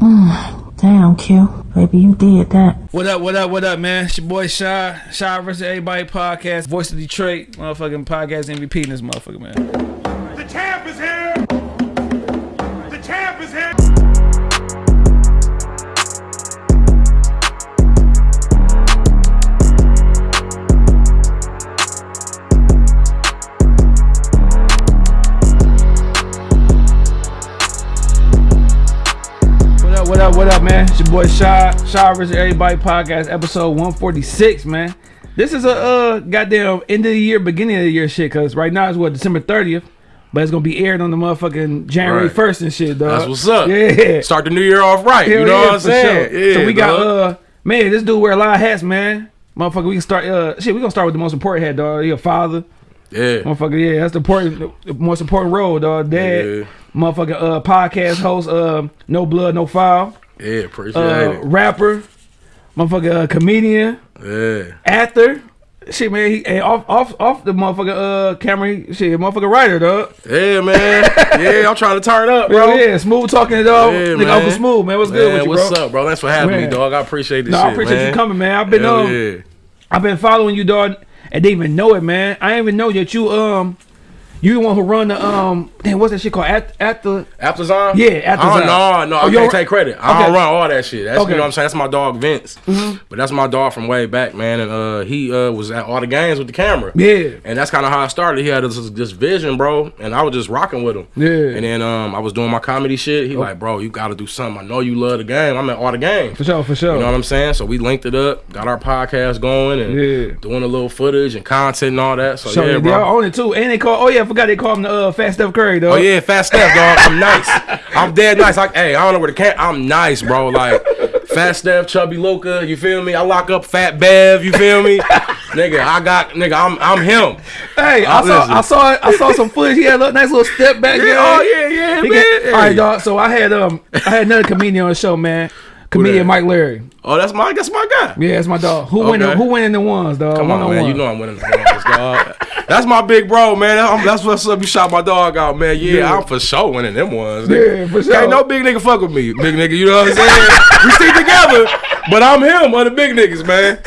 Damn, Q. Baby, you did that. What up, what up, what up, man? It's your boy Shy. Shy versus Everybody podcast. Voice of Detroit. Motherfucking podcast MVP in this motherfucker, man. Boy Shy. Shy versus Everybody podcast, episode 146, man. This is a uh goddamn end of the year, beginning of the year shit, cause right now it's what, December 30th. But it's gonna be aired on the motherfucking January Right. 1st and shit, dog. That's what's up. Yeah. Start the new year off right. Hell you know yeah, what I'm saying? sure. Yeah, so we got dog. uh man, this dude wear a lot of hats, man. Motherfucker, we can start uh shit, we gonna start with the most important hat, dog. He a father. yeah. Motherfucker, yeah, that's the important the most important role, dog. Dad, Yeah. motherfucker, uh podcast host, uh no blood, no foul, Yeah, appreciate uh it. rapper, motherfucker, uh, comedian, Yeah. actor. Shit, man, he and off off off the motherfucker uh camera, he, shit, motherfucker writer, dog. Yeah, man. yeah, I'm trying to turn up, Bro, bro. yeah, smooth talking, dog. Yeah, Nigga, man. Uncle Smooth, man, what's good with you, what's bro? up, bro? Thanks for having Man. me, dog. I appreciate this No, shit, I appreciate man. you coming, man. I've been Hell um, yeah. I've been following you, dog, and didn't even know it, man. I didn't even know that you um, you the one who run the um, damn, what's that shit called? At at the After Zon? Yeah, After Oh, Zon. no, no, Oh, I can't take credit. I Okay. don't run all that shit. That's Okay. You know what I'm saying. That's my dog Vince. Hmm. But that's my dog from way back, man. And uh, he uh was at all the games with the camera. yeah, And that's kind of how I started. He had this, this vision, bro, and I was just rocking with him. Yeah. Oh. And then um, I was doing my comedy shit. He like, bro, you got to do something. I know you love the game. I'm at all the games. for sure, for sure. You know what I'm saying? So we linked it up, got our podcast going, and Yeah. doing a little footage and content and all that. So, so yeah, they bro. all own it too, and they call. Oh yeah, forgot they call him the uh, Fat Steph Curry, though. Oh yeah, fat Steph, dog. I'm nice. I'm dead nice. Like, hey, I don't know where the cat. I'm nice, bro. Like, fat Steph, chubby Luca. You feel me? I lock up fat Bev. You feel me? nigga, I got nigga. I'm I'm him. Hey, I Oh, saw. I saw, I saw some footage. He had a nice little step back Yeah, there. oh yeah, yeah, He man. got- all right, dog. So I had um, I had another comedian on the show, man. Comedian? Mike Larry. Oh, that's my that's my guy. Yeah, that's my dog. Who win? Okay. Who winning the ones, dog? Come on, man. You know I'm winning the ones, dog. That's my big bro, man. I'm- That's what's up. You shot my dog out, man. Yeah, Yeah. I'm for sure winning them ones. nigga. Yeah, for sure. Can't no big nigga fuck with me, big nigga. You know what I'm saying? we stick together, but I'm him, one of the big niggas, man.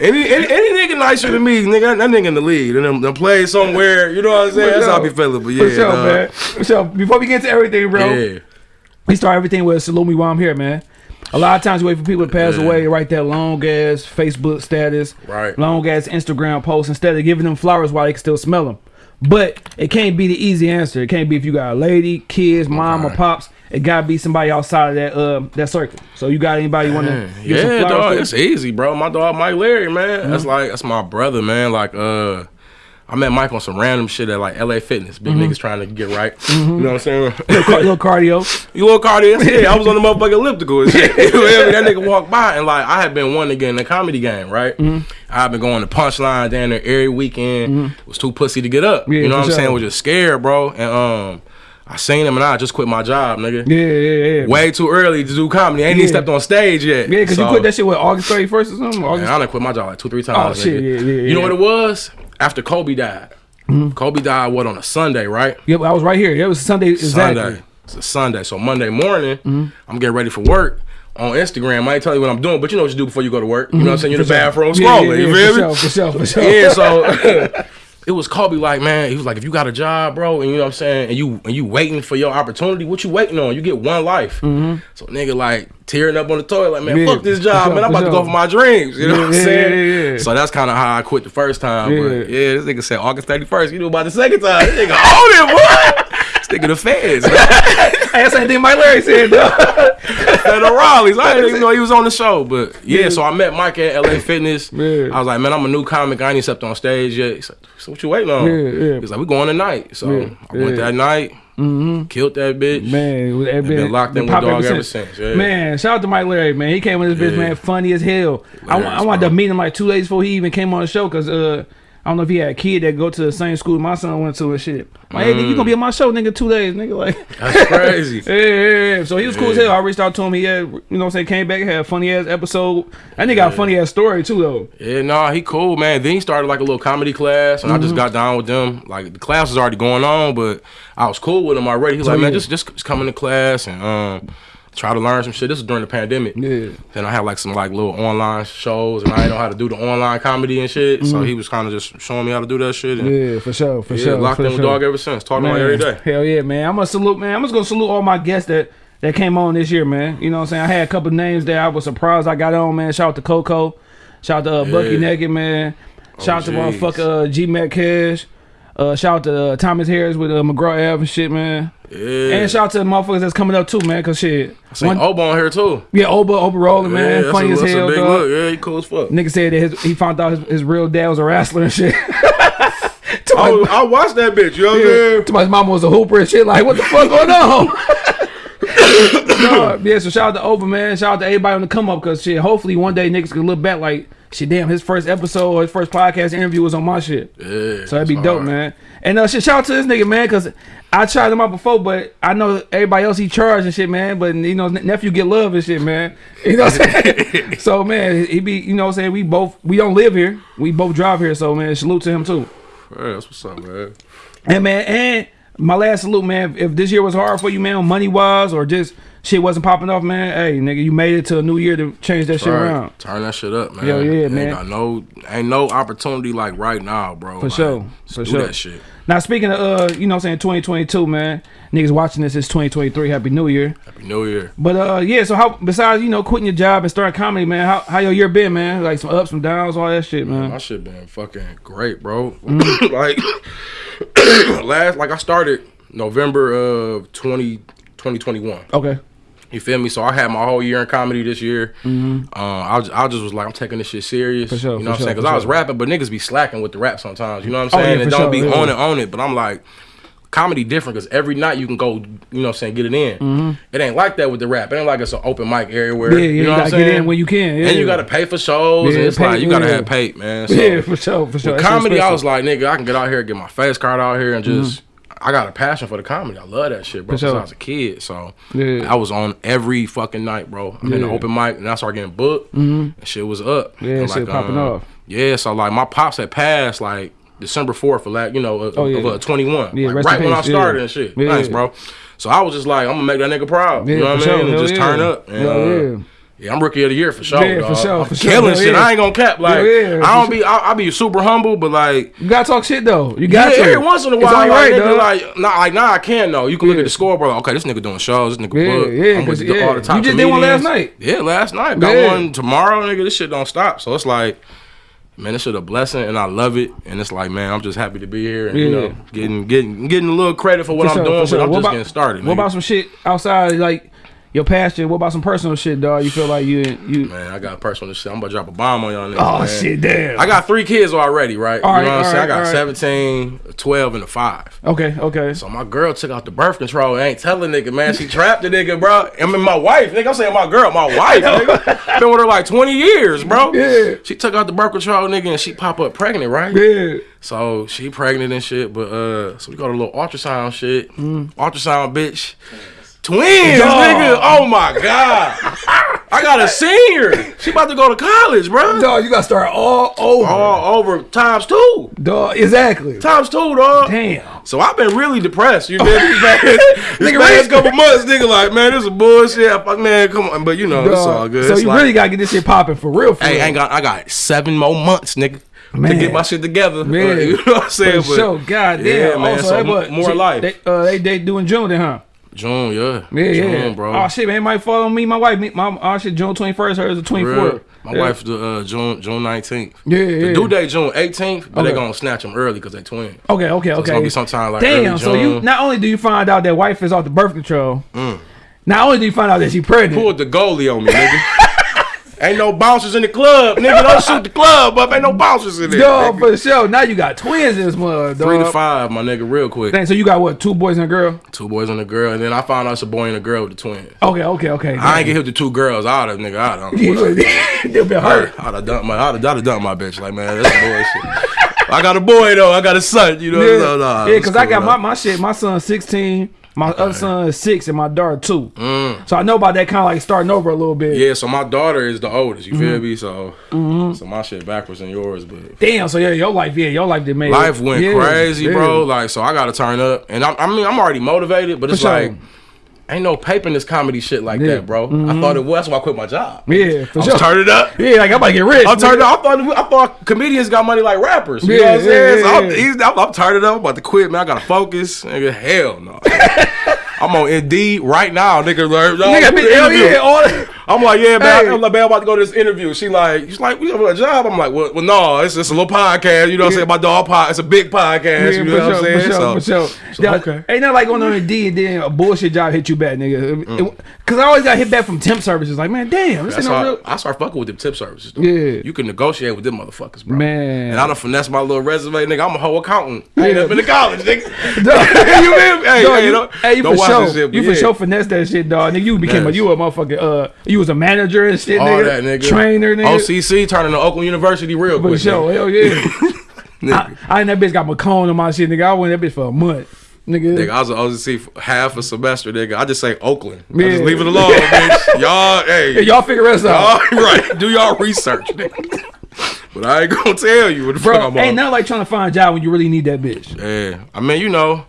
Any, any any nigga nicer than me, nigga, that nigga in the lead and them, them play somewhere. You know what I'm saying? That's how I be feeling. But yeah, For sure, dog. man. For sure. Before we get to everything, bro, Yeah, we start everything with salute me while I'm here, man. A lot of times you wait for people to pass Yeah. away write that long ass Facebook status, Right. long ass Instagram post instead of giving them flowers while they can still smell them. But it can't be the easy answer. It can't be if you got a lady, kids, mom, or pops. It gotta be somebody outside of that uh that circle. So you got anybody you want to yeah, dog. It's easy, bro. My dog Mike Larry, man. Mm-hmm. That's like that's my brother, man. Like uh. I met Mike on some random shit at like LA Fitness. Big Mm-hmm. niggas trying to get right. You know what I'm saying? Car- little cardio. You little cardio? Yeah, I was on the motherfucking elliptical and shit. You feel me? That nigga walked by and like I had been wanting to get in the comedy game, right? Mm-hmm. I've been going to punchline down there every weekend. Was too pussy to get up. Yeah, you know what I'm sure. saying? Was just scared, bro. And um, I seen him and I just quit my job, nigga. Yeah, yeah, yeah. Way too early to do comedy. I ain't Yeah. even stepped on stage yet. Yeah, because you quit that shit with August 31st or something? Man, August I done quit my job like two, three times. Oh, shit, nigga. yeah, yeah, You know what it was? After Kobe died. Kobe died what on a Sunday, right? Yep, I was right here. It was Sunday exactly. Sunday. It's a Sunday. So Monday morning, I'm getting ready for work. On Instagram, I ain't tell you what I'm doing, but you know what you do before you go to work. You know what I'm saying? You're in the bathroom Mm-hmm. Yeah, yeah, you yeah, feel for me? sure, for sure, for sure. Yeah, so it was Kobe like, man, he was like, if you got a job, bro, and you know what I'm saying, and you and you waiting for your opportunity, what you waiting on? You get one life. Mm-hmm. So nigga like tearing up on the toilet, like, man. Yeah, fuck this job, man. I'm about to go for my dreams. You know Yeah, what I'm saying? So that's kind of how I quit the first time. Yeah. But yeah, this nigga said August 31st. You knew about the second time. This nigga own it, boy. Nigga the feds. I same thing Mike Larry said, though. the Raleigh's. I didn't even know he was on the show. But yeah, so I met Mike at LA Fitness. Yeah. I was like, man, I'm a new comic. I ain't stepped on stage yet. He said, so what you waiting on? Yeah, yeah. He's like, we going tonight. So Yeah, I went that night, killed that bitch. Man, been locked in with dog ever since, yeah. Man, shout out to Mike Larry, man. He came with this bitch, Yeah. man, funny as hell. I, I wanted to meet him like two days before he even came on the show because uh, I don't know if he had a kid that go to the same school my son went to and shit. Like, hey, nigga, you gonna be on my show, nigga, two days, nigga. Like, That's crazy. yeah, yeah, yeah. So he was cool as hell. I reached out to him. He had, you know what I'm saying, came back, had a funny ass episode. That nigga got a funny ass story too, though. Yeah, nah, he cool, man. Then he started like a little comedy class, and I Mm-hmm. just got down with them. Like the class was already going on, but I was cool with him already. He was like, man, yeah. just just just come into class and um. Try to learn some shit. This was during the pandemic. Yeah. Then I had like some like little online shows, and I didn't know how to do the online comedy and shit. So he was kind of just showing me how to do that shit. And. Yeah, for sure, for yeah, sure. locked for in with sure. dog ever since. Talking on every day. Hell yeah, man. I'm gonna salute, man. I'm just gonna salute all my guests that that came on this year, man. You know what I'm saying? I had a couple names that I was surprised I got on, man. Shout out to Coco. Shout out to uh, Bucky Yeah. Naked, man. Shout out to jeez. motherfucker uh, G Mac Cash. Uh, shout out to uh, Thomas Harris with uh, McGraw Ave and shit, man. Yeah. And shout out to the motherfuckers that's coming up too, man. Cause shit, I Seen one- Obo on here too. yeah, Oba Oba rolling, yeah, man. that's Funny a, as hell, a big dog. look. Yeah, he cool as fuck. Nigga said that his, he found out his, his real dad was a wrestler and shit. I, was- I watched that bitch. You know what I'm saying? to my mama was a hooper and shit. Like, what the fuck going on? no, yeah, so shout out to Oba, man. Shout out to everybody on the come up because shit. Hopefully, one day niggas can look back like, shit, damn, his first episode his first podcast interview was on my shit. Yeah. So that'd be dope, hard. man. And uh, shit, shout out to this nigga, man, because I tried him out before, but I know everybody else he charged and shit, man. But you know, nephew get love and shit, man. You know what I'm saying? so man, he be, you know what I'm saying? We both we don't live here. We both drive here, so man, salute to him too. That's what's up, man. And man, and my last salute, man. If this year was hard for you, man, money wise or just shit wasn't popping off, man. Hey, nigga, you made it to a new year to change that shit Right. around. Turn that shit up, man. Hell yeah, ain't man. Got no, ain't no opportunity like right now, bro. For Like, sure, for do sure. that shit. Now speaking of, uh, you know, what I'm saying 2022, man. Niggas watching this is 2023. Happy New Year. Happy New Year. But uh, yeah. So how besides you know quitting your job and starting comedy, man? How how your year been, man? Like some ups, some downs, all that shit, man. My shit been fucking great, bro. Mm. like last, like I started November of 20, 2021. Okay. You feel me? So I had my whole year in comedy this year. Uh, I, I just was like, I'm taking this shit serious. Mm-hmm. Sure, you know what I'm saying? Because I was sure. rapping, but niggas be slacking with the rap sometimes. You know what Oh, I'm yeah, saying? for and don't sure, be yeah. on it, on it. But I'm like, comedy different because every night you can go, you know what I'm saying, get it in. It ain't like that with the rap. It ain't like it's an open mic everywhere. Mm-hmm. Yeah, yeah. you You, know what I'm gotta get saying? in when you can. Yeah. And you gotta pay for shows, Yeah, and it's pay- like you gotta yeah. have paid, man. So yeah, for sure, for sure. with comedy, I was like, nigga, I can get out here, get my face card out here, and just. I got a passion for the comedy. I love that shit, bro. For Since sure. I was a kid, so Yeah. I was on every fucking night, bro. I'm in the open mic, and I started getting booked. And shit was up. Yeah, And, shit popping off. Yeah, so like my pops had passed like December fourth of like you know of, Oh, yeah. of uh, 21, Yeah, like, right when I started yeah. and shit. Yeah. Thanks, bro. So I was just like, I'm gonna make that nigga proud. Yeah, you know what I sure. mean? And Hell just yeah. turn up. And, uh, yeah. yeah, I'm rookie of the year for sure. Yeah, for dog. sure, I'm for sure. killing shit. yeah. I ain't gonna cap. Like Hell yeah, I don't for be. I, I be super humble, but like. You gotta talk shit though. You Yeah, got to. every once in a while, like, right, nigga, like, nah, like, nah, I can though. You can look Yeah. at the scoreboard, like, okay, this nigga doing shows, this nigga Yeah, booked. yeah, I'm with 'cause, the- yeah. all the top You just did one last night. Yeah, last night. Got Yeah. one tomorrow, nigga. This shit don't stop. So it's like, man, this shit a blessing, and I love it. And it's like, man, I'm just happy to be here, and you know, getting getting getting a little credit for what For I'm sure, doing, for sure. but I'm What just about- getting started. What nigga. about some shit outside like your passion? What about some personal shit, dog? You feel like you you? Man, I got personal shit. I'm about to drop a bomb on y'all niggas. Oh man. shit, damn. I got three kids already, right? All you right, know what I'm saying? I got right. 17, 12, and a 5. Okay, okay. So my girl took out the birth control. and ain't telling nigga, man. She trapped the nigga, bro. I mean, my wife, nigga. I'm saying my girl, my wife, nigga. Been with her like 20 years, bro. Yeah. She took out the birth control, nigga, and she pop up pregnant, right? Yeah. So she pregnant and shit, but uh, so we got a little ultrasound shit. Ultrasound, bitch. Twins, Dog. nigga. Oh my god. I got a senior. She about to go to college, bro. Dog, you gotta start all over. All over times two. Dog, exactly. Times two, dog. Damn. So I've been really depressed. You know, me? Man, Nigga, Nigga, right? last couple months, nigga, like, man, this is bullshit. Fuck, man, come on. But you know, it's all good. So It's you like, really gotta get this shit popping for real. For hey, real. I ain't got, I got seven more months, nigga, Man. to get my shit together. Man. you know what I'm saying? For sure, God damn. Yeah, man. Also, so more life. They, uh, they they doing June then, huh? June, yeah, Yeah, June, yeah, bro. Oh shit, man, might fall on me, my wife. Me, my oh shit, June twenty first. Hers the twenty fourth. My wife, the uh, June June nineteenth. Yeah, The yeah. due date June eighteenth, but they Okay. gonna snatch them early because they twins. Okay, okay, okay. it's gonna be sometime like Damn. So you not only do you find out that wife is off the birth control, not only do you find out that she pregnant. Pulled the goalie on me, nigga. Ain't no bouncers in the club, nigga. Don't shoot the club up. Ain't no bouncers in there. Dog, nigga. for sure. Now you got twins in this mother, dog. Three to five, my nigga, real quick. Dang, so you got what? Two boys and a girl. Two boys and a girl, and then I found out it's a boy and a girl with the twins. Okay, okay, okay. I ain't get hit with the two girls. I'd have, nigga, I'd have. They'll be hurt. I'd have dumped my, I'd have, I'd have dumped my bitch. Like, man, that's bullshit. I got a boy though. I got a son. You know, Yeah, so, nah, yeah, it's because I cool, got my, though. my shit. My son's sixteen. My other son is six, and my daughter two. Mm. So I know about that kind of like starting over a little bit. Yeah, so my daughter is the oldest. You Mm-hmm. feel me? So, so my shit backwards than yours, but Damn. So yeah, your life, yeah, your life did make life went yeah, crazy, yeah. bro. Like, so I got to turn up, and I, I mean, I'm already motivated, but it's like, ain't no paper in this comedy shit like Yeah. Mm-hmm. that, bro. I thought it was. That's why I quit my job. Yeah, for I sure. turning up. Yeah, like I'm about to get rich. I'm nigga. up. I thought I thought comedians got money like rappers. You Yeah, know what I'm saying? yeah, so I'm, yeah. I'm, I'm turning up. I'm about to quit, man. I gotta focus. Nigga, hell no. I'm on Indeed right now, nigga. Like, Nigga, I'm, bitch, hell yeah, all. I'm like, yeah, man. Hey. I'm like, man, I'm about to go to this interview. She like, she's like, we have a job. I'm like, well, well no, it's just a little podcast. You know what I'm saying? My dog pod, it's a big podcast. you know what I'm saying? For sure, so, for sure. so, Yeah, okay. Ain't nothing like going on a D and then a bullshit job hit you back, nigga. Mm. Cause I always got hit back from temp services. Like, man, damn, this ain't no real. I start fucking with them tip services. Though. Yeah. you can negotiate with them motherfuckers, bro. Man. and I done finesse my little resume, nigga. I'm a whole accountant. I ain't Yeah. up in the college, nigga. You feel me? Hey, dog, hey, you, don't- hey, you don't for sure, shit, you for yeah. sure finesse that shit, dog. Nigga, you became a you a motherfucking uh, you was a manager and shit, All nigga. that, nigga. Trainer, nigga. OCC turning to Oakland University real For quick. sure, hell yeah. Nigga. I, I ain't that bitch got McCone on my shit, nigga. I went that bitch for a month, nigga. Nigga, I was an OCC half a semester, nigga. I just say Oakland. I just leave it alone, bitch. Y'all, hey, Hey, y'all figure us out. y'all, right? Do y'all research, nigga. But I ain't gonna tell you what the fuck Bro, I'm ain't on. nothing like trying to find a job when you really need that bitch. Yeah, I mean, you know,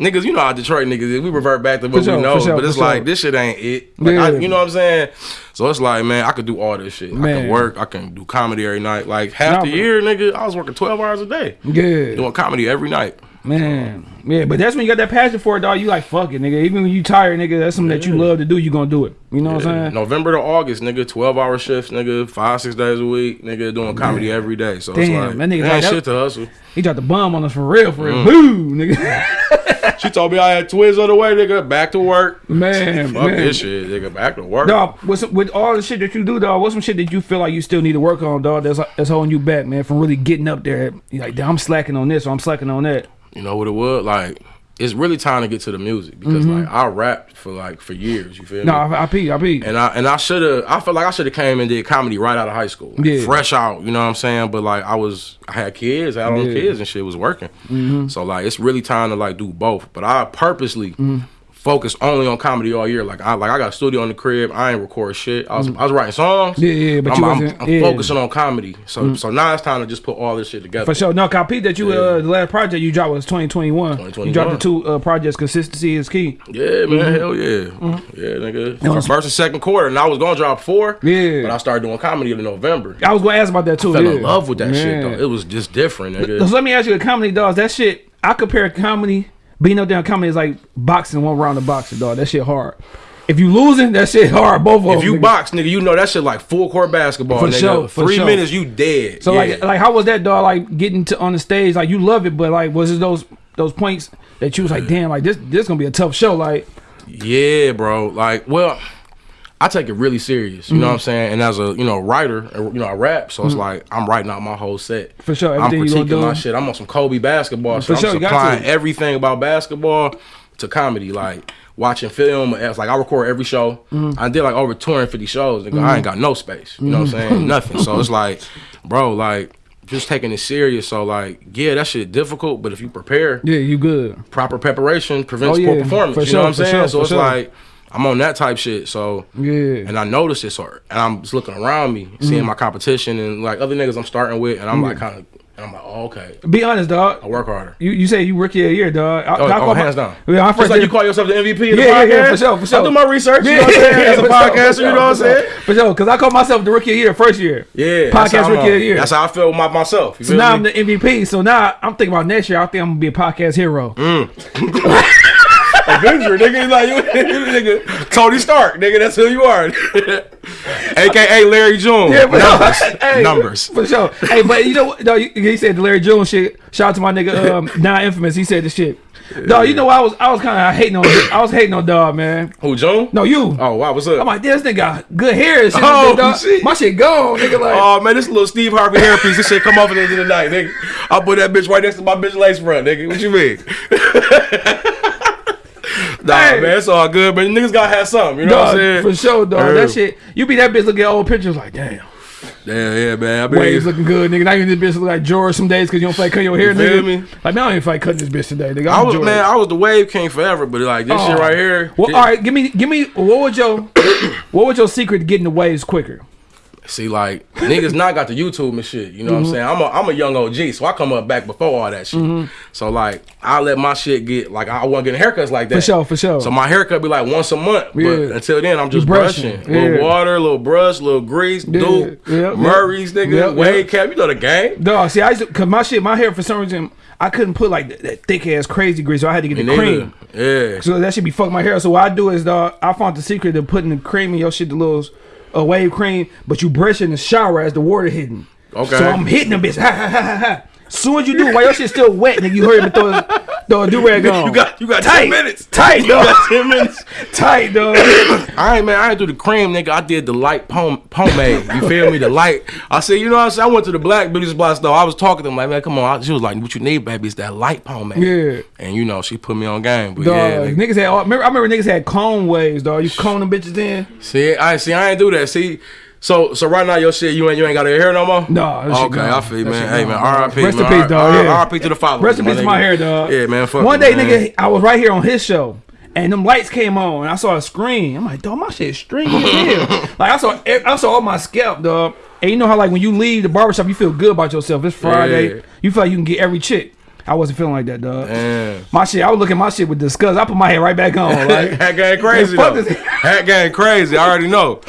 niggas, you know how Detroit niggas is. We revert back to what sure, we know, sure, but it's like sure. this shit ain't it. Like, I, you know what I'm saying? So it's like, man, I could do all this shit. I can work. I can do comedy every night. Like half the year, nigga, I was working 12 hours a day Yeah. doing comedy every night. Man, yeah, but that's when you got that passion for it, dog. You like fuck it, nigga. Even when you tired, nigga, that's something that you love to do. You gonna do it. You know what I'm saying? November to August, nigga, 12 hour shifts, nigga, five, six days a week, nigga, doing comedy every day. So Damn, it's like, that nigga like that- shit to hustle. He dropped the bomb on us for real, for Mm. real. Boo, nigga. She told me I had twins on the way, nigga, back to work. man, Fuck man. this shit, nigga, back to work. Dog, what's with all the shit that you do, dog? What's some shit that you feel like you still need to work on, dog? That's that's holding you back, man, from really getting up there. You're like, damn, I'm slacking on this or I'm slacking on that. You know what it was? Like, it's really time to get to the music because like I rapped for like for years. You feel. No, me? I, I pee, I pee. and I and I should have. I feel like I should have came and did comedy right out of high school, like, Yeah. fresh out. You know what I'm saying? But like I was, I had kids, I had Yeah. kids and shit was working. Mm-hmm. So like it's really time to like do both. But I purposely. Focus only on comedy all year. Like I like I got a studio in the crib. I ain't record shit. I was I was writing songs. Mm. Yeah, yeah, but I'm, you wasn't- I'm yeah. Mm. focusing on comedy. So so now it's time to just put all this shit together. For sure. No, I peeped that you, uh, the last project you dropped was 2021. 2021. You dropped the two uh, projects, Consistency is Key. Yeah, man, Mm-hmm. hell yeah, yeah, nigga. was- First and second quarter, and I was gonna drop four. Yeah. but I started doing comedy in November. I was going to ask about that too. Fell yeah. in love with that shit though. It was just different, So let me ask you, a comedy, dogs, that shit, I compare comedy, being up there in comedy is like boxing, one round of boxing, dog. That shit hard. If you losing, that shit hard. Both of them. If you nigga. box, nigga, you know that shit like full court basketball, For nigga. sure, for Three sure. minutes, you dead. So Yeah. like, like how was that, dog? Like getting to on the stage, like you love it, but like was it those those points that you was like, damn, like this this gonna be a tough show, like. Yeah, bro. Like, well, I take it really serious. You know Mm-hmm. what I'm saying? And as a you know writer, and, you know I rap, so it's like I'm writing out my whole set. For sure, I'm everything you gonna critiquing my shit. I'm on some Kobe basketball. So For sure, I'm you got supplying everything about basketball to comedy, like. Watching film, it's like I record every show. Mm-hmm. I did like over 250 shows. Nigga, I ain't got no space. You know what I'm Mm-hmm. saying? Nothing. So it's like, bro, like just taking it serious. So like, yeah, that shit difficult, but if you prepare, Yeah, you good. proper preparation prevents Oh, poor performance. for you sure, know what I'm saying? sure, so it's sure. like I'm on that type shit. So Yeah. and I noticed it, so and I'm just looking around me, Mm-hmm. seeing my competition and like other niggas I'm starting with, and I'm like kind of, and I'm like, oh, okay, Be honest, dog. I work harder. You you say you rookie of year, dog. I, Oh, I oh, call my- hands down. Yeah, I Just first like did- you call yourself the MVP of the Yeah, yeah, podcast. yeah, for sure, for sure. I do my research. You know what I'm saying? As a sure, podcaster, for you know what I'm sure, saying? For sure, because I call myself the rookie of year first year. Yeah, podcast rookie of year. That's how I feel with my, myself. You So now me? I'm the MVP. So now I'm thinking about next year. I think I'm gonna be a podcast hero. Mm. Avenger, nigga. Like you, nigga. Tony Stark, nigga. That's who you are. AKA Larry June. Yeah, but- numbers. Hey, numbers. for sure. Hey, but you know what? No, you- he said the Larry Jones shit. Shout out to my nigga, um, now infamous. He said the shit. Dog, you know I was I was kind of hating on I was hating on dog, man. Who, June? No, you. Oh, wow. What's up? I'm like, this nigga got good hair. And shit, Oh, dog. shit. My shit gone, nigga. Like, Oh man, this little Steve Harvey hairpiece, this shit come off at the end of the night, nigga. I put that bitch right next to my bitch lace front, nigga. What you mean? Nah, Hey. man, it's all good, but niggas gotta have something, you know what I'm saying? for sure, dog. Yeah. That shit. You be that bitch looking at old pictures like, damn. Yeah, yeah, man. I mean, Waves looking good, nigga. Now you this bitch look like George some days because you don't like cutting your hair, You feel nigga. me? Like, man, I don't even like cutting this bitch today, nigga. I I'm was George. man, I was the wave king forever, but like this shit Oh. right here. Well, this- all right, give me, give me. What would your, what would your secret to getting the waves quicker? See, like niggas not got the YouTube and shit. You know Mm-hmm. what I'm saying? I'm a I'm a young OG, so I come up back before all that shit. So like I let my shit get like I wasn't getting haircuts like that. For sure, for sure. So my haircut be like once a month. But until then, I'm just brushing, brushing. Little yeah. water, little brush, little grease, dude. yeah, Murray's nigga, yeah, wave yeah. cap. You know the game. No, see, I used to, cause my shit, my hair for some reason, I couldn't put like that, that thick ass crazy grease, so I had to get the Me cream. Yeah. So that should be fucking my hair. So what I do is, dog, I found the secret of putting the cream in your shit, the little uh, wave cream, but you brush it in the shower as the water hitting. Okay. So I'm hitting them bitch. Ha ha ha ha ha. Soon as you do it, while your shit still wet, nigga, you hurry up and throw, throw a do rag on. You got you got tight ten minutes. tight, You got ten minutes. tight, dog. I ain't man, I ain't do the cream, nigga. I did the light pom- pomade. You feel me? The light. I said, you know what I'm saying? I went to the black beauty supply store. I was talking to them like, man, come on. I- She was like, what you need, baby, is that light pomade. Yeah. And you know, she put me on game. But Dog, yeah, nigga. niggas had. All, remember, I remember niggas had cone waves, dog. You cone them bitches in. see, I see, I ain't do that. See, so so right now your shit, you ain't you ain't got your hair no more. No, that Okay. I feel you, man. Hey man. R.I.P. Rest in peace, dog. R.I.P. to the followers. Rest in my peace to my hair, dog. Yeah, man. Fuck One day, nigga, I was right here on his show, and them lights came on, and I saw a screen. I'm like, dog, my shit stringy as hell. like I saw, I saw all my scalp, dog. And you know how like when you leave the barbershop, you feel good about yourself. It's Friday, Yeah. you feel like you can get every chick. I wasn't feeling like that, dog. Damn. My shit, I was looking at my shit with disgust. I put my head right back on. Like, Hat game crazy fuck though. this- Hat game crazy. I already know.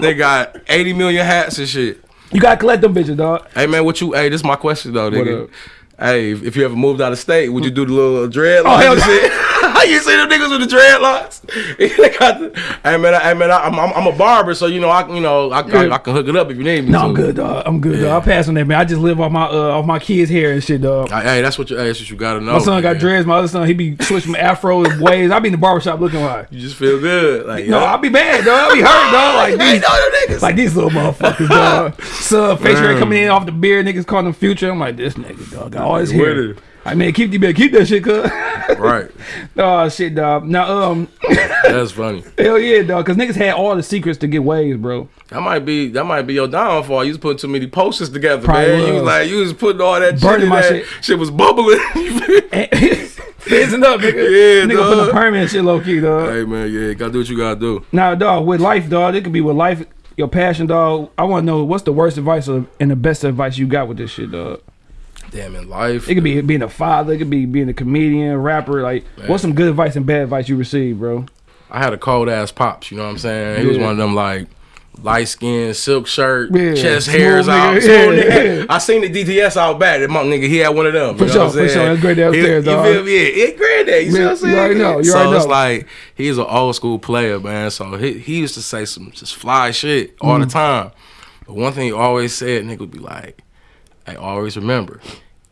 They got 80 million hats and shit. you gotta collect them bitches, dog. Hey man, what you? Hey, this is my question though, nigga. Hey, if, if you ever moved out of state, would you do the little oh, dreadlocks? Oh, hell and shit? you see them niggas with the dreadlocks? got hey man, I, hey man, I, I'm, I'm I'm a barber, so you know I you know I, I, I can hook it up if you need me. No. I'm good, dog. I'm good, dog. I pass on that, man. I just live off my uh, off my kids' hair and shit, dog. Hey, that's what you. Hey, that's what you gotta know. My son got man. dreads. My other son, he be switching afro waves. I be in the barbershop looking like. You just feel good, like No, yo. I be mad, dog. I be hurt, dog. Like these, niggas. like these little motherfuckers, dog. Sub face hair coming in off the beard. Niggas calling him future. I'm like, this nigga, dog. Got all his hair. it. I mean, keep you better keep that shit, cuz. right. oh shit, dog. Now, um, That's funny. hell yeah, dog. Cause niggas had all the secrets to get waves, bro. That might be that might be your downfall. You was putting too many posters together, Probably man. You was was. like you was putting all that shit Burning in my that. shit. shit. was bubbling. Fizzing up, nigga. Yeah, nigga put the dog. permanent shit low key, dog. hey man, yeah, gotta do what you gotta do. Now, dog, with life, dog, it could be with life, your passion, dog. I want to know what's the worst advice or, and the best advice you got with this shit, dog. Damn in life. It could be being a father, it could be being a comedian, rapper. Like, what's some good advice and bad advice you received, bro? I had a cold ass pops, you know what I'm saying? He was one of them like light skin, silk shirt, Yeah, chest smooth hairs out. nigga, smooth yeah, yeah. I seen the DTS out back. That my nigga, he had one of them. For you know sure, what I'm for saying? sure. That's great downstairs, He- dog. You feel me? Yeah, it's great there. You see Yeah, what I'm saying? you already know, you so already it's know. like he's an old school player, man. So he, he used to say some just fly shit all Mm. the time. But one thing he always said, nigga would be like, I always remember,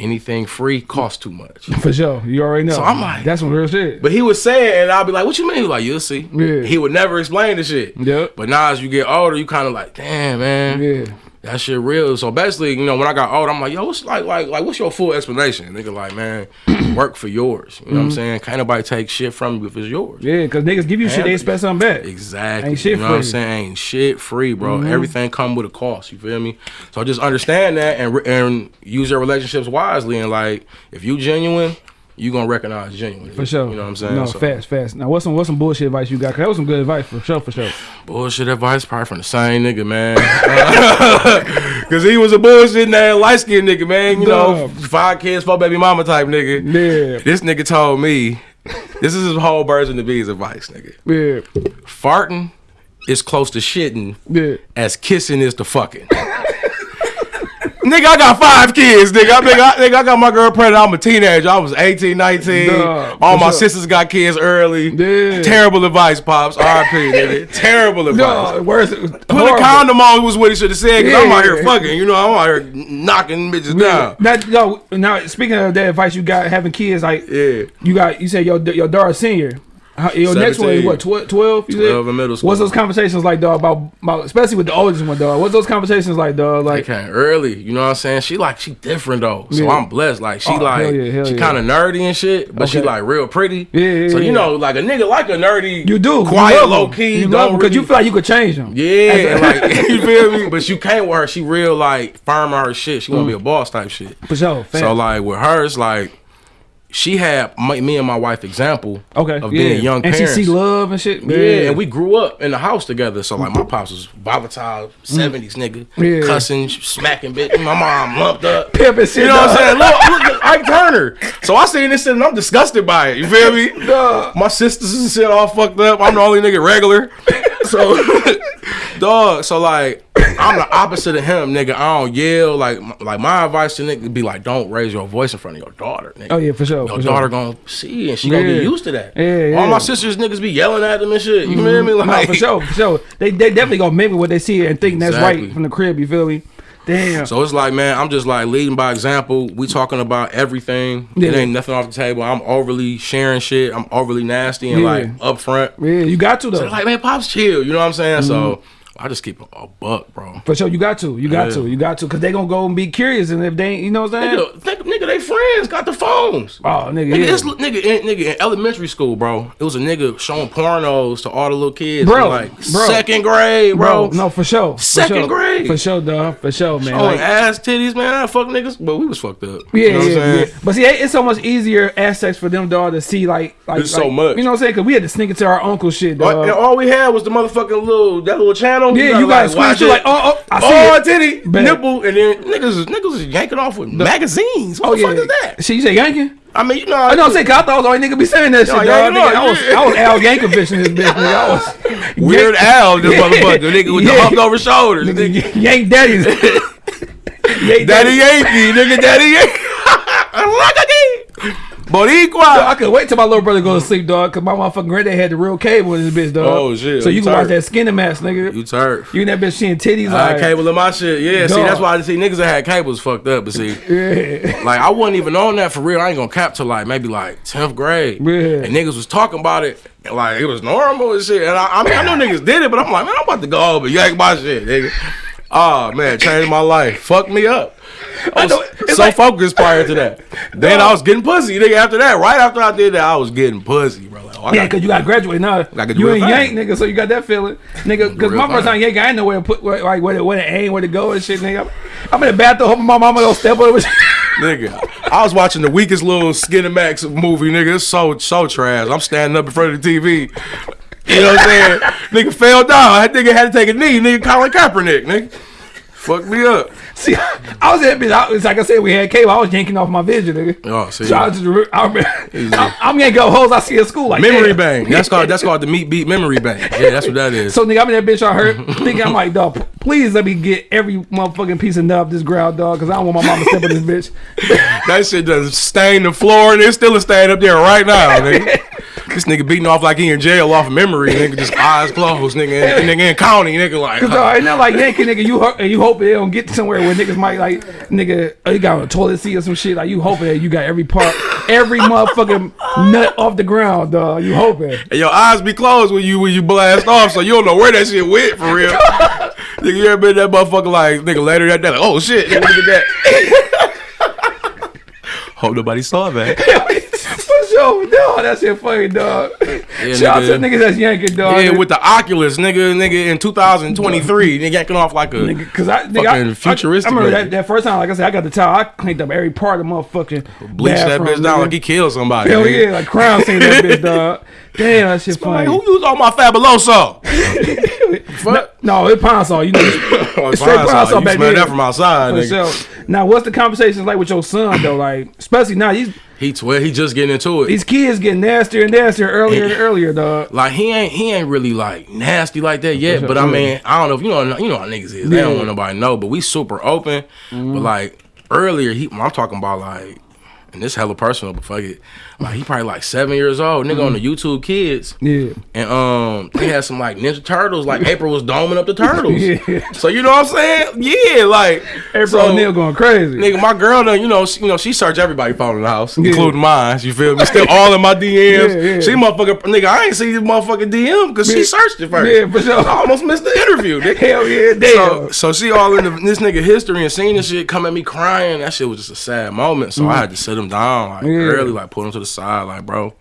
anything free costs too much. For sure, you already know. So I'm like- that's some real shit. But he was saying, and I'll be like, "What you mean?" He like, "You'll see." Yeah. He would never explain the shit. Yep. But now as you get older, you kind of like, "Damn, man, yeah, that shit real." So basically, you know, when I got old, I'm like, "Yo, what's like, like, like, what's your full explanation?" Nigga, like, man, work for yours. You know what I'm saying? Can't nobody take shit from you if it's yours. Mm-hmm. yeah, because niggas give you shit, they expect something back. Exactly. Ain't shit you know what I'm free. Mm-hmm. saying? Ain't shit free, bro. Everything come with a cost. You feel me? So just understand that and and use your relationships wisely. And like, if you genuine, you gonna recognize genuine. For sure. You know what I'm saying? No, So- fast, fast. Now, what's some what's some bullshit advice you got? Cause that was some good advice for sure, for sure. Bullshit advice probably from the same nigga, man. Cause he was a bullshit ass light skinned nigga, man. You know, five kids, four baby mama type nigga. Yeah, This nigga told me, this is his whole version of bees advice, nigga. yeah, Farting is close to shitting yeah. as kissing is to fucking. nigga, I got five kids, nigga. I, nigga, I, nigga, I got my girl pregnant. I'm a teenager. I was 18, 19. Duh, All my sisters got kids early. Yeah. Terrible advice, Pops. RP, nigga. Terrible advice. No, worse. Put a condom on was what he should have said. Cause I'm out here Yeah. fucking. You know, I'm out here knocking bitches down. Now, no, now speaking of that advice you got having kids, like Yeah. you got, you said your your daughter senior. How, your next one is what tw- 12? 12 in middle school. What's those conversations like, dog? About, about especially with the oldest one, dog. What's those conversations like, dog? Like early, you know what I'm saying? She like she different though, so Yeah. I'm blessed. Like she Oh, like hell yeah, hell she yeah. kind of nerdy and shit, but she like real pretty. Yeah, yeah, So you know, like a nigga like a nerdy, you do quiet, you low key. You don't love because you feel like you could change them. Yeah, like you feel me? But you can't with her. She real like firm on her shit. She wanna be mm. a boss type shit. for sure. Fam. So like with her, it's like she had my, me and my wife example Okay. of yeah. being young and parents. she see love and shit. Yeah, and we grew up in the house together. So like my pops was volatile, seventies nigga, Mm. Yeah. cussing, smacking bitch. My mom lumped up. Pimp and shit. You know what I'm saying? Look, look Ike Turner. So I seen this shit and I'm disgusted by it. You feel me? Dog. My sisters and shit all fucked up. I'm the only nigga regular. So, dog. So like, I'm the opposite of him, nigga. I don't yell. Like, like my advice to nigga be like, don't raise your voice in front of your daughter. Nigga. Oh yeah, for sure. Your for daughter sure. gonna see and she gonna Yeah. get used to that. Yeah, yeah. All my sisters niggas be yelling at them and shit. You feel mm-hmm. me? No, Like for sure, for sure. They they definitely gonna mimic what they see and think that's right from the crib. You feel me? Damn. So it's like, man, I'm just like leading by example. We talking about everything. It ain't nothing off the table. I'm overly sharing shit. I'm overly nasty and Yeah. like upfront. yeah, you got to though. They're like, man, pops chill. You know what I'm saying? So Mm-hmm. I just keep a, a buck, bro. For sure, you got to. You got Yeah. to. You got to. Cause they gonna go and be curious, and if they, you know what I'm saying? Nigga, think, nigga, they friends got the phones. Oh, nigga, Nigga, yeah. this nigga, in, nigga in elementary school, bro. It was a nigga showing pornos to all the little kids, Bro, like bro. second grade, bro. bro, no, for sure. For Second sure. grade. For sure, dog. For sure, man. Showing Like, ass titties, man. I fuck niggas, but we was fucked up. yeah, You know what I'm yeah, saying? yeah. But see, it's so much easier aspects for them, dog, to see like, like, It's so much. You know what I'm saying? Cause we had to sneak into our uncle shit, dog. and all we had was the motherfucking little that little channel. Yeah, you gotta watch squeeze through it. like, oh, oh, I see oh, it. titty, Bet. nipple, and then niggas, niggas is yanking off with magazines. What Oh the yeah. fuck is that? Shit, you say yanking? I mean, you know, I know I'm saying. I thought I was the only nigga be saying that shit, dog. Nigga, I was. I was Al Yankovic in this bitch, nigga. I was Weird Al, this Yeah. motherfucker, nigga with the Yeah. humped over shoulders. Nigga, Yank daddies. Yank Daddy Yankee, nigga, Daddy Yankee. Boricua. I could wait till my little brother go to sleep, dog, cause my motherfucking granddad had the real cable in his bitch, dog. Oh, shit. So you You can watch turd. that Skinemax, nigga. You turf. You and that bitch seeing titties I had like cable in my shit. Yeah, see, that's why I see niggas that had cables fucked up. But see, Yeah. like I wasn't even on that for real. I ain't gonna cap till like maybe like tenth grade. Yeah. And niggas was talking about it and like it was normal and shit. And I, I mean, I know niggas did it, but I'm like, man, I'm about to go over and yank my shit, nigga. Oh man, changed my life. Fuck me up. I oh, was so like- focused prior to that. Then I was getting pussy, nigga. After that, right after I did that, I was getting pussy, bro. Like, oh, Yeah, cause you got to graduate now. You ain't yank, nigga, so you got that feeling, nigga. Cause my first time yank, I ain't know where to put, where, like where to, where to aim, where to go and shit, nigga. I'm in the bathroom, hoping my mama don't step over. Nigga, I was watching the weakest little Skinemax movie, nigga. It's so so trash. I'm standing up in front of the TV. You know what I'm saying? nigga fell down. That nigga had to take a knee. Nigga Colin Kaepernick, nigga. Fuck me up. See, I was at bitch. I, it's like I said, we had cable. I was yanking off my vision, nigga. Oh, see. So I just, I remember, I, I'm yanking up hoes I see at school, like Memory damn. bang. That's called that's called the meat beat memory bang. Yeah, that's what that is. So nigga, I'm in that bitch. I heard thinking I'm like, dog, please let me get every motherfucking piece of nut off this ground, dog, because I don't want my mama stepping this bitch. that shit does stain the floor and it's still a stain up there right now, nigga. This nigga beating off like he in jail off memory, nigga. Just eyes closed, nigga. And, nigga in county, nigga. Like, Cause uh, uh. dog, ain't not like yanking, nigga. You and you hope they don't get somewhere where niggas might like, nigga, oh, you got a toilet seat or some shit. Like you hoping that you got every part, every motherfucking nut off the ground, dog. You hoping. And your eyes be closed when you when you blast off, so you don't know where that shit went for real. nigga, you ever been that motherfucker like nigga later that day like, oh shit, nigga, look at that. Hope nobody saw that. Sure, dog. That shit funny, dog. Shout out to nigga. niggas that's yanking, dog. Yeah, with the Oculus, nigga, nigga in 2023, nigga yanking off like a Nigga, cause I, nigga, Fucking I, I, futuristic I remember looking. that, that first time, like I said, I got the towel. I cleaned up every part of the motherfucking bleach that bitch down like he killed somebody. Hell nigga. yeah, like crown scene that bitch, dog. Damn, that shit Like, funny. who used all my fabuloso? Fuck. No, it's Pine-Sol. You know, Oh, it's straight fine, pine so saw you back smell then. that from outside, For nigga. sure. Now, what's the conversations like with your son though? Like, especially now, he's He twelve. He just getting into it. these kids getting nastier and nastier earlier and earlier, dog. Like he ain't he ain't really like nasty like that yet. sure, But I mean, I don't know if you know you know how niggas is. They don't want nobody to know. But we super open. But mm-hmm. like earlier, he I'm talking about like, and this hella personal, but fuck it. Like he probably like seven years old, nigga on the YouTube Kids. Yeah. And um, they had some like Ninja Turtles. Like April was doming up the turtles. Yeah. So you know what I'm saying? Yeah, like April so, O'Neil going crazy. Nigga, my girl done, you know, she, you know, she search everybody phone in the house, including mine. You feel me? Still all in my DMs. Yeah, yeah. She motherfucker, nigga, I ain't see this motherfucking DM because she searched it first. Yeah, for sure. I almost missed the interview. Nigga. Hell yeah, So, damn. so she all in the, this nigga history and seeing this shit come at me crying. That shit was just a sad moment. So Mm-hmm. I had to sit him him down like Yeah. Mm-hmm. early, like put him to the side, like bro,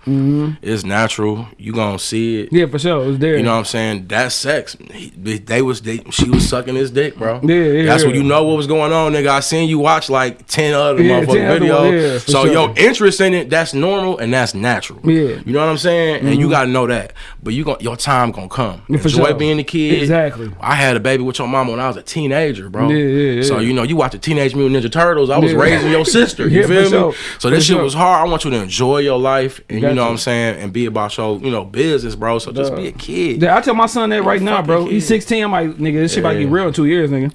it's natural. You gonna see it. Yeah, for sure. It was there. You know what I'm saying? That sex. He, they was they she was sucking his dick, bro. Yeah, yeah, That's yeah. when you know what was going on, nigga. I seen you watch like ten other Yeah, motherfucking videos. yeah, so sure. your interest in it, that's normal and that's natural. Yeah. Mm-hmm. You know what I'm saying? And you gotta know that. But you gon' your time gonna come. Yeah, for Enjoy sure. being a kid. Exactly. I had a baby with your mama when I was a teenager, bro. Yeah, yeah, yeah. So you know, you watch the Teenage Mutant Ninja Turtles. I was raising your sister. You Yeah, feel me? sure. So this shit was hard. I want you to enjoy your life and you Got know you. what I'm saying, and be about your, you know, business, bro. So just Duh. be a kid. Yeah, I tell my son that right now, bro. kid. He's 16. I'm like, nigga, this shit about to get real in two years, nigga.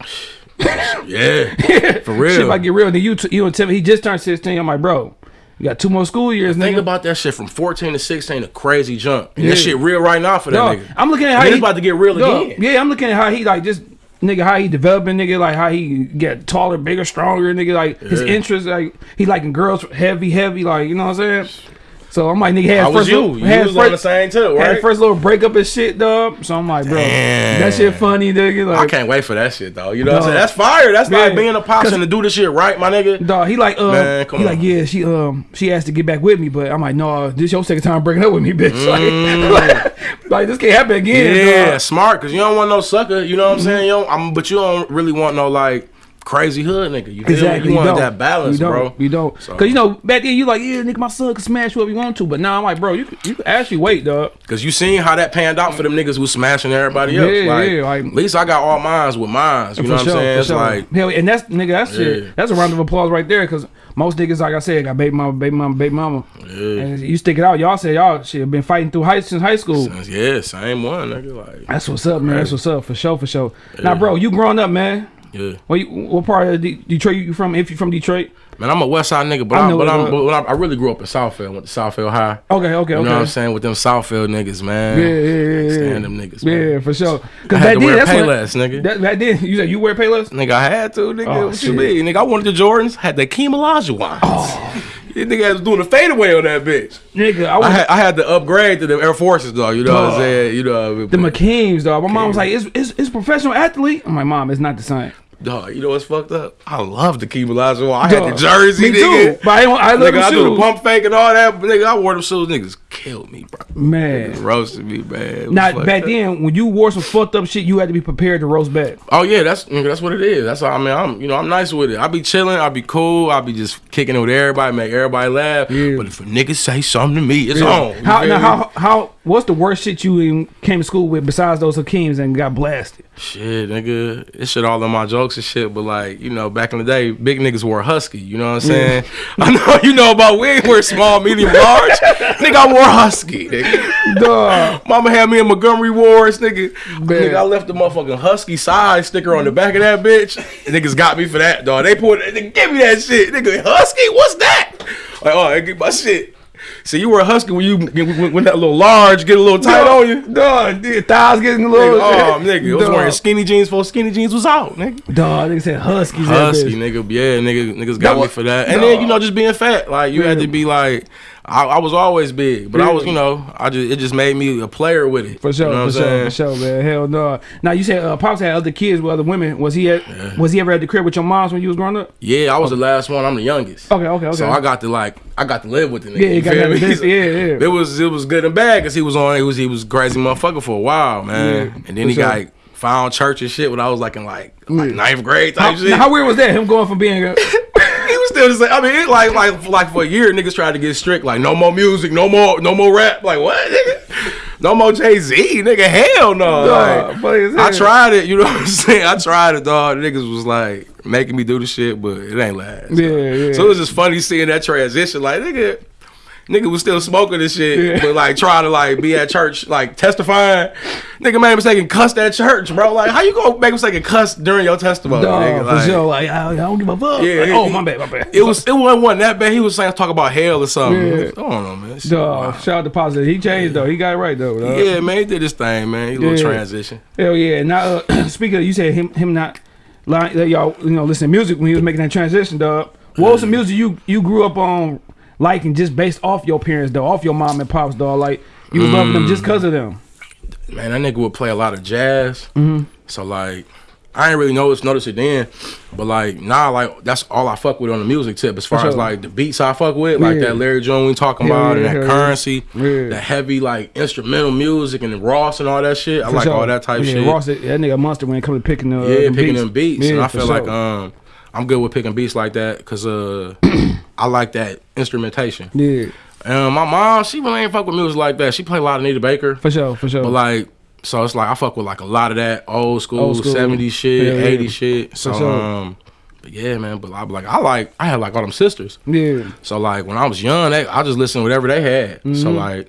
Yeah. For real. Shit about to get real. Then you, you and Tim, he just turned 16. I'm like, bro, you got two more school years, Think nigga. about that shit from 14 to 16, a crazy jump. And Yeah. that shit real right now for that nigga. I'm looking at how he's about to get real Dog, again. Yeah, I'm looking at how he like just nigga how he developing nigga like how he get taller, bigger, stronger nigga like his Yeah. interests like he liking girls heavy, heavy like you know what I'm saying. So I'm like nigga had I his was first you. little, You had was his on the same too, right? his first little breakup and shit, dog. So I'm like, bro, Damn. that shit funny, nigga. Like, I can't wait for that shit though. You know what I'm saying? That's fire. That's Yeah. like being a pops and to do the shit right, my nigga. Dog, he like, um, Man, he on. like, yeah, she, um, she asked to get back with me, but I'm like, no, this your second time breaking up with me, bitch. Like, like, this can't happen again. Mm. Yeah, dog. smart, cause you don't want no sucker. You know what I'm saying? You don't, I'm, but you don't really want no like crazy hood nigga. You? Exactly. You want don't. that balance, you bro. You don't. So- Cause you know back then you like yeah nigga my son can smash whoever you want to, but now I'm like bro you you actually wait dog. Cause you seen how that panned out for them niggas who smashing everybody else. Yeah, like, yeah, like- at least I got all mines with mines. You know what I'm saying? It's like Hell, and that's nigga that's Yeah. shit. That's a round of applause right there. Cause most niggas like I said got baby mama, baby mama, baby mama, yeah, and you stick it out. Y'all say y'all shit been fighting through high since high school. yeah, same one, nigga. Like That's what's up, man. That's what's up for sure, for sure. Now, bro, you growing up, man. Yeah. What, you, what part of De- Detroit you from? If you from Detroit? Man, I'm a West Side nigga, but I I'm, but I'm, but I, I really grew up in Southfield. Went to Southfield High. Okay, okay, You okay. know what I'm saying? With them Southfield niggas, man. Yeah, yeah, yeah, yeah. Stand them niggas, Yeah, for sure. I Cause had back to wear that's when, Payless, nigga. that, back then, you said you wear Payless? Nigga, I had to, nigga. Oh, what shit. you mean? Nigga, I wanted the Jordans, had the Akeem Olajuwons. Oh. Yeah, nigga was doing a fadeaway on that bitch. Nigga, I I had, I had to upgrade to the Air Forces, though. You know what I'm saying? You know, the McKeens, dog. My mom was like, "It's it's, it's professional athlete." I'm like, "Mom, it's not the same." Dog, you know what's fucked up? I love the Akeem Olajuwon. I had the jersey, me nigga. too. But I, ain't- I love Nigga, I do the pump fake and all that, but nigga, I wore them shoes. Niggas killed me, bro. Man. Roasted me, man. Now back up. then, when you wore some fucked up shit, you had to be prepared to roast back. Oh yeah, that's nigga, that's what it is. That's all I mean. I'm you know I'm nice with it. I be chilling. I be cool. I be just kicking it with everybody, make everybody laugh. Yeah. But if a nigga say something to me, it's on. How now? How how? What's the worst shit you came to school with besides those Hakeems and got blasted? Shit, nigga, it shit all in my jokes and shit. But like you know, back in the day, big niggas wore husky. You know what I'm saying? I know you know about we ain't wear small, medium, large. nigga, I wore husky. Nigga. Dog. Mama had me in Montgomery Wards, nigga. Man. Nigga, I left the motherfucking husky size sticker on the back of that bitch. And niggas got me for that, dog. They put, it, they give me that shit. Nigga, husky, what's that? Like, oh, I get my shit. See, you were a husky when you when, when that little large get a little tight on you. Dog, the thighs getting a Nigga, little. oh, nigga, I was Dog. wearing skinny jeans before skinny jeans was out, nigga. Dog, nigga said huskies. Husky, nigga, yeah, nigga, niggas got Dog. me for that. And then you know, just being fat, like you had to be like, I, I was always big, but I was, you know, I just it just made me a player with it. For sure, you know what for I'm sure, for sure, man. Hell no. Now you said uh, pops had other kids with other women. Was he at? Was he ever at the crib with your moms when you was growing up? Yeah, I was the last one. I'm the youngest. Okay, okay, okay. So I got to like, I got to live with the nigga. Yeah, you got feel me? business- yeah, yeah. It was it was good and bad because he was on. He was he was crazy motherfucker for a while, man. Yeah, and then for he sure. got found church and shit when I was like in like like ninth grade how, shit. how weird was that? Him going from being a, still the same. I mean, it like like like for a year, niggas tried to get strict. Like no more music, no more no more rap. Like what, nigga? No more Jay Z, nigga. Hell no. Dog, Like, I tried it. You know what I'm saying? I tried it, dog. Niggas was like making me do the shit, but it ain't last. Yeah, yeah. So it was just funny seeing that transition. Like nigga. Nigga was still smoking this shit, Yeah. but like trying to like be at church, like testifying. Nigga made a mistake and cussed at church, bro. Like, how you gonna make a mistake and cuss during your testimony? No, nigga? for Like, sure. Like I, I don't give a fuck. Yeah, Like, oh my bad, my bad. it was it wasn't, wasn't that bad. He was saying talk about hell or something. Yeah. I don't know, man. Shit, wow. shout out to positive. He changed though. He got it right though. Dog. Yeah, man, he did his thing, man. He a little transition. Hell yeah. Now, uh, speaking of, you said him him not like that y'all you know listen to music when he was making that transition, dog. What was the music you you grew up on liking just based off your parents, though, off your mom and pops, dog? Like you was loving them just cause of them. Man, that nigga would play a lot of jazz. Mm-hmm. So like, I ain't really notice notice it then, but like now, like that's all I fuck with on the music tip. As far sure. as like the beats I fuck with, like Yeah. that Larry Jones we talking Hell about, yeah, and that yeah. Curren$y, Yeah. that heavy like instrumental music, and the Ross and all that shit. I For like sure. all that type yeah, shit. Ross, that nigga monster when it comes to picking the yeah, them picking beats. them beats, Yeah, and I feel like um, I'm good with picking beats like that because uh, I like that instrumentation. yeah, Um, my mom, she really ain't fuck with music like that. She play a lot of Nita Baker. for sure, for sure. But like, so it's like I fuck with like a lot of that old school, Old school. 70s shit, Yeah, yeah. 80s shit. So sure. um, but yeah, man. But I like I like I had like all them sisters. yeah, So like when I was young, they, I just listened to whatever they had. Mm-hmm. So like.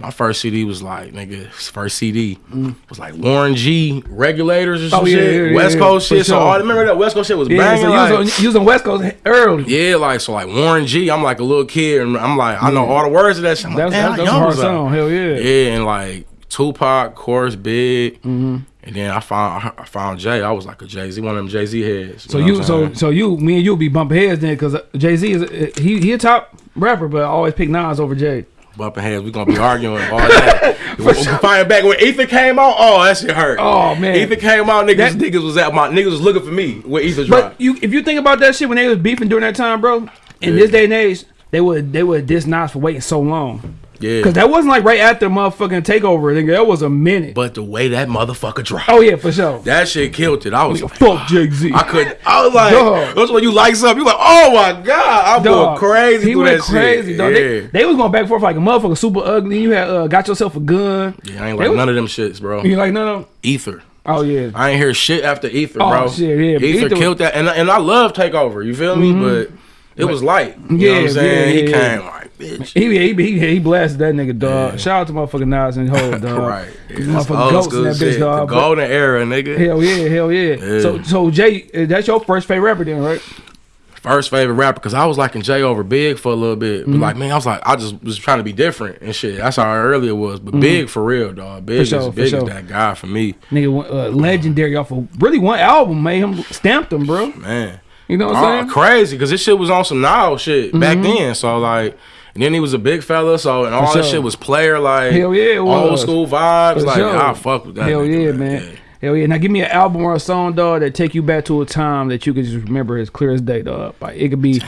My first CD was like nigga. First CD Mm. was like Warren G regulators or some Oh, yeah, shit, yeah, West yeah, Coast shit. So sure. all, remember that West Coast shit was banging. So like, you was on, you was on West Coast early. yeah, like so like Warren G. I'm like a little kid and I'm like I know all the words of that shit. I'm That's like, that's, how that's a hard I? song. Hell yeah. Yeah, and like Tupac, course big, Mm-hmm. and then I found I found Jay. I was like a Jay Z, one of them Jay Z heads. So you, so so you, me and you be bumping heads then, because Jay Z is uh, he he a top rapper, but I always pick Nas over Jay. Bumping heads. We gonna be arguing all that. we find back when Ether came out. Oh, that shit hurt. Oh, man. Ether came out. Niggas, That- niggas was at my niggas was looking for me Ether But dropped. you, if you think about that shit when they was beefing during that time, bro, in Yeah. this day and age, they would they would diss Nas for waiting so long. Yeah, Cause that wasn't like right after motherfucking takeover. Nigga, that was a minute. but the way that motherfucker dropped, oh yeah, for sure. that shit killed it. I was like, Fuck Jay Z. I couldn't. I was like, Dog. that's when you like something. You like, oh my god, I'm going crazy. He went that crazy, shit. dog. They, Yeah. they was going back and forth like a motherfucker, super ugly. You had uh, got yourself a gun. yeah, I ain't They like was- none of them shits, bro. You like no, no. Ether. Oh yeah. I ain't hear shit after Ether, Oh, bro. shit, yeah, Ether, Ether- killed that, and and I love Takeover. You feel me? But it was light. You know what Yeah, I'm saying? yeah, he yeah, came like, bitch. He, he, he, he blasted that nigga, dog. Shout out to motherfucking Nas and Hov, dog. right. Yeah, motherfucking ghosts in that bitch, dog. The But- golden era, nigga. Hell yeah, hell yeah. Yeah. So, so Jay, uh, that's your first favorite rapper, then, right? First favorite rapper, because I was liking Jay over Big for a little bit. Mm-hmm. But like, man, I was like, I just was trying to be different and shit. That's how early it was. But Big for real, dog. Big, Mm-hmm. sure, is, big sure. is that guy for me, Nigga, uh, legendary off of really one album made him stamped him, bro. man. You know what I'm saying? Mm-hmm. crazy because this shit was on some now shit back then. So like, and then he was a big fella. So and all that shit was player like Hell yeah, old school vibes. For like sure. I fuck with that. Hell yeah, man. Hell yeah. Now give me an album or a song, dog, that take you back to a time that you can just remember as clear as day, dog. Like it could be,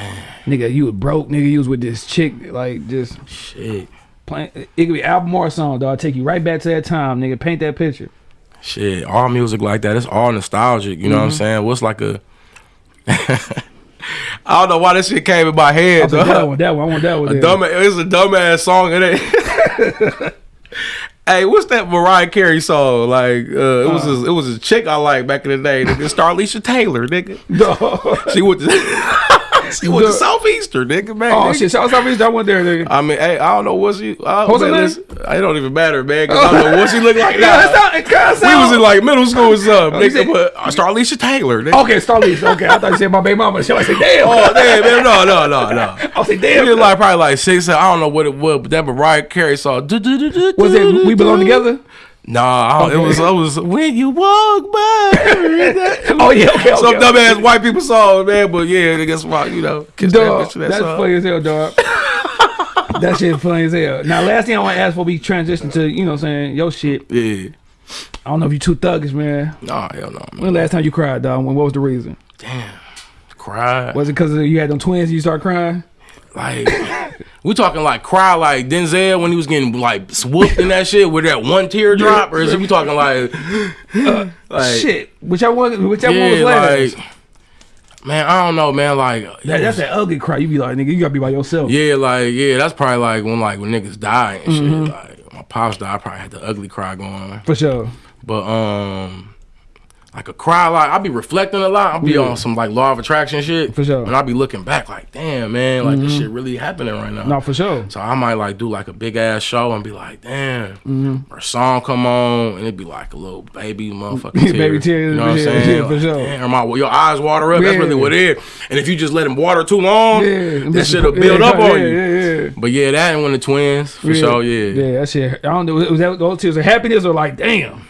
nigga, you was broke, nigga, you was with this chick, like just Shit, playing. It could be album or a song, dog. Take you right back to that time, nigga. Paint that picture. shit. All music like that. It's all nostalgic. You know Mm-hmm. what I'm saying? What's like a I don't know why this shit came in my head. I that one, that one, I want that one. A dumb, it's a dumbass song. It ain't. hey, what's that Mariah Carey song? Like, uh, it was a, it was a chick I like back in the day. Nigga, Starlisha Taylor, nigga. Dog. She went to she went to Dog. Southeastern, nigga. Man, Oh nigga. shit! Shout out to that one there, nigga. I mean, hey, I don't know what she. I, What's her man, name? listen, it don't even matter, man. 'cause I don't know what she look like Yeah, now. it's not, it kinda we was in like middle school or something, you nigga. said- But uh, Starlisha Taylor, nigga. Okay, Starleaf. Okay, I thought you said my baby mama. I said, damn. Oh damn, man, no, no, no, no. I like, He damn. was like probably like six. I don't know what it was, but that Mariah Carey song. was it We Belong Together? Nah, Okay. it was. It was when you walk by. Oh yeah, okay, okay. Some dumbass white people song, man. But yeah, I guess why you know. That Dog, bitch that that's song. funny as hell, dog. that shit funny as hell. Now, last thing I want to ask before we transition to, you know what I'm saying, your shit. Yeah. I don't know if you too thuggish, man. Nah, hell no, man. When last time you cried, dog? When, what was the reason? Damn. Cry. Was it because you had them twins and you start crying? Like we talking like cry like Denzel when he was getting like swooped in that shit with that one tear drop, or is it we talking like, like shit. Whichever one, whichever one was yeah, last. like man, I don't know, man. Like that, that's that ugly cry. You be like, nigga, you gotta be by yourself. yeah, like yeah, that's probably like when like when niggas die and Mm-hmm. shit. Like my pops died, I probably had the ugly cry going. For sure. But um, like could cry, a lot. I be reflecting a lot. I'll be Yeah. on some like law of attraction shit. For sure. Mm-hmm. And I be looking back like, damn man, like this shit really happening right now. No, for sure. So I might like do like a big ass show and be like, damn, Mm-hmm. or a song come on and it'd be like a little baby motherfucking tear. Baby tear, You know what I'm saying? yeah, for Like, sure. Damn, or my, your eyes water up. That's really what it is. And if you just let them water too long, Yeah, that shit'll build yeah, up on yeah, you. Yeah, yeah. But yeah, that and when the twins, for yeah. sure, yeah. Yeah, that shit. I don't know. Was that those tears of happiness or like, damn?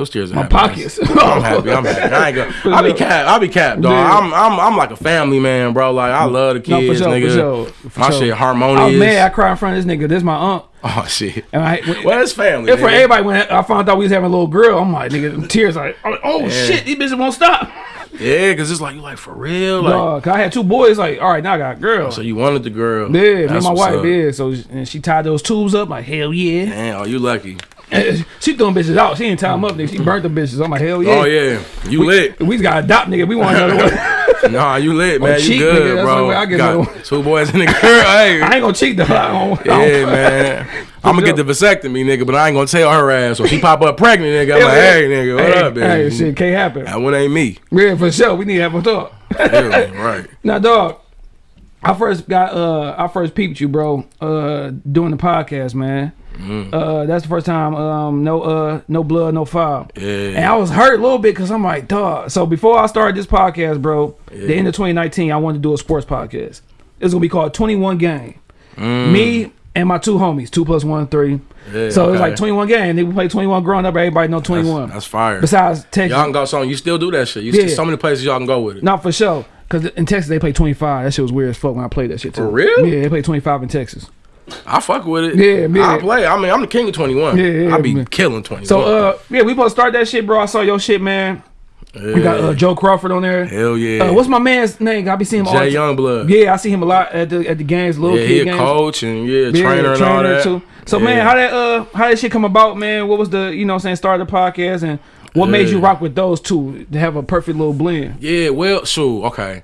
Was tears of My pockets. I'm happy. I'm happy. I ain't gonna. I be cap. I be capped, dog. I'm I'm I'm like a family man, bro. Like I love the No, kids, for sure, nigga. for sure, for My sure. shit Oh harmonious. man, I cry in front of this nigga. This my aunt. oh shit. And I, Well, it's family. And for everybody, when I found out we was having a little girl, I'm like, nigga, tears like, I'm like, oh Yeah. shit, these bitches won't stop. Yeah, cause it's like you like for real, like. Dog, 'cause I had two boys. Like, all right, now I got a girl. So you wanted the girl. yeah, me and my wife. up. Yeah, so and she tied those tubes up. Like, hell yeah. Man, are you lucky. She throwing bitches out. She didn't tie them up. Nigga. She burnt the bitches. I'm like, hell yeah. Oh yeah, you lit. We just got to adopt, nigga. We want another one. Nah, you lit, man. cheat, you good, nigga. Bro. I get Got two boys and a girl. Hey, I ain't gonna cheat though. I don't- yeah, man. I'm gonna get the vasectomy, nigga, but I ain't gonna tell her ass. So if she pop up pregnant, nigga, I'm Hell like, yeah. hey, nigga, what hey, up, baby? Hey, shit can't happen. That one ain't me. Yeah, for sure. We need to have a talk. Yeah, right. Now, dog, I first got uh I first peeped you, bro, uh doing the podcast, man. Mm. Uh that's the first time um no uh no blood, no foul. Yeah. And I was hurt a little bit because I'm like, dog. So before I started this podcast, bro, the end of 2019, I wanted to do a sports podcast. It's gonna be called 21 Game. Me and my two homies, two plus one, three. Mm. Yeah, so it's like 21 game. They play 21 growing up. Everybody know 21. That's fire. Besides Texas, Y'all can go so you still do that shit. You Yeah. still, so many places y'all can go with it. not for sure. Cause in Texas they play 25. That shit was weird as fuck when I played that shit too. For real? Yeah, they play 25 in Texas. I fuck with it. Yeah, yeah. I play. I mean, I'm the king of 21. Yeah, yeah, I be man. killing 21. So uh, yeah, we supposed to start that shit, bro. I saw your shit, man. We got uh, Joe Crawford on there. Hell yeah. Uh, what's my man's name? I be seeing him all Jay. Youngblood. Yeah, I see him a lot at the at the games, little Yeah, kid he a games. coach and yeah, Yeah, trainer and all that. too. So Yeah. man, how that uh how that shit come about, man? What was the you know what I'm saying start the podcast and what made you rock with those two to have a perfect little blend? Yeah, well, shoot, okay.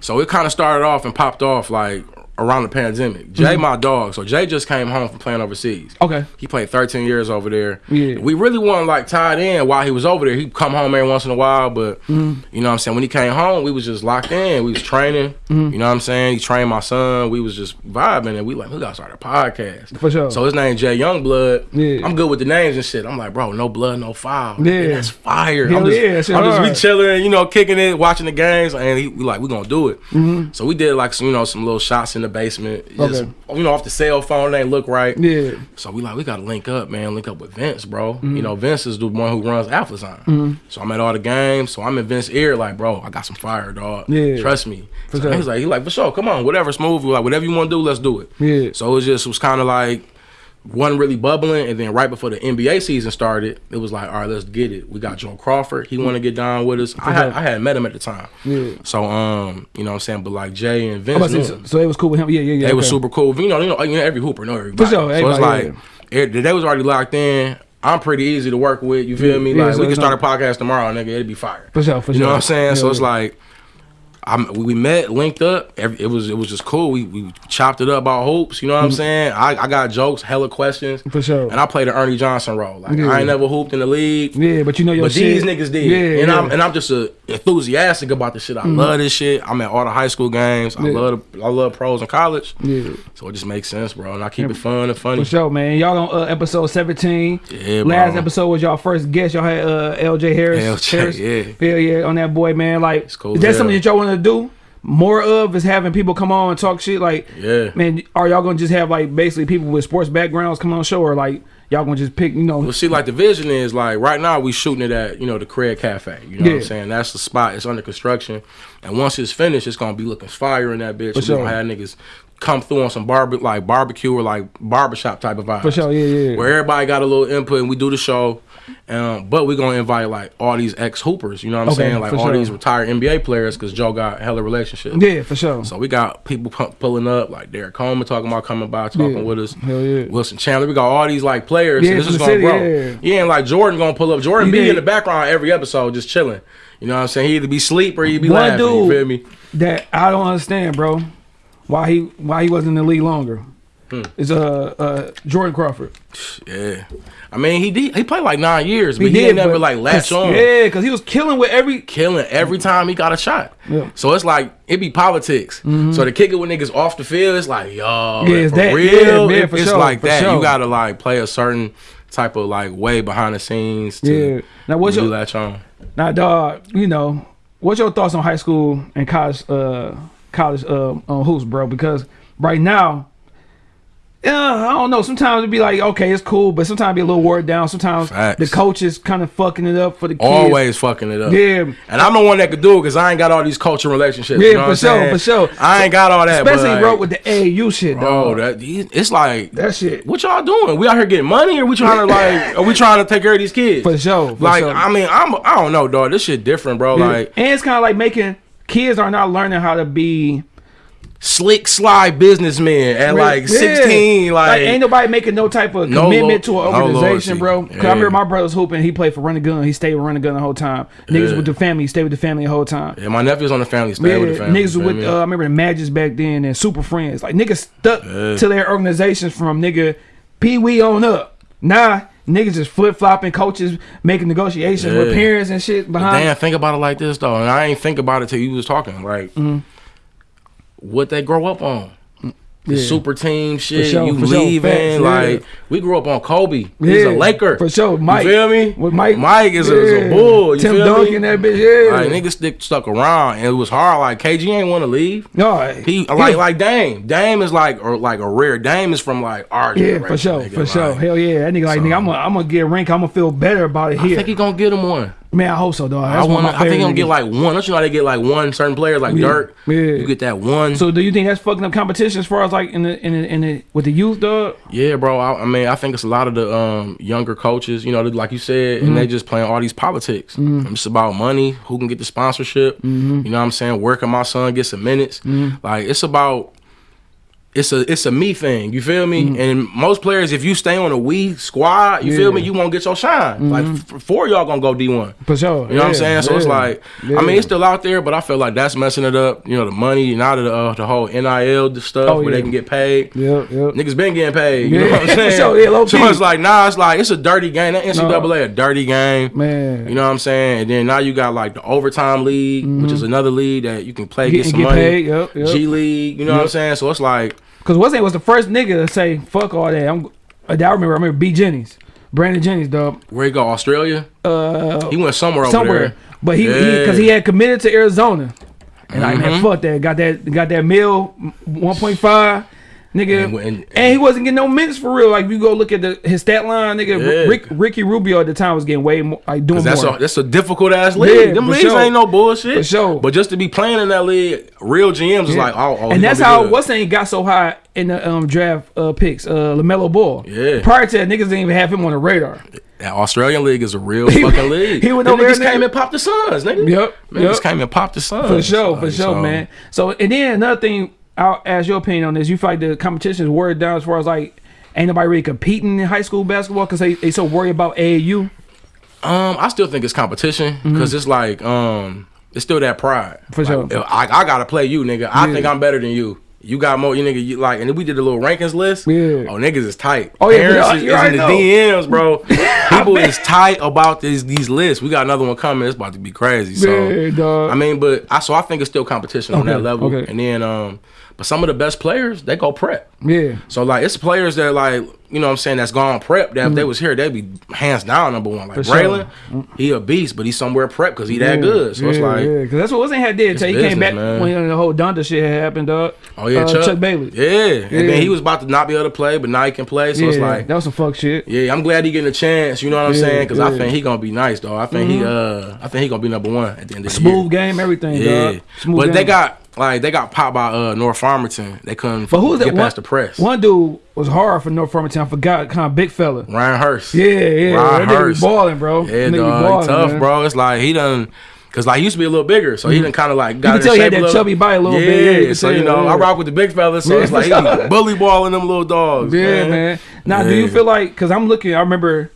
So it kind of started off and popped off like around the pandemic. Jay, Mm-hmm. my dog. So Jay just came home from playing overseas. Okay. He played 13 years over there. Yeah. We really wasn't like tied in while he was over there. He'd come home every once in a while, but Mm-hmm. you know what I'm saying? When he came home, we was just locked in. We was training. Mm-hmm. You know what I'm saying? He trained my son. We was just vibing and we like, we gotta start a podcast. For sure. So his name Jay Youngblood. Yeah. I'm good with the names and shit. I'm like, bro, no blood, no foul. Yeah. And that's fire. Hell I'm just, yeah, I'm just we chilling, you know, kicking it, watching the games, and he, we like, we gonna do it. Mm-hmm. So we did like some, you know, some little shots in the basement, just Okay. you know, off the cell phone, they ain't look right. Yeah. So we like, we gotta link up, man. Link up with Vince, bro. Mm-hmm. You know, Vince is the one who runs Alphazine. So I'm at all the games. So I'm in Vince's ear, like, bro, I got some fire, dog. Yeah. Trust me. For so sure. he was like, he like, for sure, come on, whatever, smooth. Like, whatever you want to do, let's do it. Yeah. So it was just, it was kind of like, wasn't really bubbling, and then right before the NBA season started, it was like, all right, let's get it. We got Joe Crawford. He want to get down with us. I had, I had met him at the time. Yeah. So um, you know what I'm saying, but like Jay and Vince, say, so, so it was cool with him. Yeah, yeah, yeah. They was okay. super cool. You know, you know, you know, every hooper know everybody. For sure, so it's everybody, like it, they was already locked in. I'm pretty easy to work with. You feel me? Yeah, Like so we can start a podcast tomorrow, nigga. It'd be fire. For sure, for sure. You know what I'm saying? so it's yeah. like. I'm, we met, linked up. Every, it was it was just cool. We, we chopped it up about hoops. You know what I'm saying? I, I got jokes, hella questions. Mm-hmm. For sure. And I played the Ernie Johnson role. Like Yeah. I ain't never hooped in the league. Yeah, but you know your But shit. these niggas did, Yeah, and yeah. I'm and I'm just uh, enthusiastic about the shit. I love this shit. I'm at all the high school games. I love the, I love pros in college. Yeah. So it just makes sense, bro. And I keep it fun and funny. For sure, man. Y'all on uh, episode 17. Yeah, Last bro. episode was y'all first guest. Y'all had uh, LJ Harris. LJ, Harris. yeah. Hell yeah, on that boy, man. Like, cool is that something that y'all want to do? More of is having people come on and talk shit. Like, Yeah. man, are y'all gonna just have like basically people with sports backgrounds come on show, or like y'all gonna just pick, you know? Well, see, like the vision is like right now we shooting it at you know the Craig Cafe. You know what I'm saying? That's the spot. It's under construction, and once it's finished, it's gonna be looking fire in that bitch. For We sure. gonna have niggas come through on some barbe like barbecue or like barbershop type of vibes. For sure, yeah, yeah. Where everybody got a little input and we do the show. Um, but we're gonna invite like all these ex hoopers. You know what I'm Okay, saying? Like all sure. these retired NBA players because Joe got a hella relationships. Yeah, for sure. So we got people pu- pulling up, like Derrick Coleman talking about coming by, talking Yeah. with us. Hell yeah. Wilson Chandler. We got all these like players. Yeah, and this is gonna city, grow. yeah. and like Jordan gonna pull up. Jordan He be did. in the background every episode, just chilling. You know what I'm saying? He either be sleep or he be One laughing. dude you feel me? that I don't understand, bro. Why he why he wasn't in the league longer? Hmm. Is uh uh Jordan Crawford. Yeah. I mean, he did. He played like nine years, but he, did, didn't never like latch on. Yeah, because he was killing with every. Killing every time he got a shot. Yeah. So it's like it be politics. So to kick it with niggas off the field, it's like yo, Yeah, it's that- real. yeah, for it's sure, like that. sure. You gotta like play a certain type of like way behind the scenes. To Yeah. Now what's really your latch on? now dog? You know what's your thoughts on high school and college uh college uh on hoops, bro? Because right now uh, I don't know. Sometimes it'd be like, okay, it's cool, but sometimes it'd be a little word down. Sometimes Facts. the coach is kind of fucking it up for the kids. Always fucking it up. Yeah. And I'm the one that could do it because I ain't got all these cultural relationships. Yeah, you know for sure, saying? for sure. I ain't got all that. Especially but like, with the AAU shit, Bro, dog. that it's like That shit. What y'all doing? We out here getting money, or we trying to like? Are we trying to take care of these kids? For sure, for like, sure. I mean, I'm. I don't know, dog. This shit different, bro. Yeah. Like, and it's kind of like making kids are not learning how to be slick, sly businessman at like Yeah. 16. Like, ain't nobody making no type of No commitment to an no organization, bro. 'Cause I remember Yeah. my brother's hooping. He played for Run the Gun. He stayed with Run the Gun the whole time. Niggas Yeah. with the family. He stayed with the family the whole time. yeah, my nephew's on the family. Stay Yeah, with the family. niggas you with uh. I remember the Magics back then and Super Friends. Like niggas stuck Yeah. to their organizations from nigga Pee Wee on up. Nah, niggas just flip flopping. Coaches making negotiations with parents and shit behind. Damn, think about it like this though, and I ain't think about it till you was talking. Like, Mm-hmm. What they grow up on. The Yeah. super team shit, sure, you for sure. leaving. Yeah. like we grew up on Kobe. He's a Laker. for sure. Mike you feel me? with Mike, Mike is, a, is a bull. You Tim feel Duncan, me? that bitch. Yeah, Like niggas stick stuck around, and it was hard. Like KG ain't want to leave. no, He like like Dame. Dame is like or like a rare. Dame is from like our Yeah, for sure, nigga. for sure. Hell yeah, that nigga like nigga. I'm gonna I'm gonna get a rank. I'm gonna feel better about it here. I think he gonna get him one. Man, I hope so, dog. I That's one want. I think favorite gonna get like one. Don't you know they get like one certain players like Yeah, Dirk? yeah. You get that one. So, do you think that's fucking up competition as far as like in the in the, in the with the youth, dog? Yeah, bro. I, I mean, I think it's a lot of the um, younger coaches, you know, like you said, and Mm-hmm. they just playing all these politics. It's about money, who can get the sponsorship. Mm-hmm. You know what I'm saying? Where can my son get some minutes? Like it's about. It's a it's a me thing, you feel me? And most players, if you stay on a we squad, you feel Mm-hmm. Yeah. Mm-hmm. me, you won't get your shine. Like four of y'all gonna go D one. For sure. You know what I'm saying? So it's like, yeah. I mean, it's still out there, but I feel like that's messing it up. You know, the money and out of the, uh, the whole NIL stuff Oh, where yeah. they can get paid. Yep, yep. Niggas been getting paid. You Yeah, know what I'm saying? sure, yeah, so it's like, nah, it's like, it's a dirty game. That NCAA a dirty game. Man. You know what I'm saying? And then now you got like the overtime league, which is another league that you can play, Get- get, some Mm-hmm. get money. paid, yep, yep. G League, you know what I'm saying? So it's like, Cause Wesley was the first nigga to say fuck all that. I'm. I remember. I remember B Jennings, Brandon Jennings, dog. where he go? Australia? Uh, He went somewhere over somewhere, there. but he Yeah. because he, had committed to Arizona, and like man, Mhm. fuck that. Got that. Got that mill, one point five. Nigga, And- and, and- he wasn't getting no minutes for real. Like, if you go look at the his stat line, nigga. Yeah. Rick, Ricky Rubio at the time was getting way more, like doing that's more. a that's a difficult ass league. Yeah, Them leagues sure. ain't no bullshit. For sure. But just to be playing in that league, real GMs is Yeah. like, oh, oh and that's how what's name got so high in the um, draft uh, picks. Uh, LaMelo Ball. Yeah. Prior to that, niggas didn't even have him on the radar. That Australian league is a real fucking league. he went over there and came and popped the Suns, nigga. Yep, Niggas yep. came and popped the Suns. For sure, for Like, sure, so- man. So and then another thing, I'll ask your opinion on this. You feel like the competition is worded down as far as like ain't nobody really competing in high school basketball because they they so worried about AAU. Um, I still think it's competition because it's like, um, it's still that pride. For Like, sure. I, I gotta play you, nigga. I Yeah. think I'm better than you. You got more, you nigga. You like, and then we did a little rankings list. Yeah. Oh, niggas is tight. Oh, yeah, Parents yeah, is, is in the know. DMs, bro. People is tight about these these lists. We got another one coming. It's about to be crazy. So Yeah, dog. I mean, but I so I think it's still competition on that level. okay. And then, um, but some of the best players they go prep. Yeah, So like it's players that like you know what I'm saying that's gone prep that if they was here they'd be hands down number one. Like Mm. For sure. Braylon, he a beast, but he's somewhere prep because he that good. So it's like yeah, because that's what wasn't had did until he came back man. when the whole Donda shit had happened, dog. oh yeah, Uh, Chuck, Chuck Bailey. Yeah. and then he was about to not be able to play, but now he can play. So it's like. that was some fuck shit. Yeah, I'm glad he getting a chance. You know what I'm Yeah, saying? Because yeah. Mm-hmm. I think he gonna be nice, though. I think he, uh, I think he gonna be number one at the end of the Smooth year. game, everything, Yeah, dog. Smooth but game. they got like they got popped by uh North Farmington. They couldn't But who's that? get One, past the press. one dude was hard for North Farmington. I forgot, kind of big fella. Ryan Hurst. Yeah, yeah, Ryan that Hurst. balling, bro. Yeah, That nigga dog, balling, tough, man. bro. It's like he done, cause like he used to be a little bigger, so he done kind of like got can in tell he had that little. chubby body a little yeah, bit, yeah, you so you know, yeah. I rock with the big fellas, so Yeah, it's like he bully balling them little dogs. Yeah, man. Now, do you feel like because I'm looking? I remember,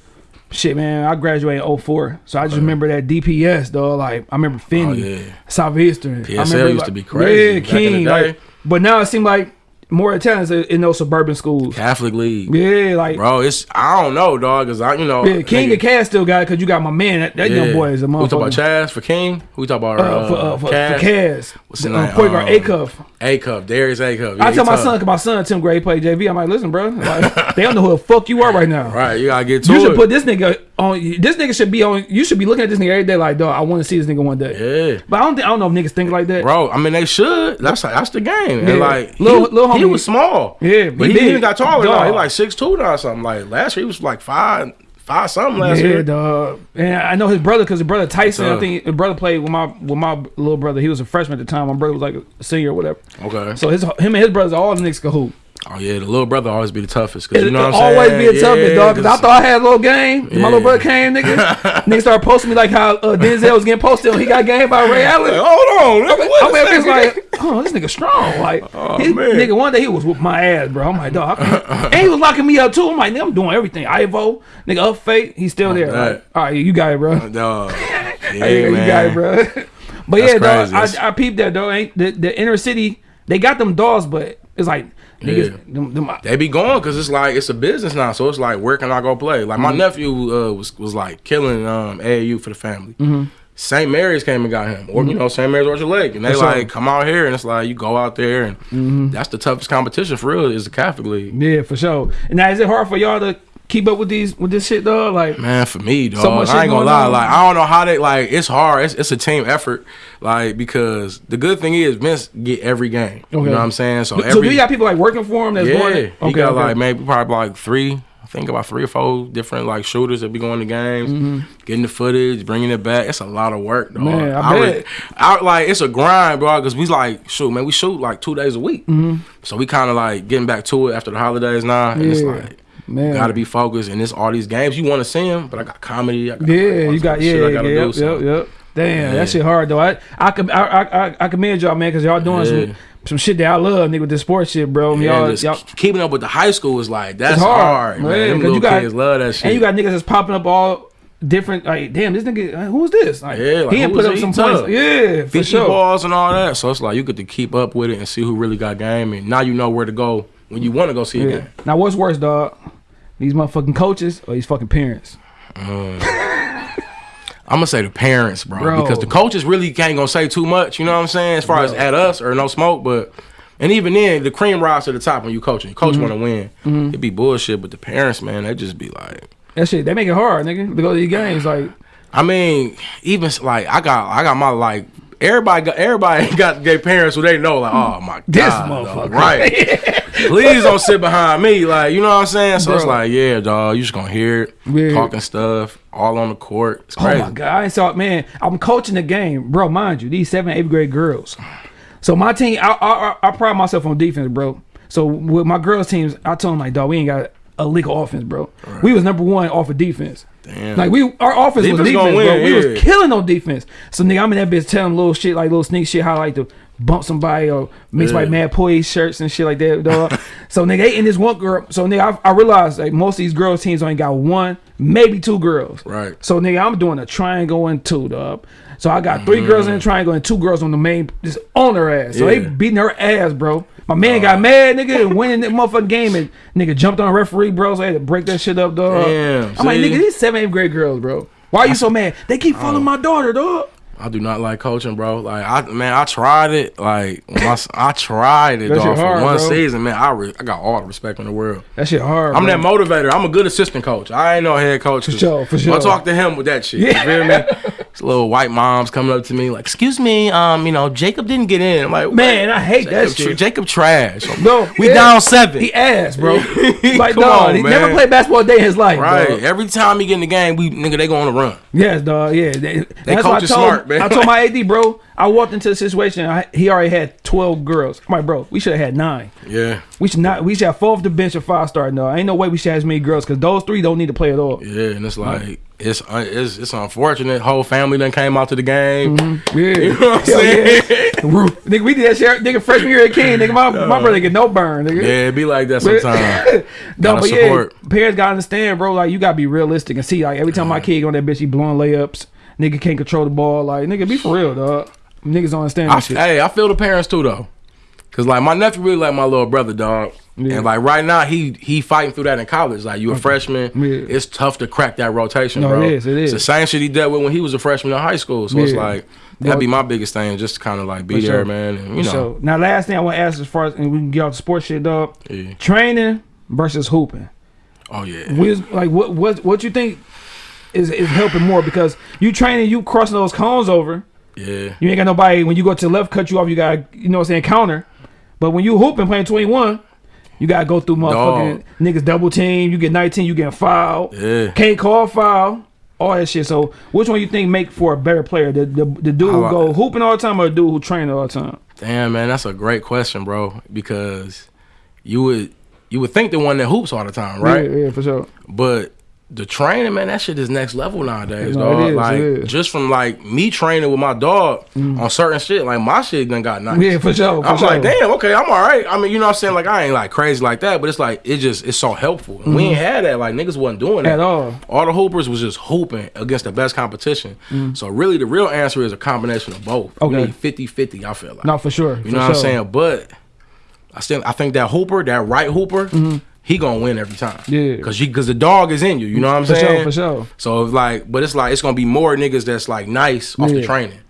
shit, man. I graduated in 04, so I just remember that DPS, though. Like I remember Finney, Oh, yeah. Southeastern. I remember, used like, to be crazy Yeah, back in the King. Like, but now it seems like more attendance in those suburban schools. Catholic League, Yeah, like bro. It's I don't know, dog, cause I you know yeah, King nigga- and Cass still got it because you got my man. That, that young boy is a We talk about motherfucker. Chaz for King. We talk about Uh, uh, for, uh, for, for Cass. Cass, What's his uh, name? point guard Um, Acuff. A Cup, Darius Acuff. I tell my son, cause my son Tim Gray play JV. I'm like, listen, bro, like, they don't know who the fuck you are right now. right? You gotta get to You it. should put this nigga on this nigga should be on. You should be looking at this nigga every day like, dog. I want to see this nigga one day. Yeah. But I don't think I don't know if niggas think like that. Bro, I mean they should. That's that's the game. Yeah. And like little he, Lil he was small. Yeah, but he he, big. even got taller. Now. He Dog. like six two now or something. Like last year he was like five five something last yeah, year. dog. And I know his brother because his brother Tyson. I think his brother played with my with my little brother. He was a freshman at the time. My brother was like a senior or whatever. Okay. So his him and his brothers all the niggas can hoop. Oh yeah, the little brother always be the toughest. Cause you know what I'm always saying? be a toughest, Yeah, dog. Because I 'cause- thought I had a little game. My little brother came, nigga. nigga started posting me like how uh, Denzel was getting posted. He got game by Ray Allen. Like, hold on. nigga, what I'm that? like, oh, this nigga strong. Like, Oh, man. nigga, one day he was with my ass, bro. I'm like, dog. And he was locking me up too. I'm like, nigga, I'm doing everything. Ivo, nigga, up fake, he's still there. that. Like, all right, you got it, bro. Dog. Yeah, Hey, you got it, bro. but That's yeah, dog, crazy. That's- I, I peeped that, though. Ain't the, the inner city? They got them dogs, but it's like niggas. Yeah. Them, them, They be going because it's like it's a business now. So it's like where can I go play? Like Mm-hmm. my nephew uh, was was like killing um, AAU for the family. Mm-hmm. St. Mary's came and got him, or you know St. Mary's Orchard Lake, and they For sure. Mm-hmm. like come out here, and it's like you go out there, and that's the toughest competition for real is the Catholic League. yeah, for sure. And now, is it hard for y'all to keep up with these with this shit, dog? Like, Man, for me, dog, So I ain't gonna lie. on. Like I don't know how they like. It's hard. It's, it's a team effort. Like because the good thing is Vince get every game. You know what I'm saying? So every so do you got people like working for him that's yeah, going? he got like maybe probably like three. I think about three or four different like shooters that be going to games, mm-hmm. getting the footage, bringing it back. It's a lot of work, dog. Man, I re- bet. I, like it's a grind, bro. Because we like shoot, man. We shoot like two days a week, mm-hmm. so we kind of like getting back to it after the holidays now. And it's. Like Man. gotta be focused. And it's all these games you want to see them, but I got comedy. I got Yeah, you got yeah, shit I yeah, gotta yep, yep, yep. Damn, Yeah. that shit hard though. I I I I, I, commend y'all, man, because y'all doing Yeah. some some shit that I love, nigga, with this sports shit, bro. Yeah, y'all, y'all, keeping up with the high school is like that's hard, hard, man. Them 'cause little you got, kids love that shit. And you got niggas that's popping up all different. Like, damn, this nigga, uh, who's this? Like, Yeah, like, he put up some Tough. points. Yeah, for sure. balls and all that. So it's like you get to keep up with it and see who really got game, and now you know where to go when you want to go see a game. Now, what's worse, dog? These motherfucking coaches or these fucking parents? I'm gonna say the parents, bro, Bro. because the coaches really can't gonna say too much. You know what I'm saying? As far as at us or no smoke, but and even then, the cream rise to the top when you coaching. Coach Mm-hmm. want to win. It be bullshit, but the parents, man, they just be like. That shit, they make it hard, nigga, to go to these games. Like, I mean, even like I got, I got my like. Everybody got everybody got their parents who they know like, oh my god, This dog, motherfucker. right? Please don't sit behind me, like you know what I'm saying. So it's like, yeah, dog, you just gonna hear it, Yeah. talking stuff, all on the court. It's Oh crazy. my god! I saw it man. I'm coaching the game, bro. Mind you, these seven, eighth grade girls. So my team, I, I, I- I pride myself on defense, bro. So with my girls teams, I told them like, dog, we ain't got a legal offense, bro. We was number one off of defense. Damn. Like we, our offense was Defense defense, gonna bro. We yeah. was killing on defense. So nigga, I'm in that bitch telling little shit like little sneak shit how I like to bump somebody or mix my Yeah. mad poise shirts and shit like that, dog. so nigga, they in this one girl. So nigga, I, I realized like most of these girls teams only got one, maybe two girls. Right. So nigga, I'm doing a triangle and two, dog. So I got 3 girls in the triangle and two girls on the main, just on her ass. So they Mm-hmm. Beating her ass, bro. My man got mad, nigga, and winning that motherfucking game, and nigga jumped on a referee, bro. So I had to break that shit up, dog. Damn, I'm like, nigga, these seven, eighth grade girls, bro. Why are you so mad? They keep Oh. following my daughter, dog. I do not like coaching, bro. Like I man, I tried it. Like I, I, tried it, That dog, for hard, one bro. season, man. I re- I got all the respect in the world. That shit hard. I'm bro. that motivator. I'm a good assistant coach. I ain't no head coach. For sure, for sure. I talk to him with that shit. Yeah. You feel me? These little white moms coming up to me like, "Excuse me, um, you know, Jacob didn't get in." I'm like, Man, I hate that Jacob, tr- shit. Jacob trash. No, we yeah. down seven. He ass, bro. like, Come dog, on, he man. never played basketball a day in his life, right. dog. Every time he get in the game, we nigga they go on a run. Yes, dog. Yeah, they, that's coach is smart, man. I told my AD, bro. I walked into the situation. I, he already had twelve girls. I'm like, bro, we should have had nine. Yeah. We should not. We should have four off the bench and five starting. No, ain't no way we should have as many girls because those three don't need to play at all. Yeah, and it's like it's uh, it's it's unfortunate. Whole family then came out to the game. Yeah, You know what I'm Hell saying? yeah. nigga, we did that shit. Nigga, freshman year at King, nigga, my, my brother get no burn, nigga. Yeah, it be like that sometimes. no, but support. yeah, parents gotta understand, bro. Like you gotta be realistic and see. Like every time my kid go on that bitch, he blowing layups. Nigga can't control the ball. Like nigga, be for real, dog. Niggas don't understand I, shit. hey, I feel the parents too though, cause like my nephew really like my little brother, dog. Yeah. And like right now, he he fighting through that in college. Like you a freshman, Yeah. it's tough to crack that rotation, No, bro. it is, it It's the same shit he dealt with when he was a freshman in high school. So it's like that'd be my biggest thing, just to kind of like be For there, sure. man. And, you know, So now, last thing I want to ask, as far as and we can get off the sports shit, dog. Yeah. Training versus hooping. oh yeah. We was, like what what what you think? Is is helping more because you training, you crossing those cones over. Yeah. You ain't got nobody when you go to the left, cut you off. You got you know what I'm saying counter. But when you hooping playing 21, you gotta go through motherfucking niggas double team. You get 19, you getting fouled. Yeah. Can't call foul. All that shit. So which one you think make for a better player? The the, the dude who go hooping all the time or the dude who train all the time? Damn, man, that's a great question, bro. Because you would you would think the one that hoops all the time, right? Yeah, yeah, for sure. But the training, man, that shit is next level nowadays, No, dog. is, like just from like me training with my dog on certain shit, like my shit done got nice. Yeah, for sure. For I'm sure. like, damn, okay, I'm all right. I mean, you know what I'm saying? Like, I ain't like crazy like that, but it's like, it just, it's so helpful. And we ain't had that. Like, niggas wasn't doing that. Mm-hmm. At all. All the hoopers was just hooping against the best competition. So, really, the real answer is a combination of both. Mm. Okay. You need 50 50, I feel like. No, for sure. You for know what I'm saying? But I still I think that Hooper, that right Hooper, he gonna win every time. Yeah. Cause you cause the dog is in you. You know what I'm For sure, saying? for sure. So it's like, but it's like it's gonna be more niggas that's like nice off the Yeah.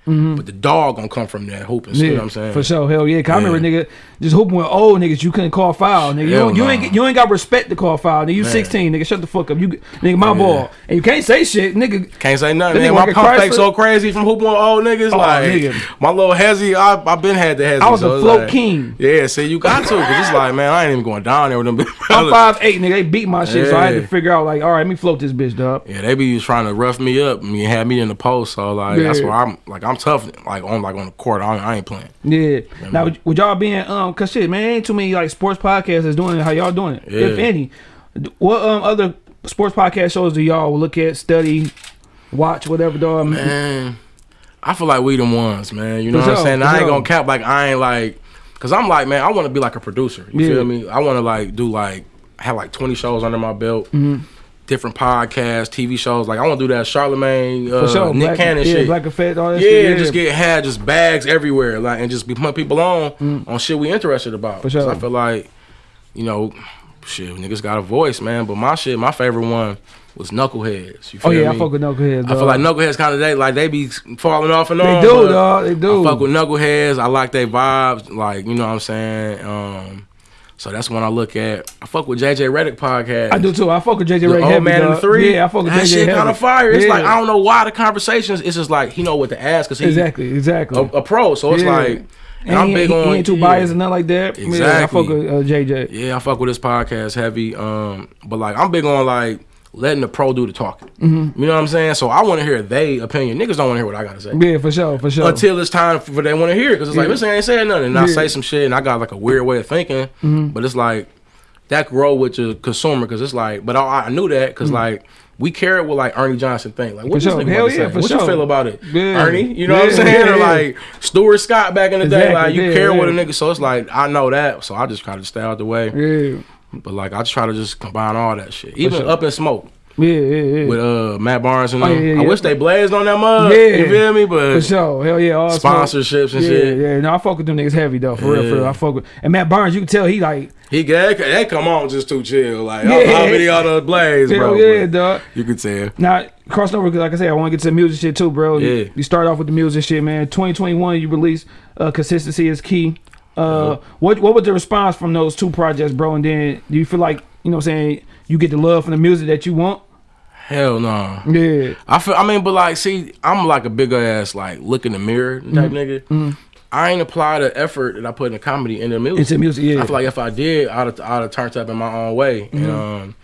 Mm-hmm. But the dog gonna come from that hooping. You know what I'm saying? For sure, hell yeah. 'Cause I Yeah. remember nigga just hooping with old niggas. You couldn't call foul, nigga. You, don't, you ain't you ain't got respect to call foul. Nigga, you 16, nigga. Shut the fuck up. You nigga, my ball, and you can't say shit, nigga. Can't say nothing. Man, nigga my pump fake so crazy from hooping with old niggas. Oh, like nigga. my little hezzy, I I been had the hezzy. I was so a float like- king. Yeah, see, you got to, cause it's like, man, I ain't even going down there with them. I'm five eight, nigga. They beat my shit, so I had to figure out like, all right, let me float this bitch, dog. Yeah, they be trying to rough me up and have me in the post. So like that's Yeah. why I'm like I'm tough. Like on like on the court, I, I ain't playing. Yeah. Now, would, would y'all being um, cause shit, man, ain't too many like sports podcasts that's doing it. How y'all doing it, if any? What um other sports podcast shows do y'all look at, study, watch, whatever, dog? Man, I feel like we the ones, man. You know what I'm saying? I ain't gonna cap like I ain't like, cause I'm like, man, I want to be like a producer. You Yeah. feel me? I want to like do like have like 20 shows under my belt. Mm-hmm. Different podcasts, TV shows. Like I want to do that Charlemagne, uh, sure, Nick Black, Cannon yeah, shit. Black Effect, all that yeah, shit. just get had just bags everywhere, like and just be putting people on on shit we interested about. Mm. For sure. I feel like, you know, shit, niggas got a voice, man. But my shit, my favorite one was Knuckleheads. You Oh yeah, me? I fuck with Knuckleheads. I feel like Knuckleheads kind of they like they be falling off and They on. do, but dog. They do. I fuck with Knuckleheads. I like their vibes. Like you know what I'm saying. Um, so that's when I look at. I fuck with JJ Redick podcast. I do too. I fuck with JJ Redick. Old Man and the Three. Yeah, I fuck with that JJ shit kind of fire. It's Yeah. like I don't know why the conversations. It's just like he know what to ask because he exactly, exactly. a, a pro. So it's Yeah. like. And And I'm big he, on he ain't too yeah. biased and nothing like that. Yeah, I fuck with uh, JJ. Yeah, I fuck with this podcast heavy. Um, but like I'm big on like letting the pro do the talking. Mm-hmm. You know what I'm saying? So I want to hear they opinion. Niggas don't want to hear what I gotta say. Yeah, for sure, for sure. until it's time for they want to hear it. Because it's like, this ain't saying nothing. And I Yeah. Mm-hmm. say some shit and I got like a weird way of thinking. But it's like, that grow with the consumer. Because it's like, but I, I knew that because like, we care what like Ernie Johnson think. Like, what. For sure. Hell about yeah, What sure. you feel about it? Yeah. Ernie? You know what I'm saying? yeah, Or like Stuart Scott back in the day. Like, you yeah, care what a yeah. nigga. So it's like, I know that. So I just try to stay out the way. yeah, But like, I try to just combine all that shit. Even sure. Up in Smoke yeah, yeah, yeah. with uh Matt Barnes and Oh, yeah, yeah, I wish they blazed on that mug. Yeah. You feel me? But for sure. Hell yeah, all smoke. sponsorships and yeah, shit. Yeah, yeah. no, I fuck with them niggas heavy though. For real, for real. I fuck with and Matt Barnes. You can tell he like He get they come on just too chill. Like Yeah. how, many other blaze, bro? yeah, dog. You can tell. Now crossing over, 'cause like I said, I want to get to the music shit too, bro. Yeah. You start off with the music shit, man. 2021, you release uh, "Consistency is Key." Uh, what what was the response from those two projects, bro? And then do you feel like you know, what I'm saying you get the love from the music that you want? Hell no. Yeah, I feel. I mean, but like, see, I'm like a bigger ass like look in the mirror Mm-hmm. type nigga. I ain't apply the effort that I put in the comedy in the music. Into music, yeah. I feel like if I did, I'd have, I'd have turned up in my own way. Mm-hmm. And um,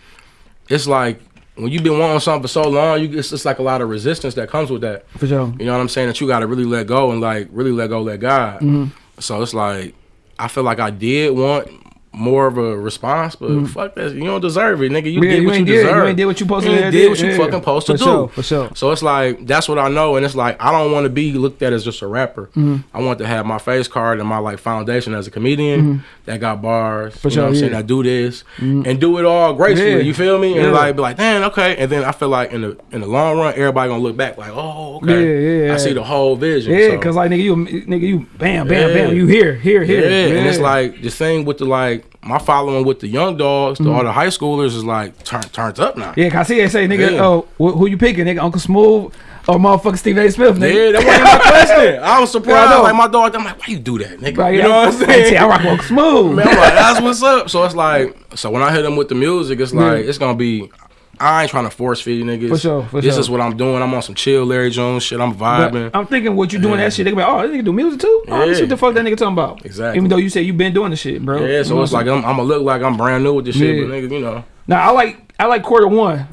it's like when you've been wanting something for so long, you it's just like a lot of resistance that comes with that. for sure. You know what I'm saying? That you got to really let go and like really let go, let God. Mm-hmm. So it's like I feel like I did want more of a response, but fuck that. You don't deserve it, nigga. You. Yeah, did you what you, did- you deserve. ain't did what you supposed to do. did what you Yeah, fucking supposed to for do. sure, for sure. So it's like that's what I know, and it's like I don't want to be looked at as just a rapper. Mm-hmm. I want to have my face card and my like foundation as a comedian that got bars. For you sure, know what I'm saying? yeah. Mm-hmm. Do this and do it all gracefully. Yeah. You feel me? Yeah. And like be like, damn, okay. And then I feel like in the in the long run, everybody gonna look back like, oh, okay. Yeah, yeah, I see the whole vision. Yeah, So- cause like nigga, you nigga, you bam, bam, Yeah. bam, you here, here, yeah, here. and it's like the thing with the like my following with the young dogs, the, all the mm-hmm. high schoolers is like turn turns up now. Yeah, cause I see they say nigga, Yeah. oh, wh- who you picking, nigga, Uncle Smooth or motherfucking Stephen A. Smith, nigga? Yeah, that wasn't my question. I was Yeah, I surprised. like my dog, I'm like, why you do that, nigga? Right, you yeah, know what I'm saying? say, I rock Uncle Smooth. Man, I'm like, that's what's up. So it's like, so when I hit them with the music, it's like it's gonna be I ain't trying to force feed you niggas. For sure, for this sure. is what I'm doing. I'm on some chill Larry June shit. I'm But vibing. I'm thinking what you doing that shit. They gonna be like, oh, this nigga do music too. Oh, let me see Yeah. what the fuck that nigga talking about. Exactly. Even though you say you been doing the shit, bro. yeah, You so know it's like I'm I'm, gonna look like I'm brand new with this shit, Yeah. but nigga, you know. Now I like I like quarter one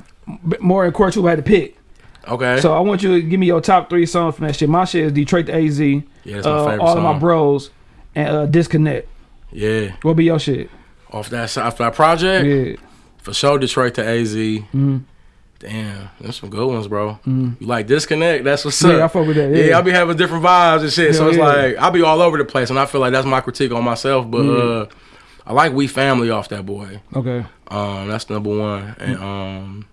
more than quarter two. I had to pick. Okay. So I want you to give me your top three songs from that shit. My shit is Detroit to AZ. Yeah, that's my uh, favorite all of my bros and uh, Disconnect. yeah, What be your shit? off that that project Yeah. For sure. Detroit to AZ. Mm-hmm. Damn, that's some good ones, bro. You like disconnect? That's what's up. Yeah, I fuck with that, Yeah, yeah. I be having different vibes and shit. so it's yeah. like I be all over the place, and I feel like that's my critique on myself. But uh, I like we family off that boy. Okay. Um, that's number one, and um,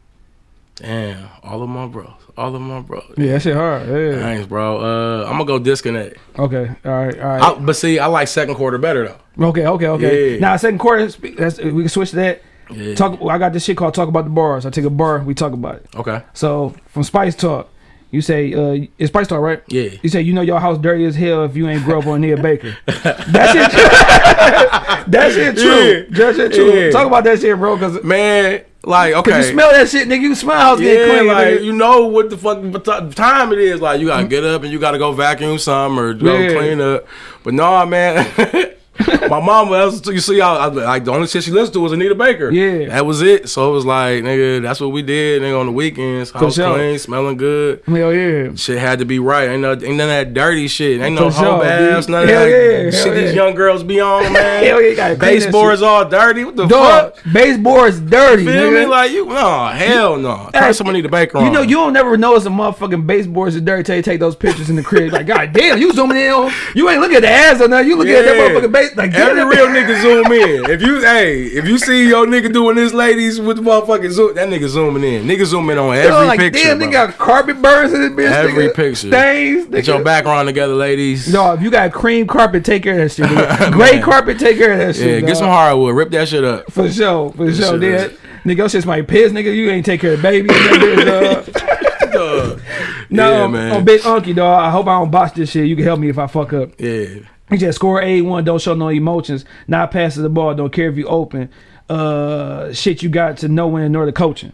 damn, all of my bros, all of my bros. Yeah, that shit hard. Yeah. Thanks, bro. Uh, I'm gonna go disconnect. Okay. All right. All right. I, but see, I like second quarter better though. Okay, okay, okay. Yeah. Now second quarter, that's, we can switch that. Yeah. Talk. I got this shit called "Talk About the Bars." I take a bar, we talk about it. Okay. So from Spice Talk, you say uh, it's Spice Talk, right? Yeah. You say you know your house dirty as hell if you ain't grew up on Anita Baker. that shit. True. that shit true. Yeah. That shit true. Yeah. Talk about that shit, bro. Cause, Man, like okay. Cause you smell that shit, nigga. You smell house Yeah, getting clean. like nigga. you know what the fuck time it is. Like you gotta get up and you gotta go vacuum some or go Yeah. clean up. But no, man. My mom, that's you see, I, I, like the only shit she listened to was Anita Baker. Yeah. that was it. So it was like, nigga, that's what we did. Nigga, on the weekends, house sure. clean, smelling good. Hell yeah. Shit had to be right. Ain't no, ain't none of that dirty shit. Ain't no sure, hoe ass. None of Hell that yeah, hell shit these yeah. young girls be on, man. Hell yeah, you gotta clean that Baseboards all dirty. What the Dog, fuck? baseboard's dirty, Feel nigga. me? Like you? No, hell no. Turn Hey, some Anita Baker on. You know, you don't never notice a motherfucking baseboards is dirty till you take those pictures in the crib. Like, god damn, you zooming in on, you ain't looking at the ass or nothing. You looking at that Yeah. motherfucking base. Like, get Every real nigga zoom in. If you hey, if you see your nigga doing this, ladies with the motherfucking zoom, that nigga zooming in. Nigga zooming on You every know, like, picture. damn, bro. nigga got carpet burns in this bitch. Every nigga. picture. Stains. Get your background together, ladies. No, if you got cream carpet, take care of that shit. nigga. Gray carpet, take care of that shit. yeah, get some hardwood. Rip that shit up. For sure, for sure. shit Then, is- nigga, your shit's my piss, nigga. You ain't take care of baby. That no, yeah, man. on Big Unky, dog. I hope I don't botch this shit. You can help me if I fuck up. yeah. He just score A one, don't show no emotions, not passes the ball, don't care if you open. Uh, shit, you got to know when in order coaching.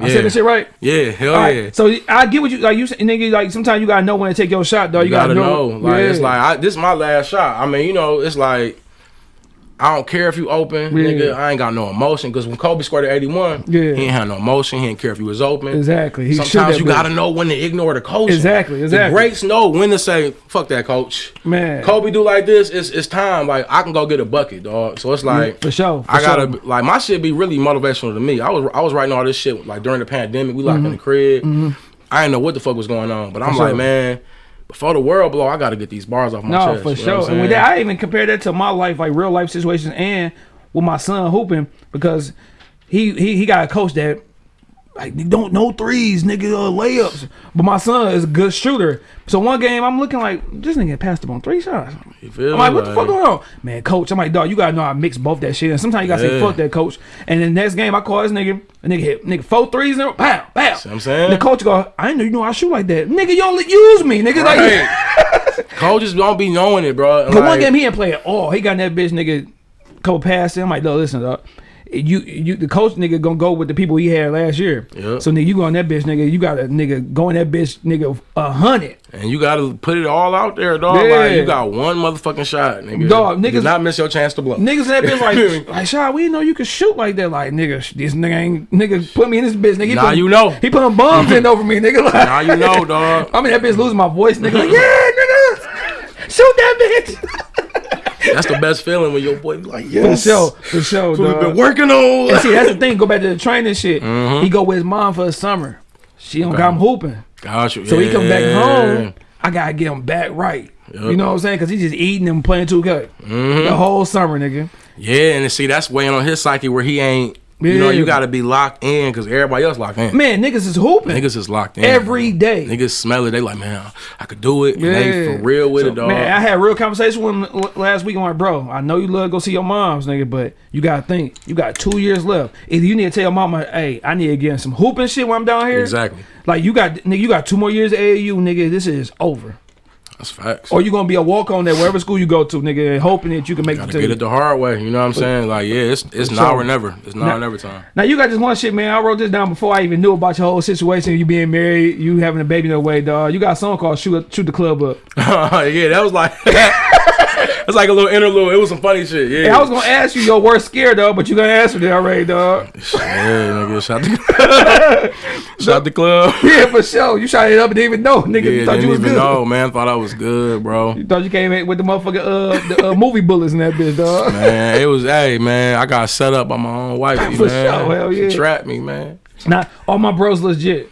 I Yeah. said that shit right. Yeah, hell right, yeah. So I get what you like. You nigga, like sometimes you gotta know when to take your shot, though. You, You gotta know. Like it's like I, this is my last shot. I mean, you know, it's like I don't care if you open, Yeah. nigga. I ain't got no emotion because when Kobe scored at 81, Yeah. he ain't had no emotion. He didn't care if he was open. exactly. He Sometimes you gotta know when to ignore the coach. Exactly, exactly. The greats know when to say, "Fuck that coach." man. Kobe do like this. It's it's time. Like I can go get a bucket, dog. So it's like for sure. For I gotta sure. like my shit be really motivational to me. I was I was writing all this shit like during the pandemic. We locked in the crib. I didn't know what the fuck was going on, but I'm Mm-hmm. For like, sure. man, before the world blow, I gotta get these bars off my No, chest. for sure. And with that, I even compare that to my life, like real life situations, and with my son hooping because he he he got a coach that like don't no threes, nigga, uh, layups. But my son is a good shooter. So one game, I'm looking like this nigga passed up on three shots. You feel I'm like, what the fuck going on, man, coach? I'm like, dog, you gotta know how to mix both that shit. And sometimes you gotta say fuck that coach. And then the next game, I call this nigga, a nigga hit nigga four threes and pow pow. See what I'm saying? The coach go, I didn't know you know I shoot like that, nigga. You only use me, nigga. Like, Right. Coaches don't be knowing it, bro. Cause one game he didn't play at all. He got in that bitch nigga couple passes. I'm like, no, listen, dog. You you the coach nigga gonna go with the people he had last year. Yep. So nigga, you go on that bitch nigga. You got a nigga go in that bitch nigga a hundred. And you gotta put it all out there, dog. Yeah. Like you got one motherfucking shot, nigga. Dog, Do niggas- not miss your chance to blow. Niggas in that bitch like like Shaw, we know you could shoot like that. Like nigga, this nigga ain't nigga put me in this bitch. Nigga, he Now put, you know. He put bombs in over me, nigga. Like, now you know, dog. I mean that bitch losing my voice, nigga. Like, yeah, nigga, shoot that bitch. That's the best feeling when your boy be like, For yes. sure, for sure. What dog. we've been working on. And see, that's the thing. Go back to the training shit. Mm-hmm. He go with his mom for the summer. She don't got him hooping. You. So he come back home. I gotta get him back right. You know what I'm saying? Cause he's just eating and playing 2K Mm-hmm. the whole summer, nigga. Yeah, and see that's weighing on his psyche where he ain't. You know, you gotta be locked in because everybody else locked in. Man, niggas is hooping Niggas is locked in every day. Niggas smell it. They like, man, I could do it. And they for real with So, it, dog. Man, I had a real conversation with him last week. I'm like, bro, I know you love to go see your moms, nigga, but you gotta think, you got two years left. Either you need to tell your mama, hey, I need to get some hooping shit when I'm down here. Exactly. Like you got, nigga, you got two more years of AAU, nigga. This is over. That's facts. Or you gonna be a walk on there wherever school you go to, nigga, hoping that you can make it Gotta get it the hard way. You know what I'm saying? Like, yeah, it's it's For now or never. It's now Now- or never time. Now you got this one shit, man. I wrote this down before I even knew about your whole situation. You being married, you having a baby no way, dog. You got a song called "Shoot Shoot the Club Up." yeah, that was like that's like a little interlude. It was some funny shit. Yeah. Hey, I was gonna ask you your worst scare, though, but you gonna answer it already, dog. yeah, nigga, shout the shout the club. Yeah, for sure. You shot it up and didn't even know, nigga. Yeah, you thought didn't you was even good. know, man. Thought I was good, bro. You thought you came in with the motherfucking uh, the, uh movie bullets in that bitch, dog. Man, it was hey man, I got set up by my own wifey, For man. sure, hell yeah. She trapped me, man. Now, all my bros legit.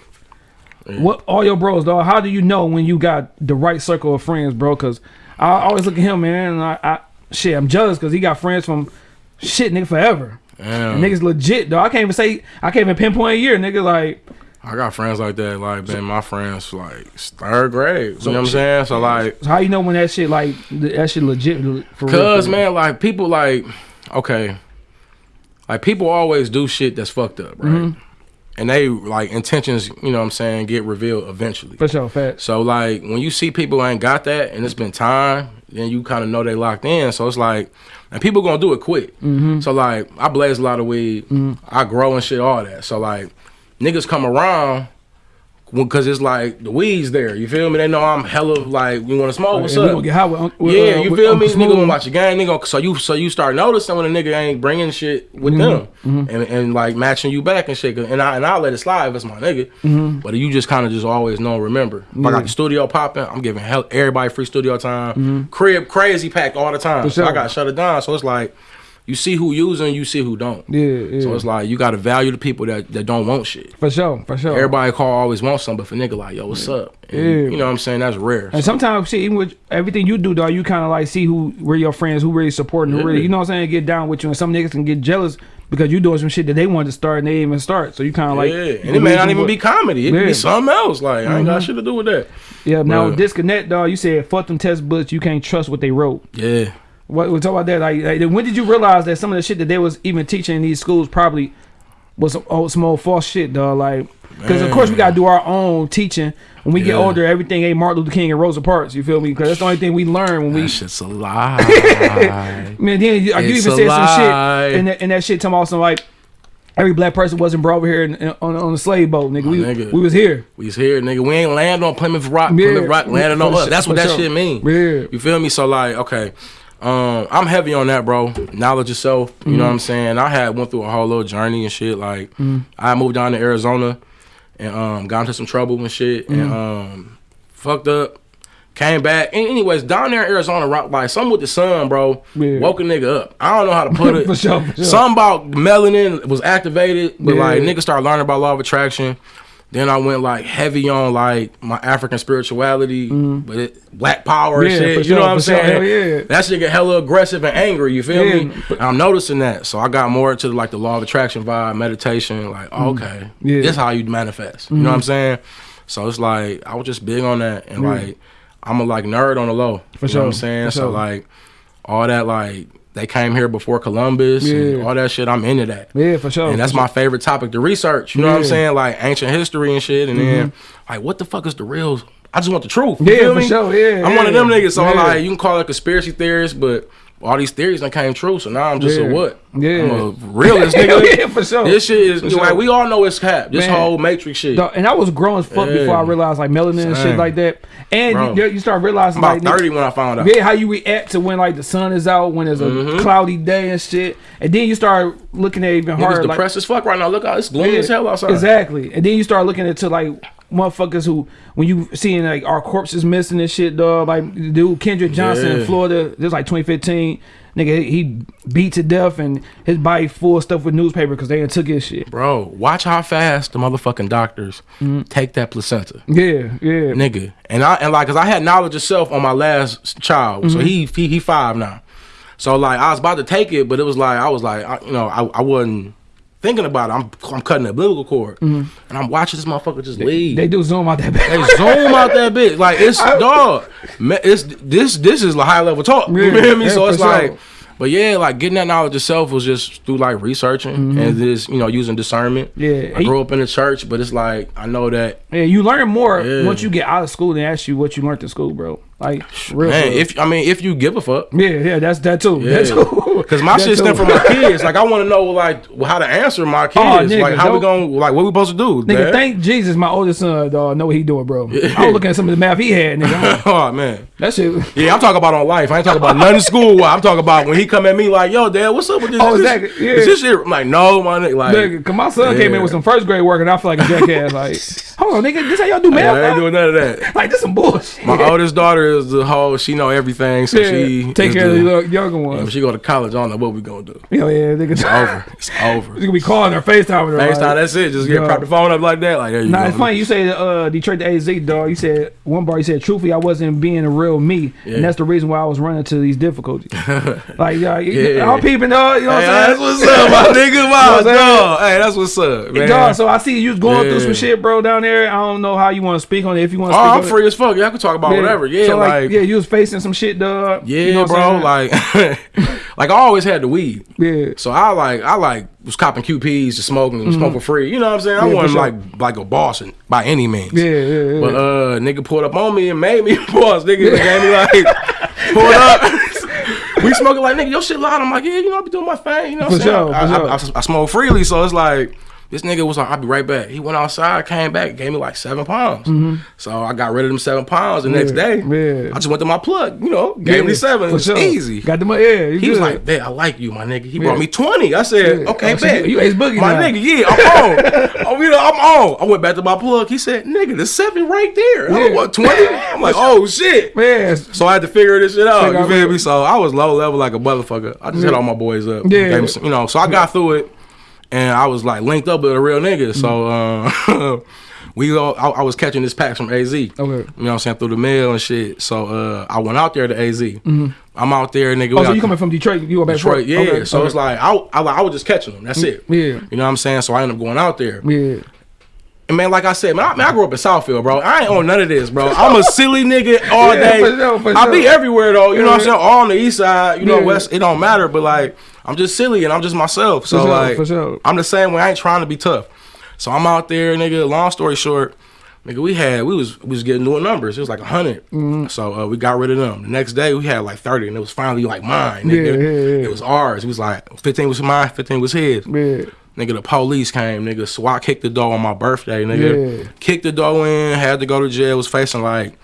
What all your bros, dog? How do you know when you got the right circle of friends, bro? Because I always look at him, man. And I, I shit, I'm jealous because he got friends from shit, nigga, forever. Damn. Niggas legit, though. I can't even say I can't even pinpoint a year, nigga. Like, I got friends like that, like been my friends like third grade. You know what I'm saying? So like so how you know when that shit like that shit legit for real? Cause real? man, like people like okay, like people always do shit that's fucked up, right? Mm-hmm. And they like intentions, you know what I'm saying, get revealed eventually. for sure, facts. So like when you see people ain't got that and it's been time, then you kind of know they locked in. So it's like, and people gonna do it quick. Mm-hmm. So like I blaze a lot of weed, I grow and shit, all that. So like niggas come around. Because it's like the weeds there, you feel me? They know I'm hella like, you want to smoke? What's And up? get high with, with, Yeah, uh, you with feel me? Nigga gonna watch your game. Nigga, so you so you start noticing when a nigga ain't bringing shit with Mm-hmm. them and, and like matching you back and shit. And I and I let it slide if it's my nigga. Mm-hmm. But you just kind of just always know. Remember, if I got the studio popping, I'm giving hell, everybody free studio time. Crib crazy packed all the time. Mm-hmm. So I got shut it down. So it's like you see who using, you see who don't. Yeah, yeah. So it's like you got to value the people that, that don't want shit. for sure, for sure. Everybody call always want something, but for nigga like yo, what's up? And, Yeah. You know what I'm saying? That's rare. And sometimes, shit, even with everything you do, dog, you kind of like see who, where your friends, who really supporting, who really, you know what I'm saying, get down with you. And some niggas can get jealous because you doing some shit that they wanted to start and they even start. So you kind of like, yeah, and it may not even what- be comedy. It Yeah. be something else. Like I ain't got mm-hmm. shit to do with that. Yeah, now disconnect, dog. You said fuck them test books. You can't trust what they wrote. Yeah, What we talk about that? Like, like, when did you realize that some of the shit that they was even teaching in these schools probably was some old, some old false shit, dog? Like, because of course we gotta do our own teaching. When we get older, everything ain't Martin Luther King and Rosa Parks. You feel me? Because that's the only thing we learn when we that shit's a lie. Man, then you, you even a said some shit, and that, and that shit talking about some like every black person wasn't brought over here in, in- on, on the slave boat, nigga. We, nigga. we was here. We's here, nigga. We ain't land on Plymouth Rock. Yeah. Plymouth Rock landing on us. That's what that sure. shit mean. Yeah. You feel me? So like, okay. Um, I'm heavy on that, bro. Knowledge yourself. You Mm-hmm. know what I'm saying? I had went through a whole little journey and shit. Like, Mm-hmm. I moved down to Arizona and um got into some trouble and shit Mm-hmm. and um fucked up. Came back. And anyways, down there in Arizona, rock like something with the sun, bro. Yeah. Woke a nigga up. I don't know how to put it. For sure, for sure. Something about melanin was activated, but Yeah. like niggas started learning about law of attraction. Then I went like heavy on like my African spirituality, but it, black power Mm-hmm. Yeah, shit. You sure, know what I'm sure. saying? Hell yeah. That shit get hella aggressive and angry. You feel Yeah. me? And I'm noticing that, so I got more into like the law of attraction vibe, meditation. Like, okay, Mm-hmm. Yeah. Mm-hmm. this how you manifest. You know what I'm saying? So it's like I was just big on that, and like I'm a like nerd on the low. For you know what I'm saying? for So sure. like all that like they came here before Columbus Yeah. and all that shit. I'm into that. Yeah, for sure. And that's my favorite topic to research. You know what I'm Mm-hmm. saying? Like ancient history and shit. And then like what the fuck is the real I just want the truth. You Yeah, for me? sure. Yeah, I'm one of them niggas. So Yeah. like you can call it conspiracy theories, but all these theories that came true. So now I'm just Yeah. a what? Yeah. I'm a realist nigga. yeah, for sure. This shit is For like we all know it's cap. This Man. whole matrix shit. Dog, and I was growing as fuck Yeah. before I realized like melanin and shit like that. And you, you start realizing I'm about like nigga- 30 when I found out. Yeah, how you react to when like the sun is out, when there's a Mm-hmm. cloudy day and shit, and then you start looking at it even harder. Like, depressed as fuck right now. Look out, it's gloomy Yeah, as hell outside. Exactly, and then you start looking into like motherfuckers who, when you seeing like our corpses missing and shit, dog. Like dude Kendrick Johnson in Florida, this like 2015. Nigga, he beat to death and his body full of stuff with newspaper because they took his shit. Bro, watch how fast the motherfucking doctors Mm-hmm. take that placenta. Yeah, yeah. nigga. And I and like, cause I had knowledge of self on my last child, Mm-hmm. so he, he he five now. So like, I was about to take it, but it was like I was like, I, you know, I, I wasn't thinking about it. I'm I'm cutting the umbilical cord, and I'm watching this motherfucker just leave. Mm-hmm. They do zoom out that They zoom out that bitch like it's dog. ma- It's this this is like high level talk. You Yeah, feel me? yeah, so for it's sure. like But yeah, like getting that knowledge itself was just through like researching and just you know using discernment. Yeah. I grew up in the church, but it's like I know that Yeah, you learn more Yeah. once you get out of school than ask you what you learned in school, bro. Like real. man, shit. if I mean if you give a fuck. yeah, yeah, that's that too. That too. because my shit stem from my kids. Like I want to know like how to answer my oh, kids. nigga, like how we gonna like what we supposed to do? Nigga, dad? thank Jesus, my oldest son, dog, know what he doing, bro. I was looking at some of the math he had, nigga. Oh man. that shit. Yeah, I'm talking about on life. I ain't talking about nothing school. I'm talking about when he come at me like, "Yo, dad, what's up with this?" Oh, Is this- exactly, yeah. Is this shit? I'm like, no, my nigga. Like, Nigga, cause my son came in with some first grade work, and I feel like a jackass. Like, hold on, nigga, this how y'all do math? I ain't doing none of that. Like, this some bullshit. My oldest daughter is the whole. She know everything, so yeah, she take care of the- the little younger ones. she go to college, I don't know what we gonna do. Yeah, yeah, nigga. Over. It's over. You gonna be calling her, FaceTiming her. FaceTime, like- that's it. Just get Yeah. prop the phone up like that. Like there you Nah, go. it's funny. You say uh, Detroit to AZ, dog. You said one bar. You said, truthfully, I wasn't being a real me, Yeah. and that's the reason why I was running into these difficulties. like, yeah, Yeah. I'm peeping, dog. You know what I'm that's saying? what's up, my nigga. You know Wow, I'm saying? dog. Hey, that's what's up, man. Dog, so I see you going through some shit, bro, down there. I don't know how you want to speak on it. If you want to Oh, speak I'm free as fuck. Y'all can talk about it. whatever. Yeah, so, like, yeah, you was facing some shit, dog. yeah, You know bro. Like, like I always had the weed. yeah, So I like I like was copping QPs to smoking and smoke for free. You know what I'm saying? I. Yeah, wasn't sure. like like a boss in, by any means. yeah, yeah, yeah. But uh nigga pulled up on me and made me a boss. Nigga gave me like pulled up. we smoking like nigga, your shit loud. I'm like, yeah, you know, I be doing my thing. You know what I'm saying? sure, I, for I, sure. I, I smoke freely, so it's like this nigga was like, I'll be right back. He went outside, came back, gave me like seven pounds. Mm-hmm. So I got rid of them seven pounds the next day. Yeah. I just went to my plug, you know, gave me seven. It was sure. easy. Got the money. Yeah, He was like, "Bet I like you, my nigga." He Yeah. brought me twenty. I said, Yeah. "Okay, Oh, so bet." you- you Ace Boogie my now. nigga. Yeah, I'm on. oh, you know, I'm on. I went back to my plug. He said, "Nigga, the seven right there." I Yeah. what twenty? I'm like, "Oh shit." man. So I had to figure this shit out. Figure You feel me? So I was low level like a motherfucker. I just hit all my boys up. Yeah. Some- you know. So I got through it, and I was like linked up with a real nigga. So uh, we go. I, I was catching this packs from AZ. Okay. You know what I'm saying through the mail and shit. So uh, I went out there to AZ. I'm out there, nigga. Oh, so you coming from Detroit? You go back Detroit, yeah. Okay, so okay. it's like I, I, I was just catching them. That's it. Yeah. You know what I'm saying? So I ended up going out there. yeah. And man, like I said, man, I, man, I grew up in Southfield, bro. I ain't on none of this, bro. I'm a silly nigga all Yeah, day. for sure, for I be everywhere though. You know what I'm saying? All on the east side, you know, Yeah. west. It don't matter, but like I'm just silly and I'm just myself. So sure, like, sure. I'm the same way. I ain't trying to be tough. So I'm out there, nigga. Long story short, nigga, we had we was we was getting doing numbers. It was like 100. Mm-hmm. So uh, we got rid of them. The next day we had like 30, and it was finally like mine. Yeah, Nigga. yeah, yeah. It was ours. It was like 15 was mine, 15 was his. Yeah. Nigga, the police came. Nigga, SWAT kicked the door on my birthday. Nigga, Yeah. kicked the door in. Had to go to jail. Was facing like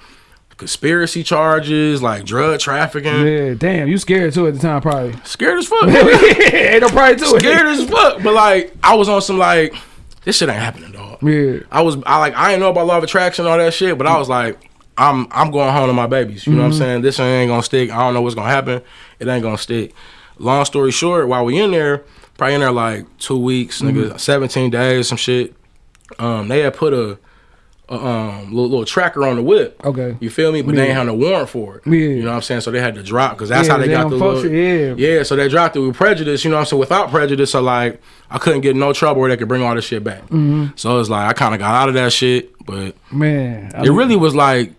conspiracy charges, like drug trafficking. Yeah, damn, you scared too at the time, probably. Scared as fuck. ain't no pride to it. Scared as fuck. But like, I was on some like, this shit ain't happening, dog. Yeah, I was, I like, I ain't know about law of attraction and all that shit, but I was like, I'm, I'm going home to my babies. You know what Mm-hmm. I'm saying? This ain't gonna stick. I don't know what's gonna happen. It ain't gonna stick. Long story short, while we in there, probably in there like two weeks, Mm-hmm. nigga, 17 days, some shit. Um, they had put a, a um little, little tracker on the whip. Okay. You feel me? But they ain't had no warrant for it. Yeah. You know what I'm saying? So they had to drop because that's Yeah, how they, they got the little, yeah. yeah. So they dropped it with prejudice. You know what I'm saying? Without prejudice, so like I couldn't get in no trouble where they could bring all this shit back. Mm-hmm. So it's like I kind of got out of that shit, but man. I it really was like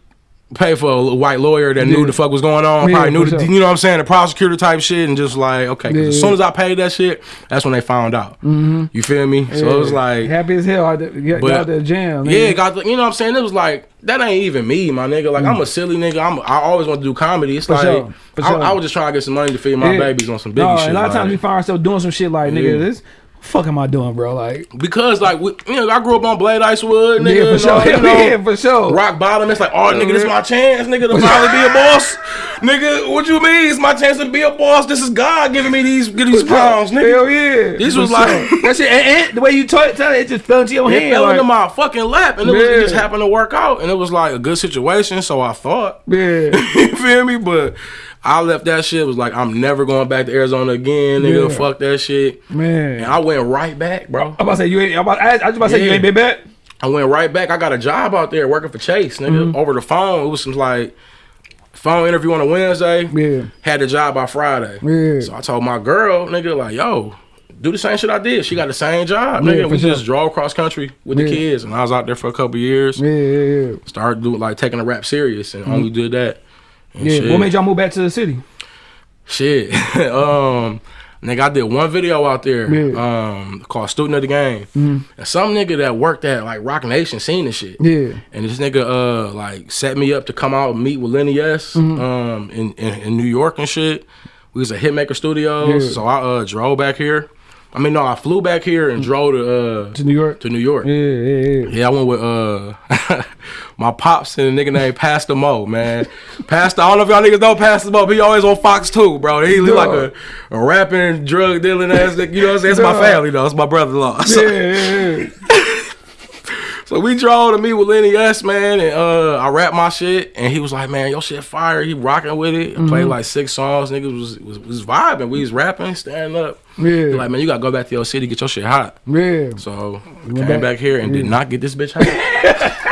pay for a white lawyer that knew the fuck was going on. Yeah, Probably knew the, sure. you know what I'm saying, the prosecutor type shit, and just like okay. Yeah, as soon as I paid that shit, that's when they found out. You feel me? So it was like. happy as hell. I Got, But- got there jam. Yeah, got the, you know what I'm saying? It was like that ain't even me, my nigga. Like I'm a silly nigga. I'm I always want to do comedy. It's Mm. For like sure, I, sure. I was just trying to get some money to feed my Yeah. babies on some biggie No, shit. a lot of times we find ourselves doing some shit like, nigga, Yeah. this fuck am I doing, bro? Like, because like we, you know I grew up on Blade Icewood, nigga. yeah, for sure. all, you know, yeah, for sure. Rock bottom. It's like, oh, nigga, this is my chance, nigga, to finally be a boss. nigga, what you mean? It's my chance to be a boss. This is God giving me these these pounds, nigga. Hell yeah. This was like- that shit. And, and the way you tell it, it just fell into your It hand. fell like, into my fucking lap, and it, was, it just happened to work out, and it was like a good situation. So I thought. yeah. you feel me? But I left that shit. Was like, I'm never going back to Arizona again, nigga. Yeah. Fuck that shit. Man. And I went right back, bro. I'm about to say you ain't. I'm about, I, I was about to say you ain't been back. I went right back. I got a job out there working for Chase, nigga, Mm-hmm. over the phone. It was some like phone interview on a Wednesday. Yeah. Had the job by Friday. Yeah. So I told my girl, nigga, like, yo, do the same shit I did. She got the same job, nigga. for we sure. just drove cross country with the kids, and I was out there for a couple years. Yeah, yeah, yeah. Started doing like taking the rap serious, and only did that. Yeah. shit. What made y'all move back to the city? Shit. um, nigga, I did one video out there Yeah. Um, called Student of the Game. And some nigga that worked at like Roc Nation seen the shit. Yeah. And this nigga uh like set me up to come out and meet with Lenny S Mm-hmm. um in, in, in New York and shit. We was at Hitmaker Studios. Yeah. So I uh drove back here. I mean no, I flew back here and drove to uh To New York. to New York. Yeah, yeah, yeah. Yeah, I went with uh my pops and a nigga named Pastor Mo, man. Pastor, I don't know if y'all niggas know Pastor Mo, but he always on Fox 2, bro. He look like a, a rapping, drug dealing ass nigga. You know what I'm saying? It's my family though. It's my brother in law. So, Yeah, yeah, yeah. So we drove to meet with Lenny S, man, and uh I rapped my shit and he was like, Man, your shit fire. He rocking with it. I Mm-hmm. played like six songs. Niggas was, was was vibing. We was rapping, standing up. Yeah. Like, man, you gotta go back to your city, get your shit hot. Yeah. So came back- back, here and did not get this bitch hot.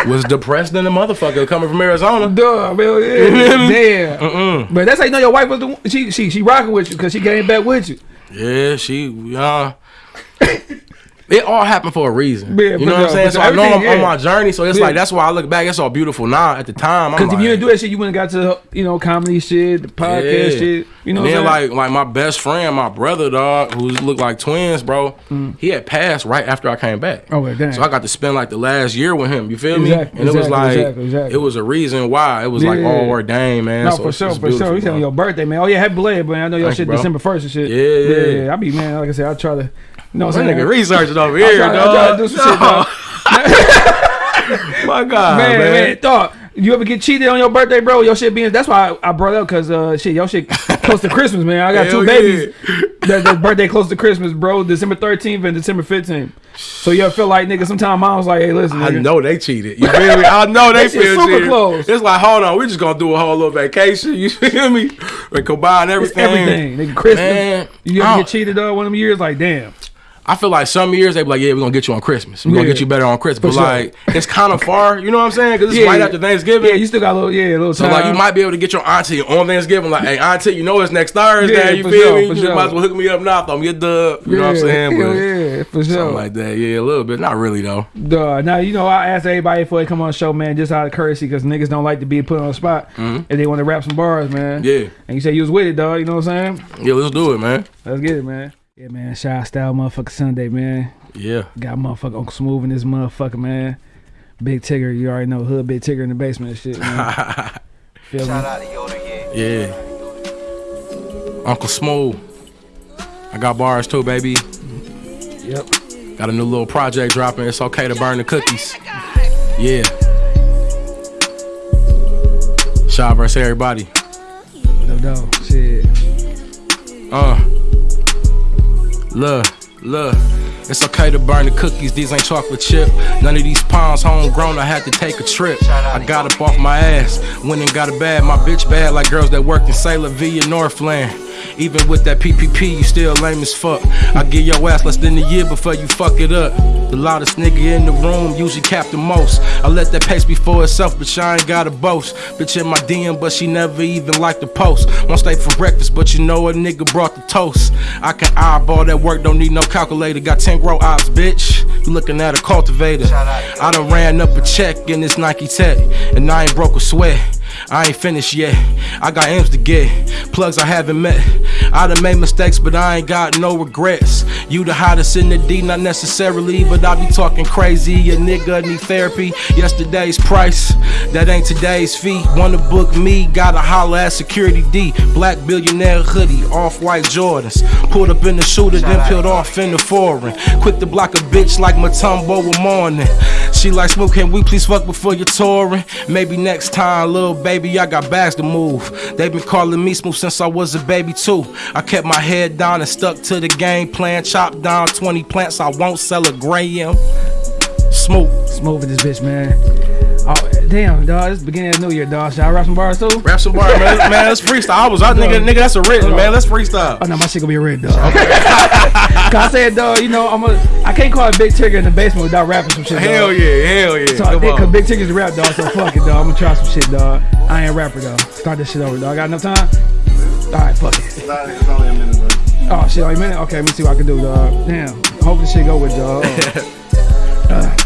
was depressed than a motherfucker coming from Arizona. Duh, man, yeah. Damn. But that's how you know your wife was the one- she she she rocking with you because she came back with you. Yeah, she uh it all happened for a reason. Yeah, you know what I'm saying? So. I know I'm Everything, on my journey. So it's Yeah. like that's why I look back. It's all beautiful now. At the time, Because like, if you didn't do that shit, you wouldn't got to you know comedy shit, the podcast Yeah. shit. You know, and then like like my best friend, my brother, dog, who looked like twins, bro. Mm. He had passed right after I came back. Oh, damn. So I got to spend like the last year with him. You feel Exactly, me? And it was like exactly, exactly. it was a reason why it was like Yeah. Oh, all ordained, man. No, So for it's- sure, it's for sure. You telling your birthday, man. Oh yeah, happy belated, man. I know your Thank shit bro. December first and shit. Yeah, yeah. yeah. I be man, like I said, I try to, you know, what I'm saying. nigga researching over I here, try, I dog. to do some shit, dog. My God, man, man. man, thought you ever get cheated on your birthday, bro? Your shit being that's why I, I brought up because uh shit, your shit close to Christmas, man. I got Hell two babies. that, that birthday close to Christmas, bro. December thirteenth and December fifteenth. So you ever feel like nigga? Sometimes mom was like, hey, listen, I know they cheated. You feel me? I know they feel super cheated. close. It's like, hold on, we just gonna do a whole little vacation. You feel me? We combine It's everything. everything, nigga. Christmas. Man, you ever get cheated on one of them years? Like, damn. I feel like some years they be like, yeah, we're gonna get you on Christmas. We're gonna get you better on Christmas. For But sure. like, it's kind of far. You know what I'm saying? Because it's Yeah, right yeah. after Thanksgiving. Yeah, you still got a little, yeah, a little so time. like, you might be able to get your auntie on Thanksgiving. Like, hey, auntie, you know it's next Thursday. Yeah, you feel sure, me? You sure. might as well hook me up now. Throw me a dub. You know what I'm saying? But yeah, for sure. something like that. Yeah, a little bit. Not really though. Duh. Now you know I asked everybody before they come on the show, man, just out of courtesy, because niggas don't like to be put on the spot, mm-hmm. and they want to rap some bars, man. Yeah. And you say you was with it, dog. You know what I'm saying? Yeah, let's do it, man. Let's get it, man. Yeah, man. Shy style, motherfucker Sunday, man. Yeah. Got motherfucker Uncle Smooth in this motherfucker, man. Big Tigger, you already know hood. Big Tigger in the basement and shit, man. Feel me? Yeah. Uncle Smooth. I got bars too, baby. Yep. Got a new little project dropping. It's okay to burn the cookies. Yeah. Shy versus everybody. No, no. Shit. Uh. Look, look. It's okay to burn the cookies, these ain't chocolate chip. None of these pounds homegrown, I had to take a trip. I got up off my ass, went and got a bad. My bitch bad like girls that worked in Sailor V in Northland. Even with that PPP, you still lame as fuck. I give your ass less than a year before you fuck it up. The loudest nigga in the room usually cap the most. I let that pace be for itself, but I ain't gotta boast. Bitch in my DM, but she never even liked the post. Won't stay for breakfast, but you know a nigga brought the toast. I can eyeball that work, don't need no calculator. Got 10 grow ops, bitch. You looking at a cultivator. I done ran up a check in this Nike tech, and I ain't broke a sweat. I ain't finished yet. I got M's to get, plugs I haven't met. I done made mistakes, but I ain't got no regrets. You the hottest in the D, not necessarily, but I be talking crazy. A nigga need therapy. Yesterday's price, that ain't today's fee. Wanna book me, gotta holler at Security D. Black billionaire hoodie, off white Jordans. Pulled up in the shooter, then peeled off in the foreign. Quick to block a bitch like Mutombo a morning. She like smoke, can we please fuck before you're touring? Maybe next time, little baby, I got bags to move. They've been calling me smooth since I was a baby too. I kept my head down and stuck to the game plan. Chopped down 20 plants, I won't sell a gram. Smooth. Smooth in this bitch, man. Oh, damn, dog. This is the beginning of the new year, dog. Should I rap some bars too? Rap some bars, man. man, let's freestyle. I was out, nigga. Nigga, that's original, man. Let's freestyle. Oh no, my shit gonna be a red dog. Cause I said, dog, you know, I'm a, I can't call it Big Tigger in the basement without rapping some shit. Hell dog. yeah, hell yeah. So I Come cause. Big Tigger's a rap dog, so fuck it, dog. I'm gonna try some shit, dog. I ain't a rapper, dog. Start this shit over, dog. I got enough time? Alright, fuck it. It's only a minute. Bro. Oh shit, only a minute? Okay, let me see what I can do, dog. Damn. Hope this shit go with, dog. Uh,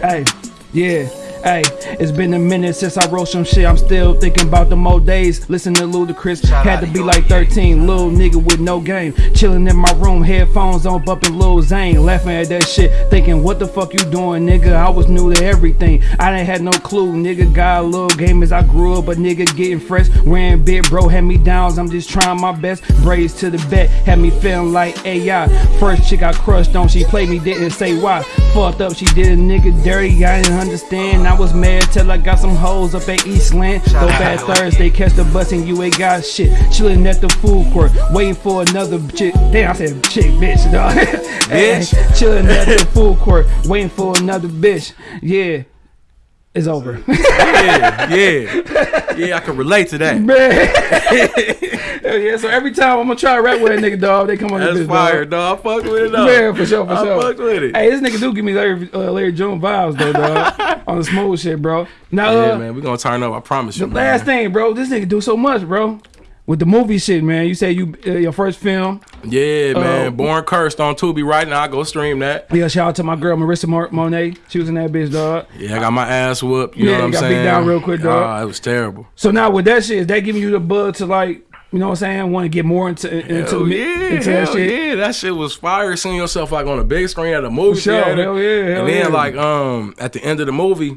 hey, yeah. Hey, it's been a minute since I wrote some shit. I'm still thinking about the old days. Listen to Ludacris. Had to be like 13. Little nigga with no game. Chilling in my room, headphones on, bumping Lil Zane. Laughing at that shit. Thinking, what the fuck you doing, nigga? I was new to everything. I didn't had no clue. Nigga got a little game as I grew up, but nigga getting fresh. Wearing big bro, had me downs. I'm just trying my best. Braids to the bet. Had me feeling like AI. First chick I crushed on, she played me, didn't say why. Fucked up, she did a nigga dirty. I didn't understand. I was mad till I got some hoes up at Eastland. Go bad Thursday, catch the bus and you ain't got shit. Chilling at the food court, waiting for another chick. Damn, I said chick, bitch, dog. Bitch. Chilling at the food court, waiting for another bitch. Yeah, it's over. Yeah, yeah, yeah. I can relate to that. Hell yeah, so every time I'm gonna try to rap with a nigga, dog, they come on the That's bitch, fire, dog. dog. I fuck with it, though. Yeah, for sure, for I sure. fucked with it. Hey, this nigga do give me Larry, uh, Larry June vibes though, dog. on the smooth shit, bro. Now, Yeah, uh, man, we gonna turn up. I promise you. the last thing, bro, this nigga do so much, bro. With the movie shit, man. You say you uh, your first film. Yeah, man. Uh, Born cursed on Tubi right now. I Go stream that. Yeah, shout out to my girl Marissa Mar- Monet. She was in that bitch, dog. Yeah, I got my ass whooped. You Yeah, know what I'm got beat saying? down real quick, dog. Ah, it was terrible. So now with that shit, is that giving you the bug to like, you know what I'm saying? Want to get more into into, Hell yeah, into that shit? yeah, that shit was fire. Seeing yourself like on a big screen at a movie For sure, theater, hell yeah, hell and then yeah. like um at the end of the movie,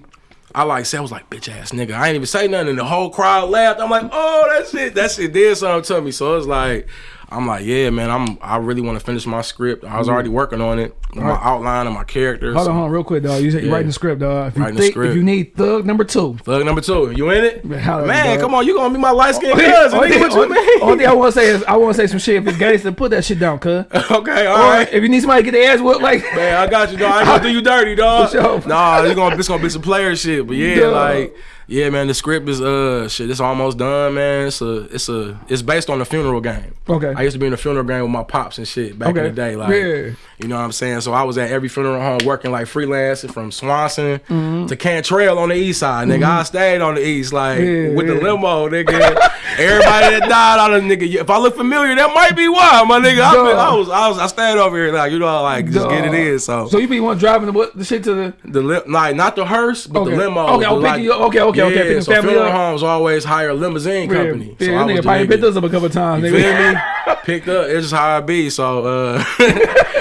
I like said I was like bitch ass nigga. I ain't even say nothing, and the whole crowd laughed. I'm like, oh that shit, that shit did something to me. So it's like. I'm like, yeah, man. I'm. I really want to finish my script. I was already working on it, my Alright. outline and my characters. Hold on, hold on, real quick, dog. You said you Yeah. writing the script, dog. If you Writing the think, script. if you need thug number two, Thug number two, you in it? Man, holla at me, Man, dog. come on, you gonna be my light skinned oh, cousin? only, nigga, what you only- mean? only thing I want to say is I want to say some shit. If it's gangster, put that shit down, cuz. okay, all Or right. if you need somebody to get their ass whooped, like Man, I got you, dog. I ain't gonna do you dirty, dog. For sure. Nah, it's gonna, it's gonna be some player shit. But yeah, Dog. like, yeah, man, the script is uh shit. It's almost done, man. It's a, it's a, it's based on the funeral game. Okay. I used to be in the funeral game with my pops and shit back Okay. in the day. Like, Yeah. you know what I'm saying? So I was at every funeral home working like freelancing from Swanson Mm-hmm. to Cantrell on the east side, nigga. I stayed on the east, like Yeah, with the limo, nigga. Everybody that died out of nigga. If I look familiar, that might be why, my nigga. I, been, I was, I was, I stayed over here, like you know, like just get it in. So, So you be one driving the what the shit to the the li- like not the hearse, but Okay. the limo. Okay, the, you- okay, okay, okay, Yeah, picking so family funeral up. homes always hire a limousine company. Yeah, so yeah, I nigga probably picked us up a couple times. You feel me? Picked up. It's just how I be. So uh,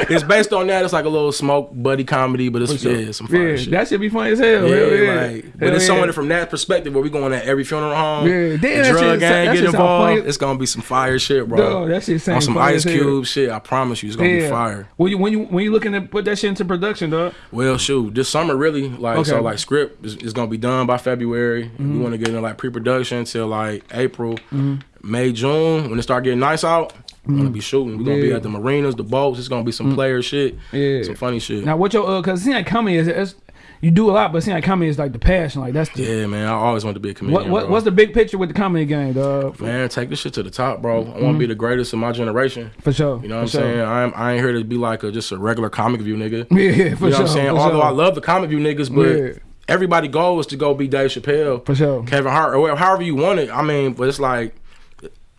it's based on that. It's like a little smoke buddy comedy, but it's yeah, some fire Yeah, shit. that should be funny as hell. yeah, hell yeah. like, but it's yeah. someone from that perspective where we going at every funeral home. Yeah, damn, drug gang get involved. It's gonna be some fire shit, bro. Dog, that shit on some Ice. Cube shit. I promise you, it's gonna be fire. When you when you when you looking to put that shit into production, dog? Well, shoot, this summer really like so like script is, is gonna be done by February. We mm-hmm. want to get in like pre-production till like April, mm-hmm. May, June when it start getting nice out. We're gonna mm-hmm. be shooting. We're gonna be at the marinas, the boats. It's gonna be some player shit, Yeah. some funny shit. Now what your uh, cause it seems like comedy is it's, you do a lot, but it seems like comedy is like the passion. Like that's the yeah, man, I always wanted to be a comedian. what, what what's the big picture with the comedy game, dog? man? Take this shit to the top, bro. I want to be the greatest of my generation. For sure. You know what for I'm sure. saying? I'm, I ain't here to be like a, just a regular comic view nigga. Yeah, for you know sure. what I'm saying? for Although sure. I love the comic view niggas, but Yeah. Everybody goal is to go be Dave Chappelle, For sure. Kevin Hart, or however you want it. I mean, but it's like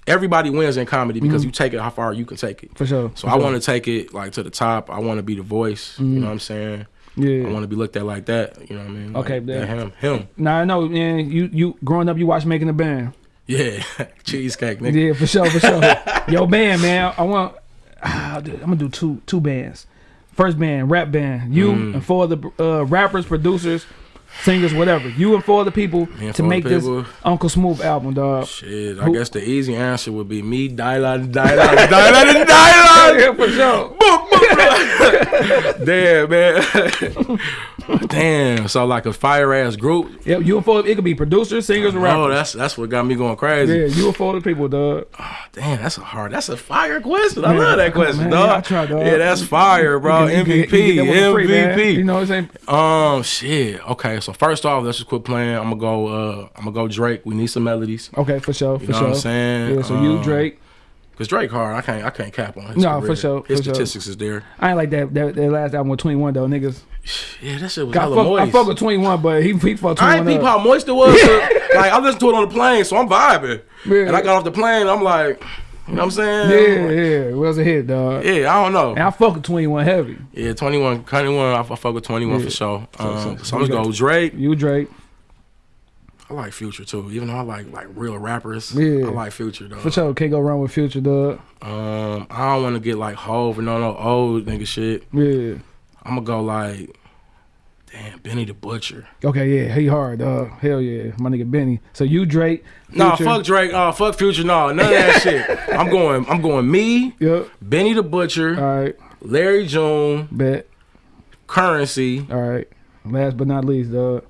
everybody wins in comedy because you take it how far you can take it. Mm-hmm. For sure. So for I sure. want to take it like to the top. I want to be the voice. You know what I'm saying? Yeah. I want to be looked at like that. You know what I mean? Like, Okay, that him, him. Now I know, man. You you growing up, you watched Making a Band. Yeah, cheesecake, nigga. Yeah, for sure, for sure. Yo, band, man. I want. ah, dude, I'm gonna do two two bands. First band, rap band. You Mm. and four of the uh, rappers, producers, singers, whatever. You and four of the people and to make this. Uncle Smooth album, dog. Shit, I Who- guess the easy answer would be me, Dylan, Dylan, Dylan, Dylan. Yeah, for sure. Damn, man. Damn. So like a fire ass group. Yep, you and four. It could be producers, singers, and Oh, that's that's what got me going crazy. Yeah, you and four of the people, dog. Damn, that's a hard. That's a fire question. I love that on, question, man. dog. Yeah, I try, dog. Yeah, that's fire, bro. You can- you MVP, can- you can get that one for free. MVP. You know what I'm saying? Um, shit. Okay, so first off, let's just quit playing. I'm gonna go. Uh, I'm gonna go Drake. We need some melodies. Okay, for sure, You for know sure. what I'm saying? Yeah, so you, Um, Drake. Cause Drake hard. I can't. I can't cap on his No, career. for sure, His for sure. statistics is there. I ain't like that that, that last album with 21 though, niggas. Yeah, that shit was Got hella fuck, I moist. fuck with 21, but he he fucked 21 I ain't peep how moist it was. like I listened to it on the plane, so I'm vibing. Yeah. And I got off the plane, I'm like, You know what I'm saying? Yeah, yeah, it was a hit, dog. Yeah, I don't know. And I fuck with 21 heavy. Yeah, 21, 21, I, I fuck with 21 Yeah. for sure. Um, so- so, I'm you gonna go Drake. You Drake, I like Future too, even though I like like real rappers. Yeah. I like Future though. for sure. Can't go wrong with Future, dog. Um, I don't want to get like Hove and no no old nigga shit. Yeah. I'm gonna go like, damn, Benny the Butcher. Okay, yeah, he hard, dog. Hell yeah, my nigga Benny. So you Drake. No, Future. fuck Drake. Oh, fuck Future. No, none of that shit. I'm going. I'm going. Me, Yep. Benny the Butcher, All right, Larry June, bet. Curren$y. All right. Last but not least, dog.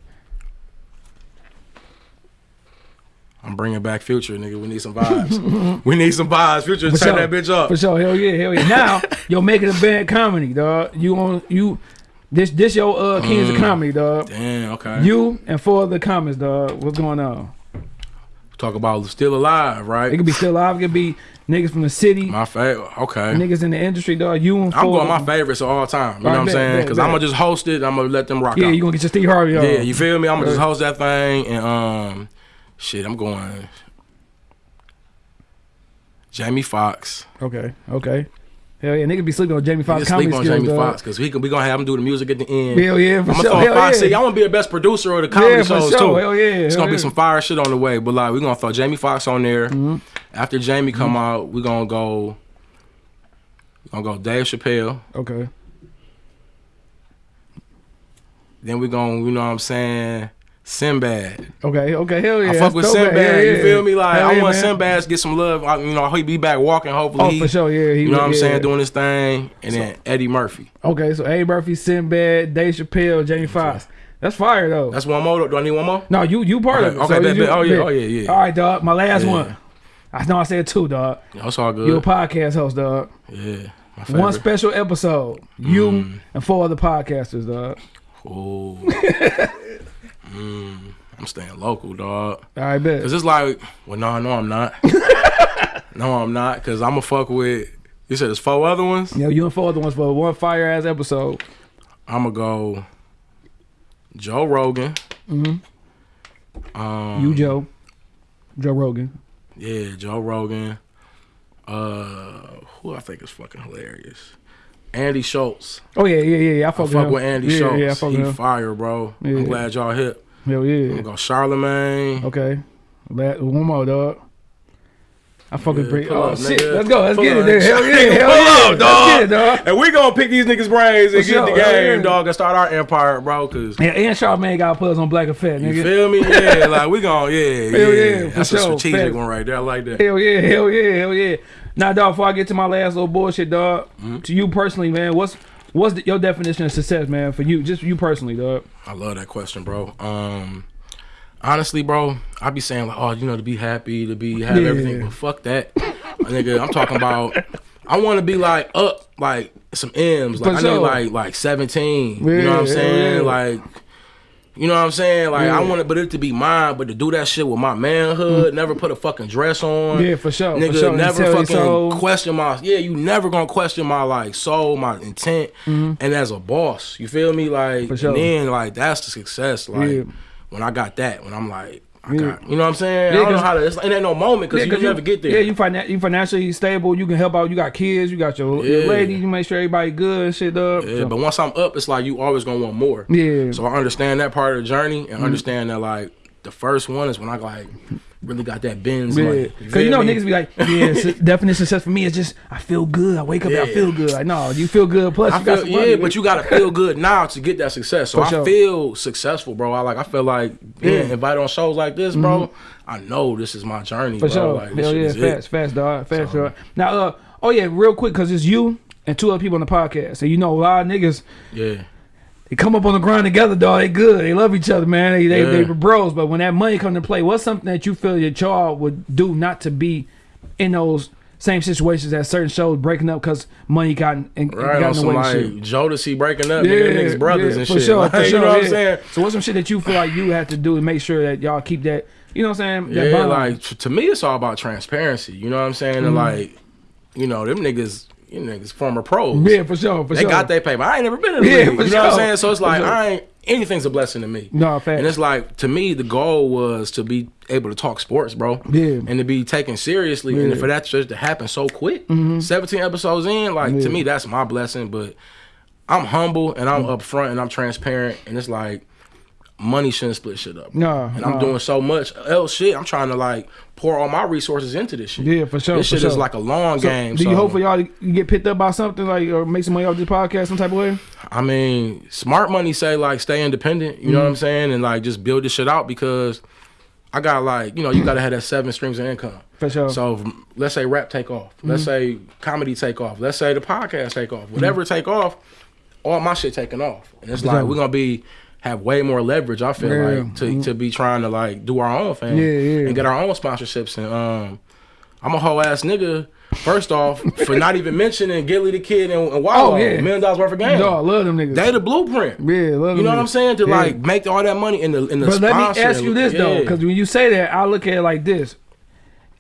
I'm bringing back Future, nigga. We need some vibes. we need some vibes. Future, For turn sure. that bitch up. For sure, hell yeah, hell yeah. Now you're making a bad comedy, dog. You on you this this your uh Kings Mm. of comedy, dog. Damn. Okay. You and four other comments, dog. What's going on? talk about still alive, right? It could be still alive. It could be niggas from the city, my favorite. Okay. niggas in the industry, dog. You and 4 I'm going my favorites of all time. You know Alright, what I'm bet, saying? Because. I'm gonna just host it. I'm gonna let them rock Yeah, out. you gonna get your Steve Harvey on. yeah, you feel me? I'm gonna just host that thing and um, shit. I'm going. Jamie Foxx. Okay, okay. Hell yeah, niggas be sleeping on Jamie Foxx sleep on skills, Jamie. Foxx because we can we gonna have him do the music at the end. Hell yeah, for I'm sure. gonna throw Hell Foxy. yeah. I want to be the best producer of the comedy Yeah, shows sure. too. Hell yeah, It's hell gonna be some fire shit on the way. But like, we're gonna throw Jamie Foxx on there. Mm-hmm. After Jamie come out, we're gonna go. We're gonna go Dave Chappelle. Okay. Then we're gonna, you know what I'm saying, Sinbad. Okay, okay, hell yeah. I fuck with Sinbad. man. Hell You feel me? Like Hell I yeah, want man. Sinbad to get some love. I, you know, he be back walking. Hopefully, Oh, for sure, yeah. He, You know what I'm yeah. saying, doing his thing, and then Eddie Murphy. Okay, so Eddie Murphy, Sinbad, Dave Chappelle, Jamie Foxx. That's fire though. That's one more. Do I need one more? no, you you part Okay, of it. okay, so bet, you- bet. Oh, yeah, bet. oh, yeah, yeah. All right, dog. My last Yeah. one. I know I said two, dog. That's all good. You a podcast host, dog. Yeah, One special episode. You Mm. and four other podcasters, dog. Ooh. mm, I'm staying local, dog. I bet. Cause it's like, well, no, no, I'm not. no, I'm not. Cause I'm gonna fuck with. You said there's four other ones. Yeah, you and four other ones for one fire ass episode. I'm gonna go. Joe Rogan. Mm hmm Um, You, Joe. Joe Rogan. Yeah, Joe Rogan. Uh, who I think is fucking hilarious. Andy Schulz. Oh yeah, yeah, yeah. I I fuck, fuck him. with Andy yeah, Schulz. Yeah, I fuck he with fire, bro. Yeah. I'm glad y'all hit. Hell yeah. I'm yeah. gonna go Charlamagne. Okay. La- One more, dog. I fucking Yeah, bring. Oh up, shit, nigga. let's go. Let's Pull get it up. there. Hell yeah, hell yeah. up, Let's dog. get it, dog. And we gonna pick these niggas' brains and For get sure, the game, yeah. dog, and start our empire, bro. Cause Yeah, and Charlamagne got put us on Black Effect, you nigga. feel me? Yeah, like we gonna, yeah, Hell yeah. yeah, for That's a sure. strategic Facts. one right there. I like that. Hell yeah, hell yeah, hell yeah. Now, dog, before I get to my last little bullshit, dog, Mm-hmm. to you personally, man, what's what's the, your definition of success, man, for you, just you personally, dog? I love that question, bro. Um, honestly, bro, I be saying like, oh, you know, to be happy, to be have Yeah. everything, but fuck that, nigga. I'm talking about. I want to be like up, like some M's, like For I sure. need like like 17. you know what I'm saying? yeah. Like. You know what I'm saying? Like I Yeah. want it, but it to be mine, but to do that shit with my manhood, never put a fucking dress on. Mm. Yeah, for sure. Nigga, for sure. never fucking question my yeah. You never gonna question my like soul, my intent, and as a boss, you feel me? Like. For sure. and then like that's the success. Like Yeah. when I got that, when I'm like, I Yeah. you know what I'm saying? Yeah, I don't know how to. It's, it ain't no moment because Yeah, you never get there. Yeah, you finan- you financially stable. You can help out. You got kids. You got your, your Yeah. lady. You make sure everybody good and shit, up. Yeah, So- but once I'm up, it's like you always gonna want more. yeah. So I understand that part of the journey and mm-hmm. understand that like the first one is when I like really got that Benz Yeah, money. because you know feel me? niggas be like, yeah, su- definition success for me is just I feel good. I wake up and I feel good. Like, no, you feel good. Plus, I you got feel some money. yeah, but you gotta feel good now to get that success. So For I sure. feel successful, bro. I like I feel like being Yeah. Invited on shows like this, bro. I know this is my journey, for bro. sure. Like Hell yeah, fast, it. fast, dog, fast, So- dog. Now, uh, oh yeah, real quick, cause it's you and two other people on the podcast, so you know a lot of niggas. Yeah. They come up on the grind together, dog. They good. They love each other, man. They they, they were bros. But when that money come to play, what's something that you feel your y'all would do not to be in those same situations as certain shows breaking up because money got in, Right got on in the some way and like. Jodeci breaking up, nigga, niggas brothers yeah, and for shit. Sure, Like, for you sure, know what. I'm saying? So what's some shit that you feel like you have to do to make sure that y'all keep that, you know what I'm saying? That Yeah, bond? like to me, it's all about transparency. You know what I'm saying? Mm-hmm. And like, you know, them niggas, you niggas former pros. yeah, for sure, for sure. They sure. got their paper. I ain't never been in the Yeah, league. You know what I'm saying? So it's like sure. I ain't. anything's a blessing to me. No, facts. And it's like to me, the goal was to be able to talk sports, bro. Yeah. And to be taken seriously, and Yeah. Mm-hmm. for that just to happen so quick, seventeen episodes in, like Yeah. to me, that's my blessing. But I'm humble and Mm. I'm upfront and I'm transparent, and it's like money shouldn't split shit up. Nah, and I'm doing so much else shit. I'm trying to like pour all my resources into this shit. Yeah, for sure, This for shit is like a long So, game. Do you so- hope for y'all to get picked up by something like or make some money off this podcast some type of way? I mean, smart money say like stay independent. You know what Mm-hmm. I'm saying, and like just build this shit out because I got like you know you got to have that seven streams of income. For sure. So let's say rap take off. Let's say comedy take off. Let's say the podcast take off. Whatever take off, all my shit taking off, and it's like sure. we're gonna be have way more leverage. I feel Yeah. like to to be trying to like do our own thing Yeah, yeah. and get our own sponsorships and um. I'm a whole ass nigga. First off, for not even mentioning Gillie Da Kid and, and Wallo, Oh, yeah. million dollars worth of game. No, I love them niggas. They the blueprint. Yeah, love You know them what I'm saying? To Yeah. like make all that money in the in the But let me ask you this though, because when you say that, I look at it like this: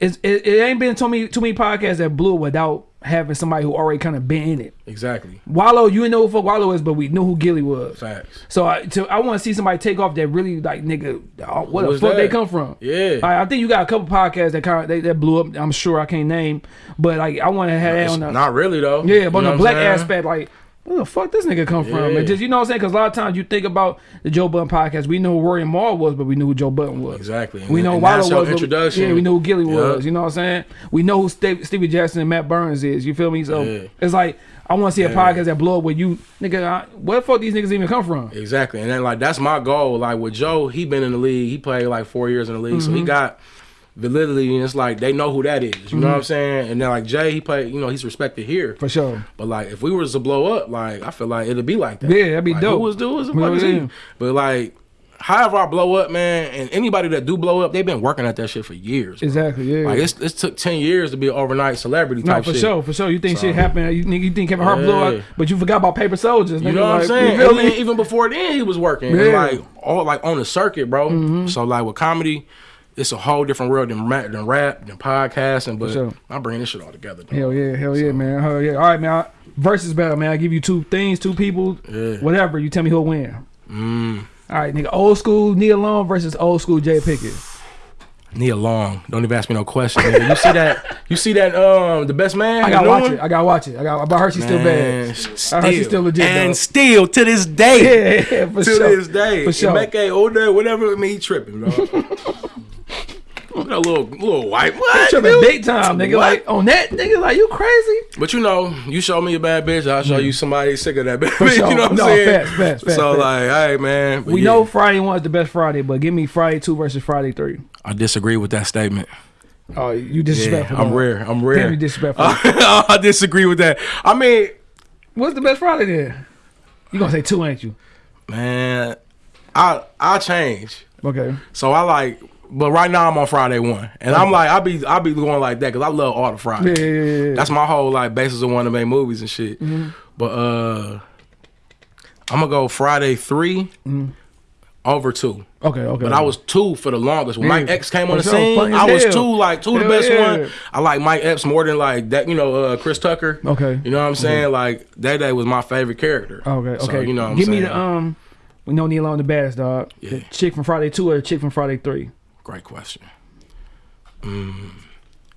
it's, it, it ain't been too many too many podcasts that blew without having somebody who already kind of been in it. exactly Wallo, you didn't know who fuck Wallo is, but we knew who Gillie was. facts. So I, to, I want to see somebody take off that really like nigga. Uh, oh, What the fuck they come from? Yeah. Like, I think you got a couple podcasts that kind of they, that blew up. I'm sure I can't name, but like I want to have that on the not really though. yeah, You but on the black aspect, like where the fuck this nigga come from? And just you know what I'm saying? Because a lot of times you think about the Joe Budden podcast, we know who Rory and Mal was, but we knew who Joe Budden was. Exactly. We know and that's was. but- introduction. Yeah, we know who Gillie Yeah. was. You know what I'm saying? We know who Steve, Stevie Jackson and Matt Barnes is. You feel me? So Yeah. it's like I want to see a Yeah. podcast that blow up where you nigga. I, where the fuck these niggas even come from? Exactly. And then like that's my goal. Like with Joe, he been in the league. He played like four years in the league. So Mm-hmm. he got validity and it's like they know who that is. You know what I'm saying? And then like Jay, he played, you know, he's respected here. For sure. But like, if we was to blow up, like I feel like it'd be like that. Yeah, that'd be like, dope. Who was do was the Yeah, fuck is yeah. he? But like, however I blow up, man, and anybody that do blow up, they've been working at that shit for years. bro. Exactly. Yeah. Like it's it took ten years to be an overnight celebrity type. no, for shit. sure, for sure. You think So- shit happened? You, think- you think Kevin Hart blew up, but you forgot about Paper Soldiers. You know what I'm saying? And then even before then, he was working, Yeah. Mm-hmm. like all like on the circuit, bro. So like with comedy, it's a whole different world than rap, than rap, than podcasting. But sure. I'm bringing this shit all together. Dog. Hell yeah, hell yeah, man. Hell yeah. All right, man. Versus battle, man. I give you two things, two people, Yeah. whatever. You tell me who'll win. Mm. All right, nigga. Old school Nia Long versus old school Jay Pickett. Nia Long, don't even ask me no question. nigga. You see that? You see that? Um, the best man. I gotta watch one? it. I gotta watch it. I got. But I heard she's still bad. Still, I heard she's still legit, and though. still to this day. Yeah, yeah, to sure. this day. For sure. Make a old day, whatever me tripping, dog. Look at that little little white. What? Tripping dude? big time, nigga. What? Like on that, nigga. Like you crazy? But you know, you show me a bad bitch, I'll show you somebody sick of that bitch. sure. you know what I'm No, saying? facts, facts, facts, so facts. like, hey man, but We yeah. know Friday one is the best Friday, but give me Friday two versus Friday three. I disagree with that statement. Oh, you Yeah, disrespectful. I'm dog. rare. I'm Damn, rare. you disrespectful. I disagree with that. I mean, What's the best Friday then? You gonna say two, ain't you? man, I I change. Okay. So I like, but right now I'm on Friday one, and I'm like, I be I be going like that because I love all the Yeah, yeah, yeah, yeah. That's my whole like basis of wanting to make movies and shit. Mm-hmm. But uh, I'm gonna go Friday 3 over two. Okay, okay. But I was two for the longest. When Yeah, Mike Epps came on the scene, I was hell. two, like two the best yeah. one. I like Mike Epps more than like that, you know, uh, Chris Tucker. Okay. You know what I'm saying? Like that day was my favorite character. Okay, So, okay. you know what I'm Give saying? me the um. We know Nia Long the baddest dog. The Yeah. chick from Friday two or the chick from Friday three. Great question. Mm,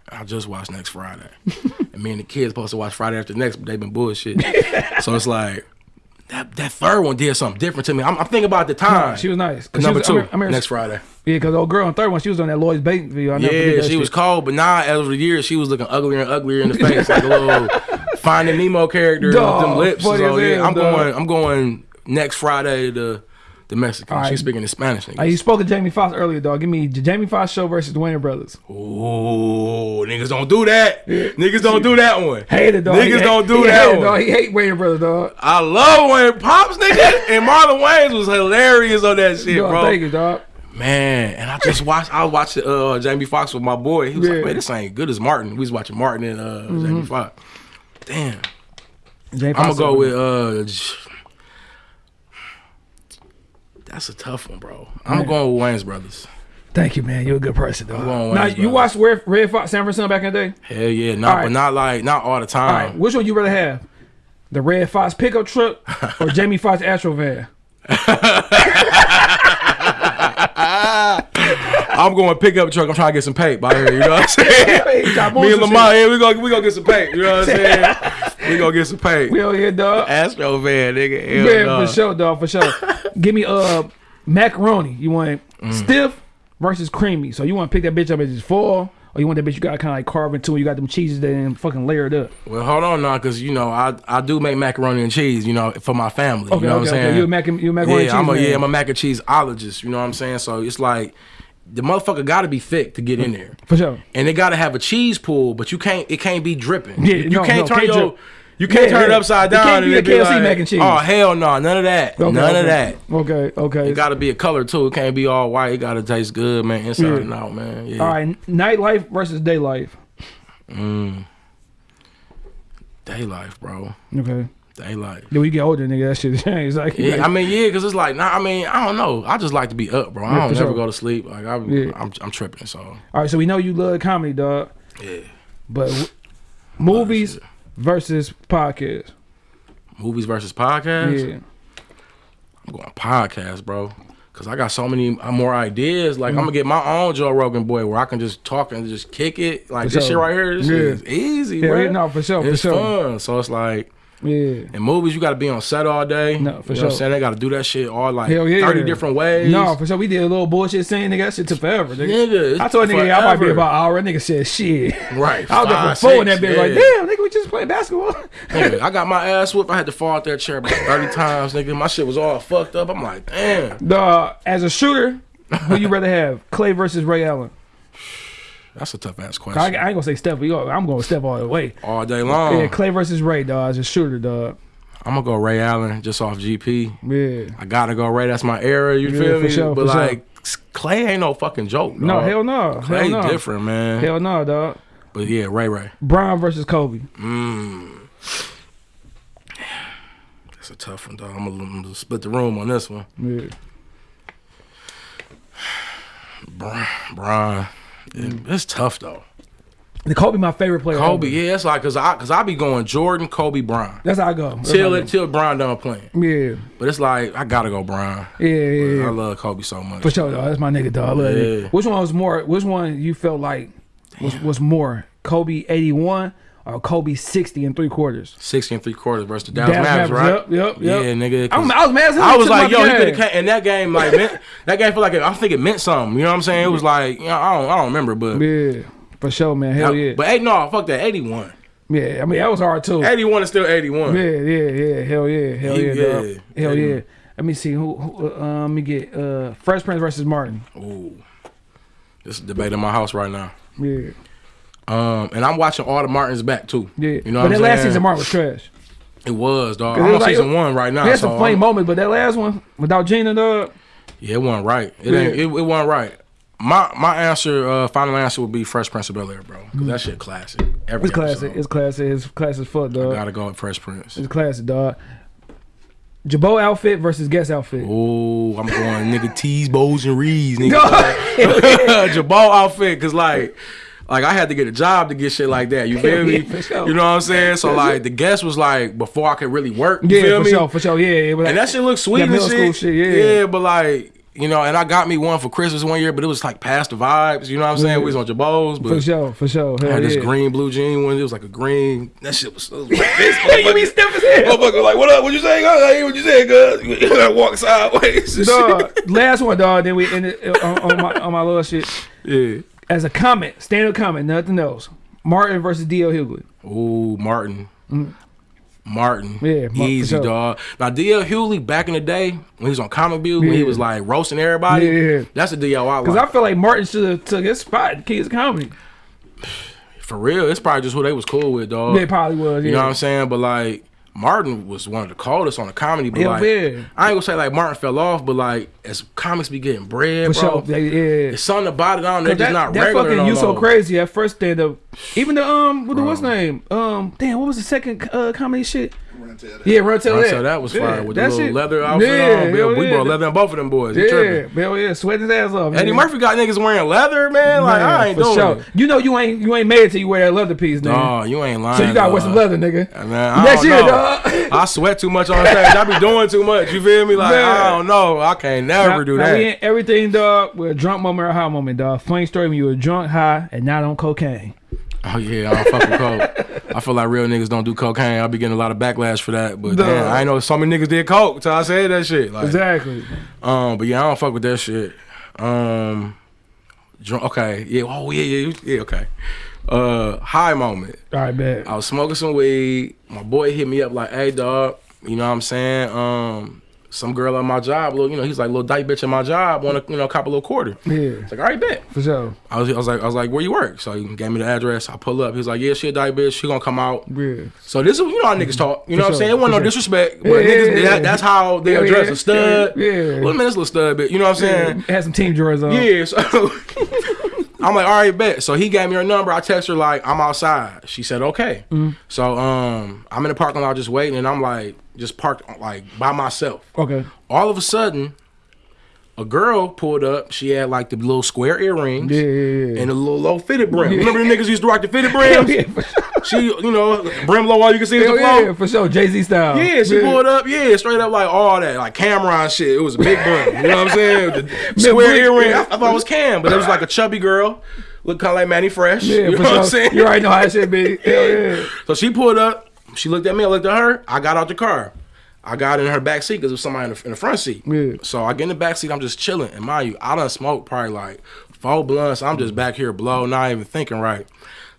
I just watched next Friday, and me and the kids supposed to watch Friday after next, but they've been bullshit. so it's like that that third one did something different to me. I'm, I'm thinking about the time. She was nice. she number was- two I I next Friday. Yeah, because old girl on third one, she was on that Lloyd Banks video. I never Yeah, she was shit. cold, but now over the years she was looking uglier and uglier in the face, like a little Finding Nemo character Dog, with them lips. So yeah, hell, I'm dog. going. I'm going next Friday to the Mexican. Right. She's speaking in Spanish. Niggas. you spoke to Jamie Foxx earlier, dog. Give me the Jamie Foxx show versus the Wayans Brothers. Ooh, niggas don't do that. Niggas don't do that one. Hate it, dog. Niggas He don't do that hate one. dog. He hate Wayans Brothers, dog. I love Wayne Pops, nigga, and Marlon Wayans was hilarious on that shit, Dog, bro. thank you, dog. Man, and I just watched. I was watching uh, Jamie Foxx with my boy. He was Yeah. like, "Man, this ain't good as Martin." We was watching Martin and uh, Mm-hmm. Jamie Foxx. Damn, Jamie I'm gonna go with uh. J- That's a tough one, bro. I'm going with Wayans brothers. Thank you, man. You're a good person, going dog. with Now Wayans you Brothers. watched Red, Redd Foxx San Francisco back in the day. Hell yeah, not All right. but not like not all the time. right, which one you rather have? The Redd Foxx pickup truck or Jamie Foxx Astro van? I'm going pickup truck. I'm trying to get some paint by here. You know what I'm saying? He got Me moves and and Lamar, yeah, we gonna we gonna get some paint. You know what I'm saying? we gonna get some paint. We over here, dog. Astro van, nigga. Hell Yeah, nah. for sure, dog, for sure. Give me uh macaroni. You want Mm. stiff versus creamy. So you want to pick that bitch up as it's full, or you want that bitch you got kind of like carve into. And you got them cheeses that and fucking layered up. Well, hold on now, cause you know I I do make macaroni and cheese. You know for my family. Okay, you know okay, what I'm okay. saying? You a mac you a macaroni yeah, and I'm a cheese yeah. I'm a mac and cheese ologist. You know what I'm saying? So it's like the motherfucker got to be thick to get in there. for sure. and they got to have a cheese pool, but you can't. It can't be dripping. Yeah, you, you no, can't no, turn can't your. drip. You can't Yeah, turn yeah. it upside down. It can't be a KFC like, mac and cheese. Oh hell no, none of that. Okay, none okay. of that. Okay, okay. It got to be a color too. It can't be all white. It got to taste good, man, inside Yeah. and out, man. Yeah. All right, nightlife versus day life. Mm. Day life, bro. Okay. Day life. When you get older, nigga, that shit changes. Like, Yeah, I mean, yeah, because it's like, nah, I mean, I don't know. I just like to be up, bro. I don't for never sure. go to sleep. Like, I, Yeah. I'm, I'm tripping. So, all right, so we know you love comedy, dog. yeah. But movies versus podcast. Movies versus podcast. Yeah. I'm going podcast, bro. Cause I got so many more ideas. Like I'm gonna mm. get my own Joe Rogan boy where I can just talk and just kick it. Like For this sure. shit right here, this Yeah. is easy, Yeah, bro. no, for sure, for it's sure. fun. So it's like Yeah. in movies you gotta be on set all day. No, for you know what sure. I'm saying? They gotta do that shit all like Hell yeah. 30 different ways. No, for sure. We did a little bullshit scene, nigga. That shit took forever, nigga. Nigga, I told nigga I might be about an hour. Nigga said shit. Right. I was there for four in that bitch. Like, damn, nigga, we just playing basketball. Nigga, I got my ass whooped. I had to fall out that chair about 30 times, nigga. My shit was all fucked up. I'm like, damn. Dog, as a shooter, who you rather have, Clay versus Ray Allen? That's a tough ass question. I ain't gonna say Steph. Go, I'm going Steph all the way. all day long. Yeah, Clay versus Ray, dog. As a shooter, dog. I'm gonna go Ray Allen just off GP. Yeah. I gotta go Ray. That's my era. You Yeah, feel me? sure, but for sure. like Clay ain't no fucking joke. No, dog. hell no. Clay hell no. different, man. Hell no, dog. But yeah, Ray Ray. Brown versus Kobe. Mm. That's a tough one, dog. I'm gonna, I'm gonna split the room on this one. Yeah. Brian, Brian. It- it's tough though. The Kobe, my favorite player. Kobe, ever. yeah, it's like cause I cause I be going Jordan, Kobe, Bron. That's how I go. That's Till how I it till Bron done playing. Yeah. But it's like I gotta go Bron. Yeah, yeah, yeah. I love Kobe so much. For sure, dog. That's my nigga, dog. I love it. Which one was more? Which one you felt like was, was more? Kobe eighty one or Kobe sixty and three quarters? 60 and three quarters versus the Dallas, Dallas Mavericks, right? yep, yep, yep. Yeah, nigga. I was mad. I was like, yo, he could have. And that game, like, meant, that game felt like it, I think it meant something. You know what I'm saying? It was like, you know, I don't, I don't remember, but Yeah, for sure, man. Hell yeah. But hey, no, fuck that. 81. yeah, I mean that was hard too. 81 is still 81. Yeah, yeah, yeah. Hell yeah, hell yeah, yeah. dog. Hell Yeah. yeah. Let me see who. who uh, let me get uh, Fresh Prince versus Martin. Ooh, this is debate in my house right now. Yeah, Um, and I'm watching all the Martins back too. yeah. You know but that last saying? season Martin was trash. It was, dog. I'm on like- season one right now. There's so funny I'm- moments, but that last one without Gina, dog. Yeah, it wasn't right. It Yeah. ain't. It, it wasn't right. My my answer, uh, final answer would be Fresh Prince of Bel Air, bro. Cause that shit classic. Every It's classic. episode. It's classic. It's classic as fuck, dog. I Gotta go with Fresh Prince. It's classic, dog. Girbaud outfit versus Guess outfit. Oh, I'm going nigga T's, bows, and reeds, nigga. Girbaud outfit, cause like, like I had to get a job to get shit like that. You feel me? Yeah, sure. You know what I'm saying? So like, the Guess was like before I could really work. You yeah, feel for me? sure, for sure. Yeah, yeah. And that shit looked sweet and middle shit. school shit, yeah. yeah, but like. You know, and I got me one for Christmas one year, but it was like past the vibes. You know what I'm saying? Yeah. We was on Girbauds, but for sure, for sure. I Hell had this green blue jean one. It was like a green. That shit was, was like this. you be stiff as hell. Motherfucker, like, what up? What you saying? I hear what you saying, cuz. I walk sideways. Dog, last one, dog. Then we ended on, on my on my little shit. shit. As a comment, standard comment, nothing else. Martin versus D.L. Hughley. Yeah. Ooh, Martin. Martin. Mm. Yeah, Mar- Easy, sure. dog. Now, D.L. Hughley, back in the day, when he was on Comic View, when he was like roasting everybody, Yeah. that's the D.L. I Because like. I feel like Martin should have took his spot in Kids Comedy. For real, it's probably just who they was cool with, dog. They probably was. Yeah. You know what I'm saying? But like, Martin was one of the coldest on the comedy. But Yeah, like, yeah. I ain't gonna say like Martin fell off, but like, as comics be getting bread, For bro, sure. Yeah, yeah. There's something about it on there Cause just that, not that regular fucking no you so crazy at first stand up. Even the um what the what's name? Um damn, what was the second uh comedy shit? Run tell that. Yeah, run tell I that. said that was fire Yeah, with the little shit- leather outfit Yeah, on. hell We yeah. brought leather in both of them boys. He Yeah, tripping. hell yeah, sweating his ass off. Eddie man. Murphy got niggas wearing leather, man. Like I ain't for doing sure. it. You know you ain't you ain't made it till you wear that leather piece, nigga. Oh, you ain't lying. so you gotta wear some leather, nigga. Man, I Next don't year, know. dog. I sweat too much on stage. I be doing too much. You feel me? Like Man. I don't know. I can't never Now- do that. we ain't everything, dog. We're a drunk moment or a high moment, dog. Funny story when you were drunk, high, and not on cocaine. Oh yeah, I don't fuck with coke. I feel like real niggas don't do cocaine. I be getting a lot of backlash for that. But damn, I ain't know so many niggas did coke till I said that shit. Like, Exactly. um, but yeah, I don't fuck with that shit. Um, drunk. Okay, yeah. Oh yeah, yeah, yeah. Okay. Uh, high moment. All right, bet. I was smoking some weed. My boy hit me up like, "Hey, dog, you know what I'm saying? Um, some girl at my job, little, you know, he's like, little dyke bitch at my job, want to, you know, cop a little quarter." Yeah, It's like, all right, bet. for sure. I was, I was like, I was like, where you work? So he gave me the address. I pull up. He was like, yeah, she a dyke bitch. She gonna come out. Yeah. So this is, you know how niggas talk. You know what I'm saying? It wasn't for no sure. disrespect, but Yeah, niggas, yeah, yeah. that, that's how they address a stud. yeah. Little man, this little stud bitch. You know what I'm Yeah. It Had some team drawers on. Yeah, so I'm like, all right, bet. So he gave me her number. I text her like, I'm outside. She said, okay. Mm-hmm. So um, I'm in the parking lot just waiting, and I'm like, just parked like by myself. Okay. All of a sudden, a girl pulled up. She had like the little square earrings Yeah, yeah, yeah. and a little low fitted brim. Remember the niggas used to rock the fitted brims? sure. She, you know, brim low all you can see is the flow. yeah, for sure. Jay Z style. Yeah, she pulled up. Yeah, straight up like all that, like Cam'ron shit. It was a big brim. You know what I'm saying? The square earring. I, I thought it was Cam, but it was like a chubby girl. Looked kind of like Mannie Fresh. Yeah, you know what I'm saying? You already know how it should be. Hell yeah. So she pulled up. She looked at me. I looked at her. I got out the car. I got in her back seat because there was somebody in the, in the front seat. Yeah. So I get in the back seat. I'm just chilling. And mind you, I done smoked probably like four blunts. I'm just back here blow, not even thinking right.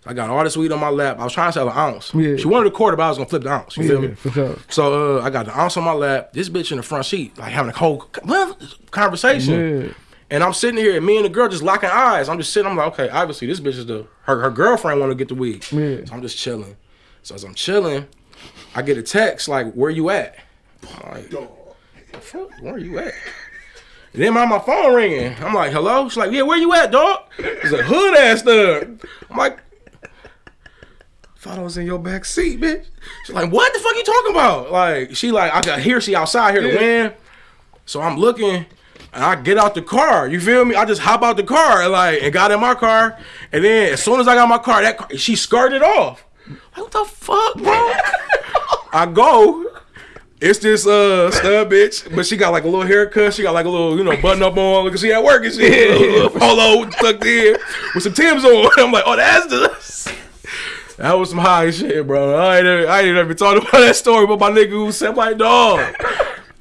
So I got all this weed on my lap. I was trying to sell an ounce. Yeah. She wanted a quarter, but I was gonna flip the ounce. You feel me? sure. So uh, I got the ounce on my lap. This bitch in the front seat, like having a whole conversation. Yeah. And I'm sitting here, and me and the girl just locking eyes. I'm just sitting. I'm like, okay, obviously this bitch is the her her girlfriend want to get the weed. Yeah. So I'm just chilling. So as I'm chilling, I get a text like, "Where you at?" I'm like, "Fuck, where you at? And then my, my phone ringing. I'm like, hello? She's like, yeah, where you at, dog? It's a hood ass thug. I'm like, thought I was in your back seat, bitch. She's like, what the fuck you talking about? Like, she like, I got here, she outside here to win. So I'm looking, and I get out the car. You feel me? I just hop out the car and like, and got in my car. And then as soon as I got my car, that car, she skirted off. Like, what the fuck, bro? I go. It's this uh stud bitch, but she got like a little haircut. She got like a little, you know, button up on. Look, at she at work and shit. Little, little polo tucked in with some Tim's on. I'm like, oh, that's the. That was some high shit, bro. I ain't, ever- I ain't ever talked about that story, but my nigga who said, I'm dog,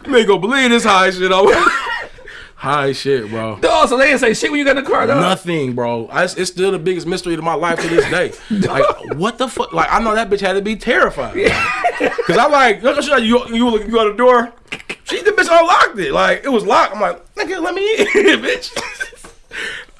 gonna believe this high shit. I- high shit, bro. Dog, so they didn't say shit when you got in the car, dog. Nothing, bro. I, it's still the biggest mystery to my life to this day. like, what the fuck? Like, I know that bitch had to be terrified. Cause I'm like, look, you, you, you go to the door. She the bitch unlocked it. Like, it was locked. I'm like, nigga, let me in, bitch.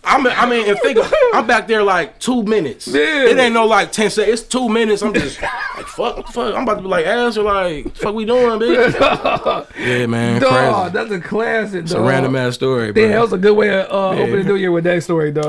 I mean, I mean, and think I'm back there like two minutes. Yeah. It ain't no like ten seconds. It's two minutes. I'm just like, fuck, fuck. I'm about to be like, ass or like, fuck we doing, bitch? yeah, man, Dog, crazy. that's a classic, It's dog. a random ass story, bro. That was a good way of uh, opening the new year with that story, dog.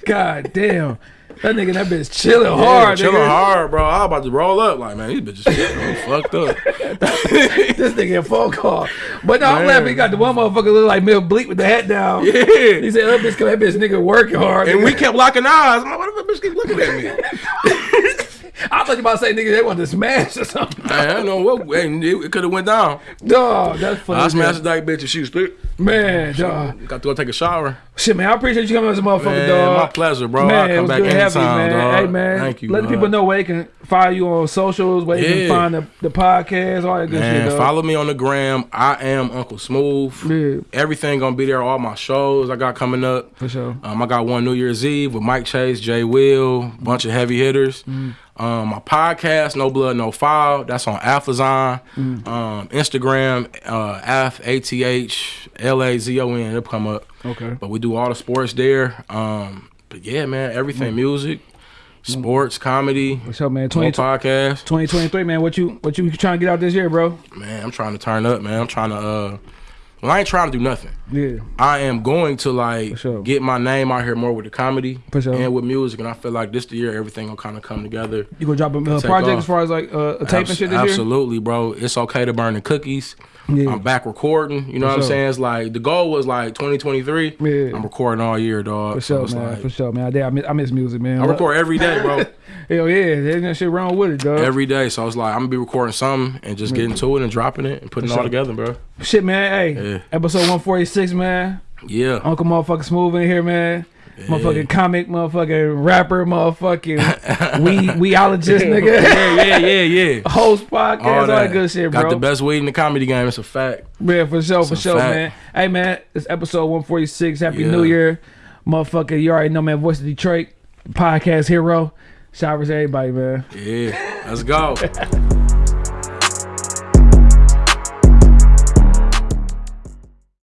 God damn. That nigga, that bitch chilling Yeah, hard, chilling nigga. hard, bro. I was about to roll up. Like, man, these bitches shit, fucked up. This nigga a phone call. But no, I'm laughing. He got the one motherfucker look like Mel Bleak with the hat down. Yeah. He said, that bitch, that bitch nigga working hard. And nigga. we kept locking eyes. I'm like, why the bitch keep looking at me? I thought you about to say, nigga, they want to smash or something. I don't know what. It, could have went down. Dog, that's funny. I as smashed that bitch and she was split. Man, dog. Got to go take a shower. Shit, man, I appreciate you coming as a motherfucker, Man, dog. my pleasure, bro. Man, I'll come back having you, anytime, man. dog. Hey, man. Thank you. Let the people know where they can follow you on socials, where they Yeah. can find the, the podcast, all that good Man, shit, dog. follow me on the gram. I am Uncle Smooth. Yeah. Everything gonna be there. All my shows I got coming up. For sure. Um, I got one New Year's Eve with Mike Chase, Jay Will, bunch of heavy hitters. Mm. Um, my podcast, No Blood, No Foul, that's on Alphazon. Mm. Um, Instagram, uh, F A T H L A Z O N. It'll come up. Okay. But we do all the sports there. Um, but yeah, man, everything music, sports, comedy, What's up, man. 20, podcast. 2023, man. What you what you trying to get out this year, bro? Man, I'm trying to turn up, man. I'm trying to uh Well, I ain't trying to do nothing. Yeah. I am going to like sure. get my name out here more with the comedy sure. and with music, and I feel like this the year everything will kind of come together. You gonna drop a uh, project off. as far as like uh, a tape and shit this year? Absolutely, bro. It's okay to burn the cookies. Yeah. I'm back recording. You know what I'm saying? It's like the goal was like 2023. Yeah. I'm recording all year, dog. For sure, man. like- For sure, man. I, I, miss, I miss music, man. I record every day, bro. Hell yeah, there's no shit wrong with it, dog. every day. So it's like I'm gonna be recording something and just getting to it and dropping it and putting it all sure. together, bro. shit, man. Hey, Yeah. episode 146, man. Yeah. Uncle motherfucking Smooth in here, man. Motherfucking comic, motherfucking rapper, motherfucking we weologist, nigga. yeah, yeah, yeah, yeah. Host podcast, all, that good shit, bro. Got the best weed in the comedy game. It's a fact. Yeah, for sure, for sure, fact. man. Hey, man, it's episode 146. Happy Yeah. New Year. Motherfucker, you already know, man. Voice of Detroit, podcast hero. Showers, everybody, man. Yeah. Let's go.